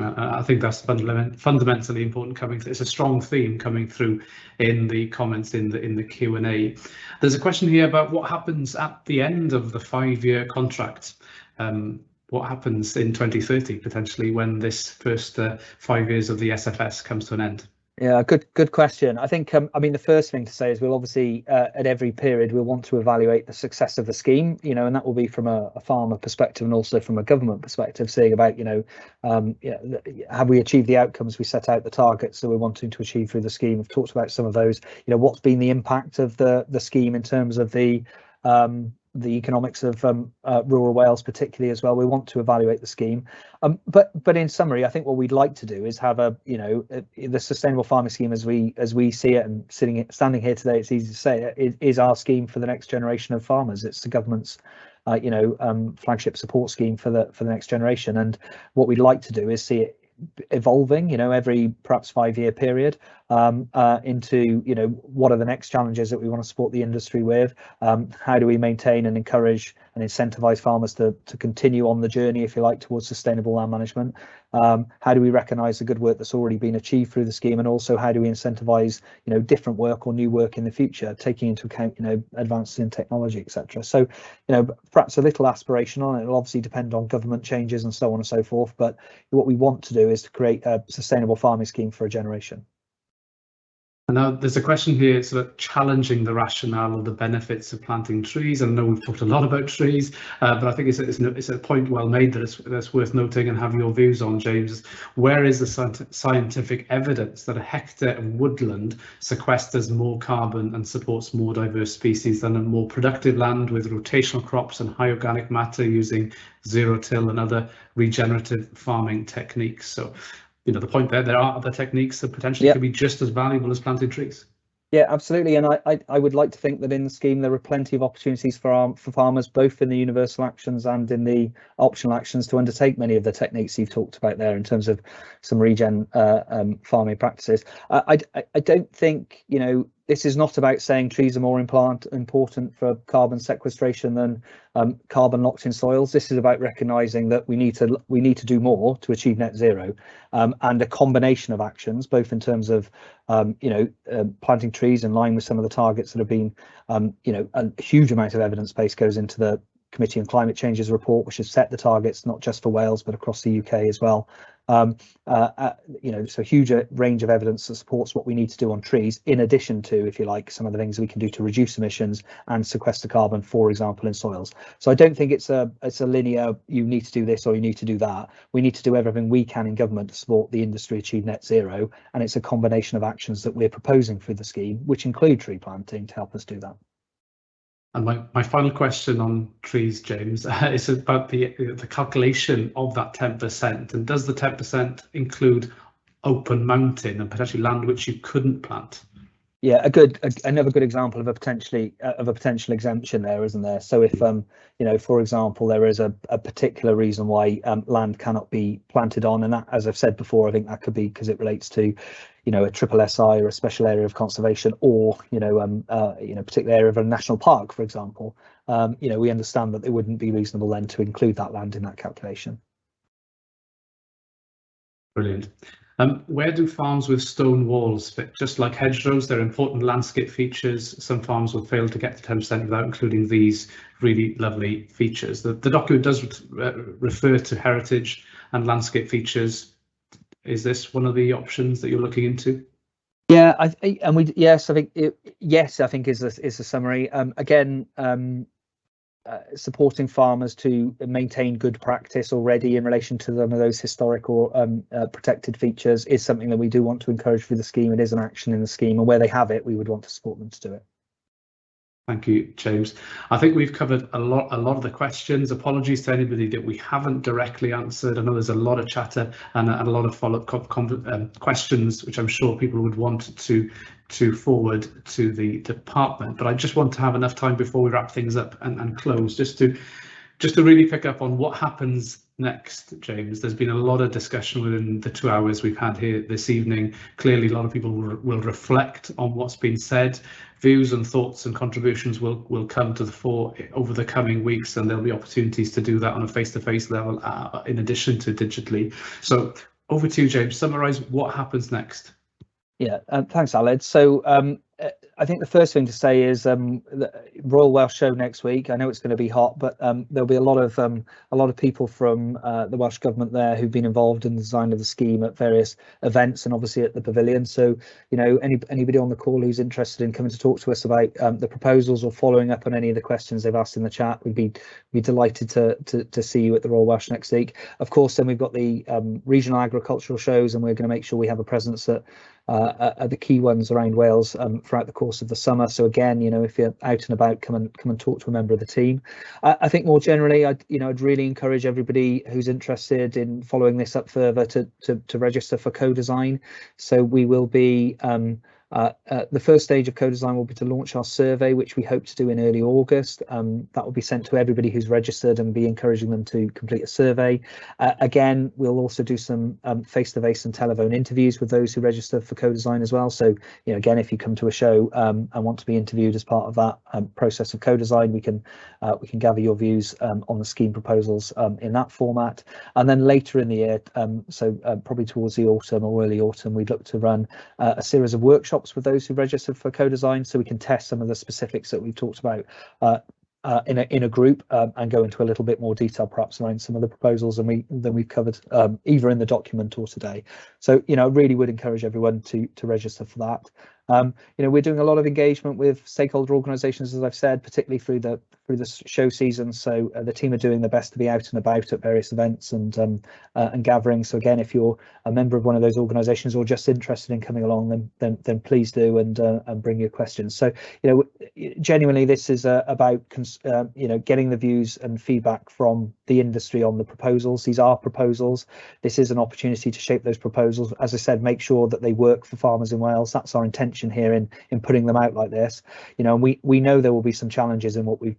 I think that's fundament fundamentally important coming through. It's a strong theme coming through in the comments in the in the Q&A. There's a question here about what happens at the end of the five-year contract. Um, what happens in 2030 potentially when this first uh, five years of the SFS comes to an end? Yeah, good good question. I think um, I mean the first thing to say is we'll obviously uh, at every period we'll want to evaluate the success of the scheme, you know, and that will be from a, a farmer perspective and also from a government perspective, seeing about you know, um, have we achieved the outcomes we set out the targets that we're wanting to achieve through the scheme. We've talked about some of those. You know, what's been the impact of the the scheme in terms of the um, the economics of um, uh, rural Wales, particularly as well. We want to evaluate the scheme, um, but but in summary, I think what we'd like to do is have a you know a, the sustainable farming scheme as we as we see it and sitting standing here today, it's easy to say it is our scheme for the next generation of farmers. It's the government's uh, you know um, flagship support scheme for the for the next generation, and what we'd like to do is see it evolving you know every perhaps five year period um, uh, into you know what are the next challenges that we want to support the industry with? Um, how do we maintain and encourage and incentivize farmers to, to continue on the journey if you like towards sustainable land management? Um, how do we recognize the good work that's already been achieved through the scheme? And also how do we incentivize you know different work or new work in the future taking into account you know advances in technology etc so you know perhaps a little aspirational it'll obviously depend on government changes and so on and so forth but what we want to do is to create a sustainable farming scheme for a generation and now there's a question here sort of challenging the rationale of the benefits of planting trees. I know we've talked a lot about trees, uh, but I think it's a, it's, a, it's a point well made that it's, that's worth noting and have your views on, James. Where is the scientific evidence that a hectare of woodland sequesters more carbon and supports more diverse species than a more productive land with rotational crops and high organic matter using zero till and other regenerative farming techniques? So you know the point there there are other techniques that potentially yep. could be just as valuable as planting trees. Yeah absolutely. And I, I, I would like to think that in the scheme there are plenty of opportunities for our, for farmers both in the universal actions and in the optional actions to undertake many of the techniques you've talked about there in terms of some regen uh, um, farming practices. Uh, I, I don't think you know this is not about saying trees are more implant, important for carbon sequestration than um, carbon locked in soils. This is about recognising that we need to we need to do more to achieve net zero, um, and a combination of actions, both in terms of um, you know uh, planting trees in line with some of the targets that have been um, you know a huge amount of evidence base goes into the Committee on Climate Change's report, which has set the targets not just for Wales but across the UK as well. Um, uh, uh, you know, so huge uh, range of evidence that supports what we need to do on trees, in addition to, if you like, some of the things we can do to reduce emissions and sequester carbon, for example, in soils. So I don't think it's a it's a linear. You need to do this or you need to do that. We need to do everything we can in government to support the industry achieve net zero, and it's a combination of actions that we're proposing through the scheme, which include tree planting to help us do that. And my, my final question on trees, James, uh, is about the the calculation of that 10%. And does the 10% include open mountain and potentially land which you couldn't plant? Yeah, a good a, another good example of a potentially uh, of a potential exemption there, isn't there? So if um you know, for example, there is a, a particular reason why um, land cannot be planted on, and that, as I've said before, I think that could be because it relates to, you know, a triple SI or a special area of conservation, or you know, um, uh, you know, particular area of a national park, for example. Um, you know, we understand that it wouldn't be reasonable then to include that land in that calculation. Brilliant. Um, where do farms with stone walls fit? Just like hedgerows, they're important landscape features. Some farms will fail to get to 10% without including these really lovely features. The, the document does re refer to heritage and landscape features. Is this one of the options that you're looking into? Yeah, I, and we yes, I think it, yes, I think is a, is a summary. Um, again, um, uh, supporting farmers to maintain good practice already in relation to some of those historical um, uh, protected features is something that we do want to encourage through the scheme. It is an action in the scheme, and where they have it, we would want to support them to do it. Thank you, James. I think we've covered a lot, a lot of the questions. Apologies to anybody that we haven't directly answered. I know there's a lot of chatter and a, a lot of follow-up um, questions, which I'm sure people would want to to forward to the department. But I just want to have enough time before we wrap things up and, and close, just to just to really pick up on what happens next, James. There's been a lot of discussion within the two hours we've had here this evening. Clearly, a lot of people will, will reflect on what's been said. Views and thoughts and contributions will will come to the fore over the coming weeks, and there'll be opportunities to do that on a face-to-face -face level, uh, in addition to digitally. So, over to you, James. Summarise what happens next. Yeah, uh, thanks, Aled. So um, uh, I think the first thing to say is um, the Royal Welsh Show next week. I know it's going to be hot, but um, there'll be a lot of um, a lot of people from uh, the Welsh government there who've been involved in the design of the scheme at various events and obviously at the pavilion. So you know, any anybody on the call who's interested in coming to talk to us about um, the proposals or following up on any of the questions they've asked in the chat, we'd be be delighted to to, to see you at the Royal Welsh next week. Of course, then we've got the um, regional agricultural shows, and we're going to make sure we have a presence at uh, are the key ones around Wales um, throughout the course of the summer. So again, you know, if you're out and about, come and come and talk to a member of the team. I, I think more generally, I you know, I'd really encourage everybody who's interested in following this up further to to, to register for co-design. So we will be um, uh, uh, the first stage of co-design will be to launch our survey, which we hope to do in early August. Um, that will be sent to everybody who's registered and be encouraging them to complete a survey. Uh, again, we'll also do some um, face-to-face -face and telephone interviews with those who register for co-design as well. So, you know, again, if you come to a show um, and want to be interviewed as part of that um, process of co-design, we can uh, we can gather your views um, on the scheme proposals um, in that format. And then later in the year, so uh, probably towards the autumn or early autumn, we'd look to run uh, a series of workshops workshops with those who registered for co-design so we can test some of the specifics that we've talked about uh, uh, in a in a group um, and go into a little bit more detail perhaps around some of the proposals than we than we've covered um, either in the document or today. So you know, I really would encourage everyone to to register for that. Um, you know, we're doing a lot of engagement with stakeholder organisations, as I've said, particularly through the through the show season. So uh, the team are doing their best to be out and about at various events and um, uh, and gatherings. So again, if you're a member of one of those organisations or just interested in coming along, then then, then please do and uh, and bring your questions. So you know, genuinely, this is uh, about uh, you know getting the views and feedback from the industry on the proposals. These are proposals. This is an opportunity to shape those proposals. As I said, make sure that they work for farmers in Wales. That's our intention here in in putting them out like this. You know, and we we know there will be some challenges in what we've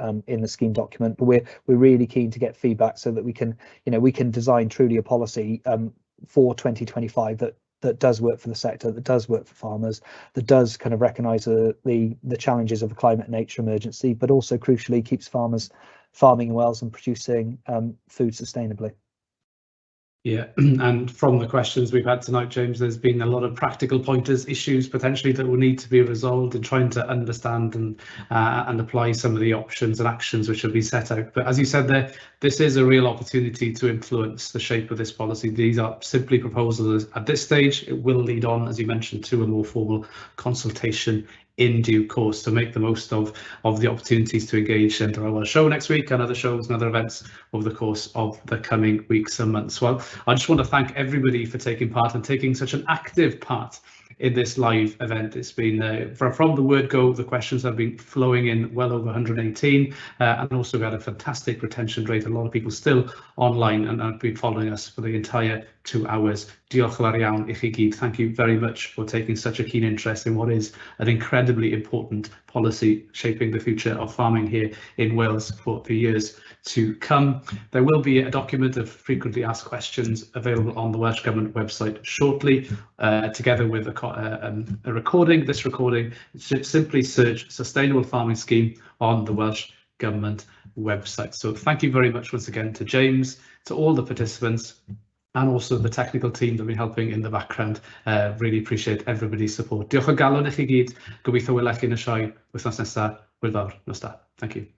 um, in the scheme document, but we're we're really keen to get feedback so that we can you know we can design truly a policy um, for 2025 that that does work for the sector, that does work for farmers, that does kind of recognise the, the challenges of a climate and nature emergency, but also crucially keeps farmers farming in Wales and producing um, food sustainably. Yeah, and from the questions we've had tonight, James, there's been a lot of practical pointers, issues potentially that will need to be resolved in trying to understand and uh, and apply some of the options and actions which have been set out. But as you said there, this is a real opportunity to influence the shape of this policy. These are simply proposals at this stage. It will lead on, as you mentioned, to a more formal consultation in due course to make the most of of the opportunities to engage in our show next week and other shows and other events over the course of the coming weeks and months. Well, I just want to thank everybody for taking part and taking such an active part in this live event. It's been uh, from, from the word go, the questions have been flowing in well over 118, uh, and also we had a fantastic retention rate. A lot of people still online and have been following us for the entire two hours. Diolch iawn i chi gyd. Thank you very much for taking such a keen interest in what is an incredibly important policy shaping the future of farming here in Wales for the years to come. There will be a document of frequently asked questions available on the Welsh Government website shortly, uh, together with a, uh, um, a recording. This recording, simply search Sustainable Farming Scheme on the Welsh Government website. So thank you very much once again to James, to all the participants, and also the technical team that have been helping in the background. Uh, really appreciate everybody's support. Diolch o galon i chi gyd. Gobeithio welai chi yn y sioe wythnos nesaf. Wyl fawr. Nos da. Thank you.